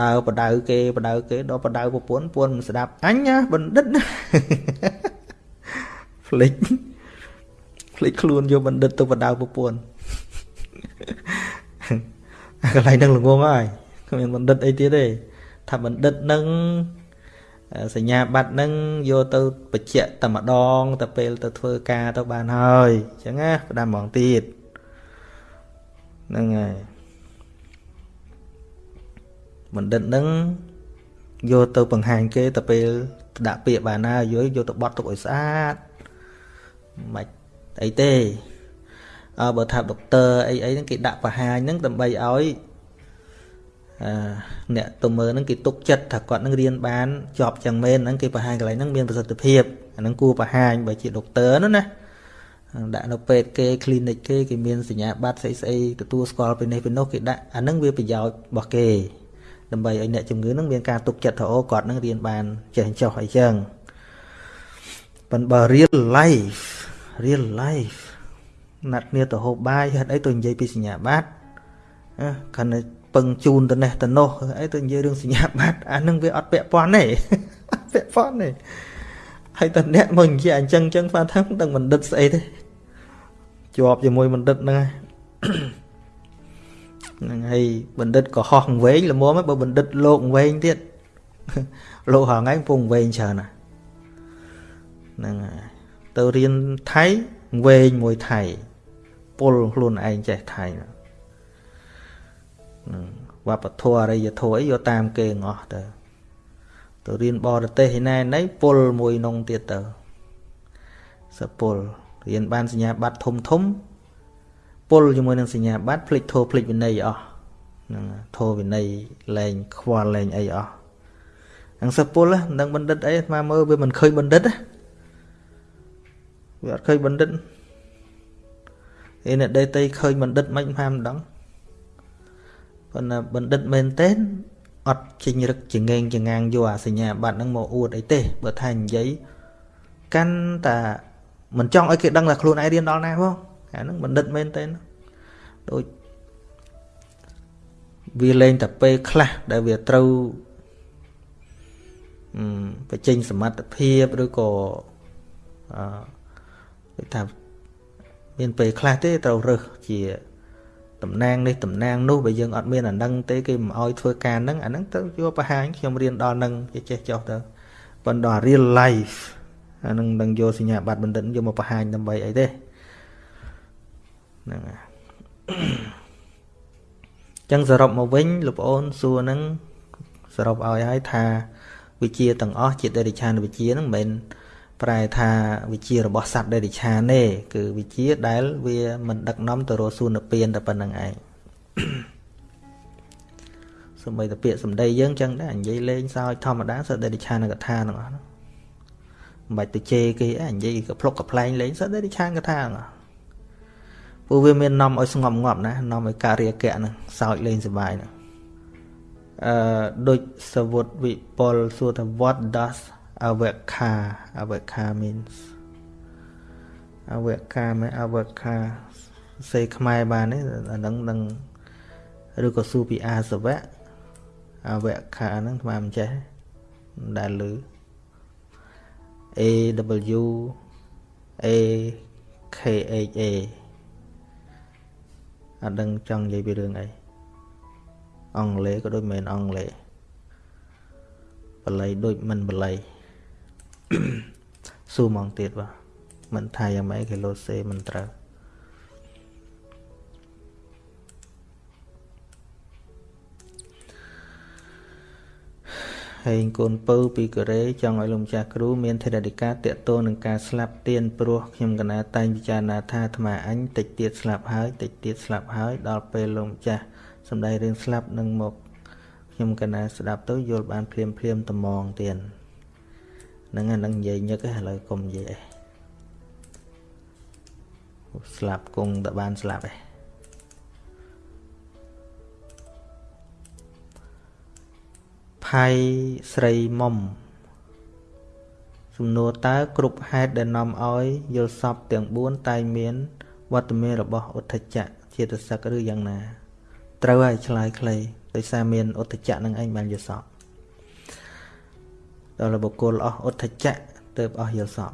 ដើរបដៅគេបដៅគេដល់បដៅប្រពន្ធពន្ធមិនស្ដាប់អញណាបណ្ឌិតភ្លេចភ្លេចខ្លួនយកបណ្ឌិតទៅបដៅប្រពន្ធកន្លែងហ្នឹងល្ងងហើយគ្មានបណ្ឌិតអីទៀតទេ ថាបណ្ឌិតនឹងសញ្ញាបត្រនឹងយកទៅបញ្ជាក់តែម្ដងទៅពេលទៅធ្វើការទៅបានហើយអញ្ចឹងណាផ្ដាំហ្មងទៀតហ្នឹងហើយបណ្ឌិតនឹងយកទៅបង្ហាញគេទៅពេលដាក់ពាក្យបានហើយយកយកទៅបត់ទុកឲ្យស្អាតមិនអីទេអើបើថាដុកទ័រអីអីហ្នឹងគេដាក់បង្ហាញហ្នឹងដើម្បីឲ្យ អឺអ្នកទៅមើលហ្នឹងគេទុកចិត្តថាគាត់នឹងរៀនបានជាប់ចឹងមែនហ្នឹងគេបង្ហាញកន្លែងហ្នឹងមានប្រសិទ្ធភាពអាហ្នឹងគួរបង្ហាញបើជាដុកទ័រនោះណាដាក់នៅពេទ្យគេ clinic គេគេមានសញ្ញាបត្រស្អីស្អីទទួលស្គាល់ពីនេះពីនោះគេដាក់អាហ្នឹងវាប្រយោជន៍របស់គេដើម្បីឲ្យអ្នកជំងឺនឹងមានការទុកចិត្តថាអូគាត់នឹងរៀនបានចេះចោះអីចឹងប៉ុន្តែបើ real life real life ណាត់គ្នាទៅហូបបាយហេតុអីទៅនិយាយពីសញ្ញាបត្រគាត់នៅ ពឹងជូនទៅនេះទៅនោះអីទៅនិយាយរឿងសញ្ញាបត្រអានឹងវាអត់ពាក់ព័ន្ធទេពាក់ព័ន្ធទេហើយតអ្នកមកនិយាយអញ្ចឹងអញ្ចឹងថាថាដឹងបណ្ឌិតស្អីទេជាប់ជាមួយបណ្ឌិតហ្នឹងហ្នឹងហើយបណ្ឌិតក៏ហោះវែងល្មមបើបណ្ឌិតលោកវែងទៀតលោកហងៃពងវែងច្រើនណាហ្នឹងហើយទៅរៀនថៃវែងមួយថៃពុលខ្លួនឯងចេះថៃហ្នឹង វប្បធម៌អរិយធម៌អីយកតាមគេងអស់ទៅទៅរៀនបរទេសឯណែណៃពុលមួយនងទៀតទៅសពុលរៀនបានសញ្ញាបត្រធំធំពុលជាមួយនឹងសញ្ញាបត្រភ្លេចធោភ្លេចវិន័យអស់ហ្នឹងធោវិន័យលែងខ្វល់លែងអីអស់ហ្នឹងសពុលនឹងបណ្ឌិតអីស្មាមើលវាមិនឃើញបណ្ឌិតវាអត់ឃើញបណ្ឌិតឯអ្នកដេតីឃើញបណ្ឌិតមិនហាមម្ដង ប៉ុន្តែបណ្ឌិតមែនទេអត់ចេញរឹកចងែងចងាងយកអាសញ្ញាបត្រហ្នឹងមកអួតអីទេបើថានិយាយកាន់តែមិនចង់ឲ្យគេដឹងថាខ្លួនឯងរៀនដល់ណាផងអាហ្នឹងបណ្ឌិតមែនទេដូចវាលែងតែពេលខ្លះដែលវាត្រូវបញ្ចេញសមត្ថភាពឬក៏អឺថាមានពេលខ្លះទេត្រូវរើសជា តំណាងនេះតំណាងនោះបើយើងអត់មានអានឹងទេគេមិនអោយធ្វើការហ្នឹងអាហ្នឹងទៅយកបង្ហាញខ្ញុំរៀនដល់នឹងគេចេះចោះទៅប៉ុន្តែ real life អានឹងនឹងយកសញ្ញាបត្របណ្ឌិតយកមកបង្ហាញដើម្បីអីទេហ្នឹងហើយចឹងសរុបមកវិញលោកប្អូនសួរហ្នឹងសរុបឲ្យហើយថាវិជាទាំងអស់ជាដេរិឆានវិជាហ្នឹងមិនមែន ប្រែថាវិជារបស់សត្វដេរិឆានទេគឺវិជាដែលវាមិនដឹកនាំទៅរកសួនពៀនតែប៉ុណ្្នឹងឯងសម្បីតែពាក្យសម្ដីយើងចឹងដែរនិយាយលេងសើចធម្មតាសត្វដេរិឆានកថាទាំងអស់ហ្នឹងមិនបាច់ទៅជេរគេឯងនិយាយក៏ភ្លុកកំ pl ែងលេងសត្វដេរិឆានកថាហ្នឹងព្រោះវាមាននាំឲ្យស្ងប់ងាប់ណានាំឲ្យការរាគៈហ្នឹងសើចលេងសប្បាយហ្នឹងអឺដូចសវុតវិពលសួរថា what does avaka avaka means avaka មែន avaka សេខ្មែរបានទេអាហ្នឹងនឹងឬក៏ស៊ូពីអាសវៈអវកាហ្នឹងស្មានមិនចេះដែលលឺ A W A K H A អត់ដឹងចង់និយាយពីរឿងអីអង់គ្លេសក៏ដូចមិនមែនអង់គ្លេសបល័យដូចមិនបល័យ ស៊ូហ្មងទៀតបាទមិនថាយ៉ាងម៉េចគេលោសេមិនត្រូវហើយកូនពៅពីកូរ៉េចង់ឲ្យលោកម្ចាស់គ្រូមានធរណីការតាក់ទងនឹងការស្លាប់ទៀនព្រោះខ្ញុំកណាតែងពិចារណាថាអាត្មាអញតិចទៀតស្លាប់ហើយតិចទៀតស្លាប់ហើយដល់ពេលលោកម្ចាស់សំដីរឿងស្លាប់នឹងមកខ្ញុំកណាស្ដាប់ទៅយល់បានភ្លាមភ្លាមត្មងទៀត ហ្នឹងអានឹងនិយាយញឹកឥឡូវកុំនិយាយអីស្លាប់គង់តែបានស្លាប់ឯងផៃស្រីមុំសំណួរតើគ្រប់ហេតុដែលនាំឲ្យយល់សពទាំង4តែងមានវត្តមានរបស់ឧទ្ធចៈជាតិសឹកឬយ៉ាងណា ត្រូវហើយឆ្លើយខ្លីដោយសារមានឧទ្ធចៈនឹងឯងបានយល់សព ដល់បុគ្គលអស់ឧទ្ធចៈទើបអស់យល់សព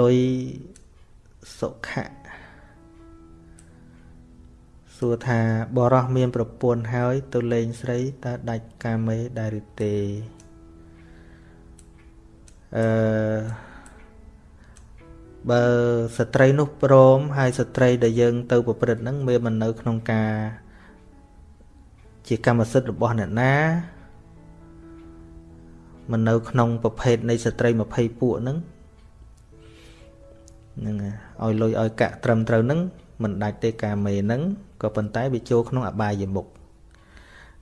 លុយសុខៈសួរថាបរោះមានប្រពន្ធហើយ ទៅលេងស្រីតើដាច់កាមេដែរឬទេអឺ បើស្ត្រីនោះព្រមហើយស្ត្រីដែលយើងទៅប្រព្រឹត្តហ្នឹងវាមិននៅក្នុងការ ជាកម្មសិទ្ធិរបស់អ្នកណាមិននៅក្នុងប្រភេទនៃស្ត្រី20ពួកហ្នឹងហ្នឹងឲ្យលុយឲ្យកាក់ត្រឹមត្រូវហ្នឹងមិនដាច់ទេកាមេហ្នឹងក៏ប៉ុន្តែវាចូលក្នុងអបាយមុខ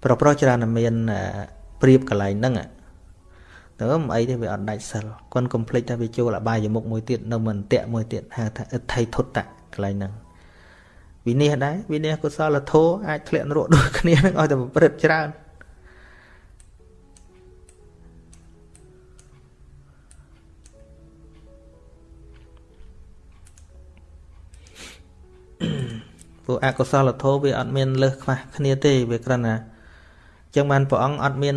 ប្រុសប្រុសច្រើនតែមានព្រៀបកន្លែងហ្នឹង ទៅមិនអីទេវាអត់ដាច់សិលគាត់កុំភ្លេចថាវាចូលអបាយមុខមួយទៀតនៅមិនតៈមួយទៀតហៅថាអិដ្ឋិធុតតៈកន្លែងហ្នឹងវិនិច្ឆ័យដែរវិនិច្ឆ័យកុសលធម៌អាចធ្លាក់នរកដូចគ្នានឹងឲ្យតែប្រព្រឹត្តច្រើនព្រោះអកុសលធម៌វាអត់មានលើសខ្វះគ្នាទេវាគ្រាន់តែអញ្ចឹងបានព្រះអង្គអត់មាន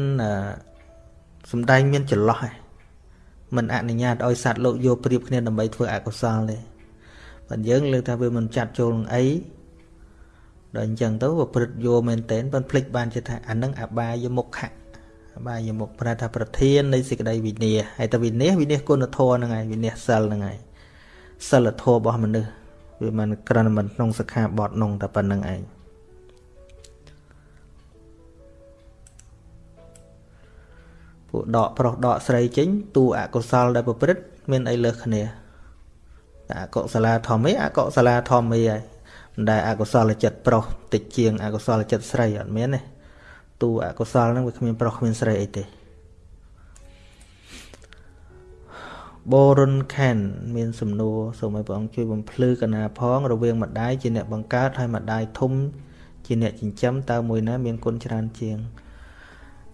សំដែងមានចន្លោះឯងមិនអនុញ្ញាតឲ្យសត្វលោកយកប្រៀបគ្នាដើម្បីធ្វើអកុសលទេបើយើងលើកថាវាមិនចាត់ចូលនឹងអីដល់អញ្ចឹងទៅវាព្រឹត្តយកមែនតែនប៉ុន្តែភ្លេចបានជាថាអានឹងអបាយមុខៈអបាយមុខប្រែថាប្រធាននៃសេចក្តីវិន័យហើយតែវិន័យវិន័យគុណធម៌ហ្នឹងហើយវិន័យសិលហ្នឹងហើយសិលធម៌របស់មនុស្សវាមិនក្រាន់មិនក្នុងសិក្ខាបទនោះតែប៉ុណ្្នឹងឯង ពួកដកប្រុសដកស្រីចេញទូអកុសលដែលប្រព្រឹត្តមានអីលើសគ្នាតែអកុសលាធម្មេអកុសលាធម្មេហើយមិនដែលអកុសលចិត្តប្រុសតិចជាងអកុសលចិត្តស្រីអត់មានទេទូអកុសលហ្នឹងវាគ្មានប្រុសគ្មានស្រីអីទេបូរុនខានមានសំណួរសូមឲ្យព្រះអង្គជួយបំភ្លឺកណាផងរវាងម្ដាយជាអ្នកបង្កើតហើយម្ដាយធំជាអ្នកចិញ្ចឹមតើមួយណាមានគុណច្រើនជាង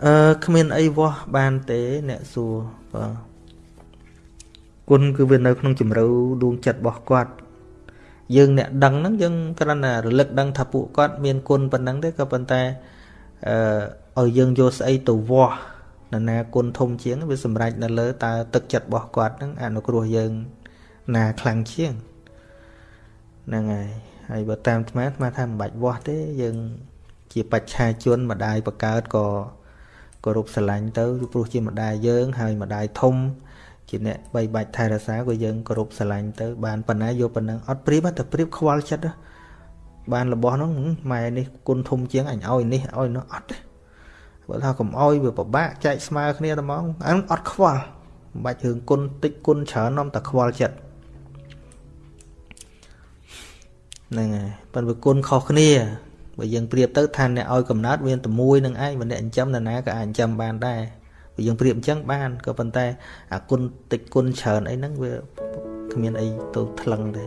អឺគ្មានអីវាស់បានទេអ្នកសួរបាទគុណគឺវានៅក្នុងជំរឿដួងចិត្តរបស់គាត់យើងអ្នកដឹងហ្នឹងយើងគ្រាន់តែរលឹកដឹងថាពួកគាត់មានគុណប៉ុណ្ណឹងទេក៏ប៉ុន្តែអឺឲ្យយើងយកស្អីទៅវាស់នរណាគុណធំជាងវាសម្រេចនៅលើតើទឹកចិត្តរបស់គាត់នឹងអនុគ្រោះយើងណាខ្លាំងជាងហ្នឹងហើយហើយបើតាមអាត្មាអាត្មាថាមិនបាច់វាស់ទេយើងជាបច្ឆាជនម្ដាយបកើតក៏ គោរពស្រឡាញ់ទៅព្រោះជាម្ដាយយើង ហើយម្ដាយធំជាអ្នកបីបាច់ថែរក្សាក៏យើងគោរពស្រឡាញ់ទៅបានប៉ុណ្ណាយកប៉ុណ្ណឹងអត់ព្រៀបតែព្រៀបខ្វល់ចិត្តបានរបស់ហ្នឹងម៉ែនេះគុណធំជាងអញឲ្យនេះឲ្យនោះអត់ទេបើថាកុំអោយវាពិបាកចែកស្មើគ្នាតែហ្មងអានអត់ខ្វល់មិនបាច់រឿងគុណតិចគុណច្រើននាំតែខ្វល់ចិត្តហ្នឹងហើយប៉ុន្តែគុណខុសគ្នា បើយើងប្រៀបទៅថាអ្នកឲ្យកំណត់មានតែមួយនឹងឯងបើអ្នកចិញ្ចឹមនរណាក៏អាចចិញ្ចឹមបានដែរបើយើងប្រៀបអញ្ចឹងបានក៏ប៉ុន្តែអាគុណតិចគុណច្រើនអីហ្នឹងវាគ្មានអីទៅថ្លឹងទេ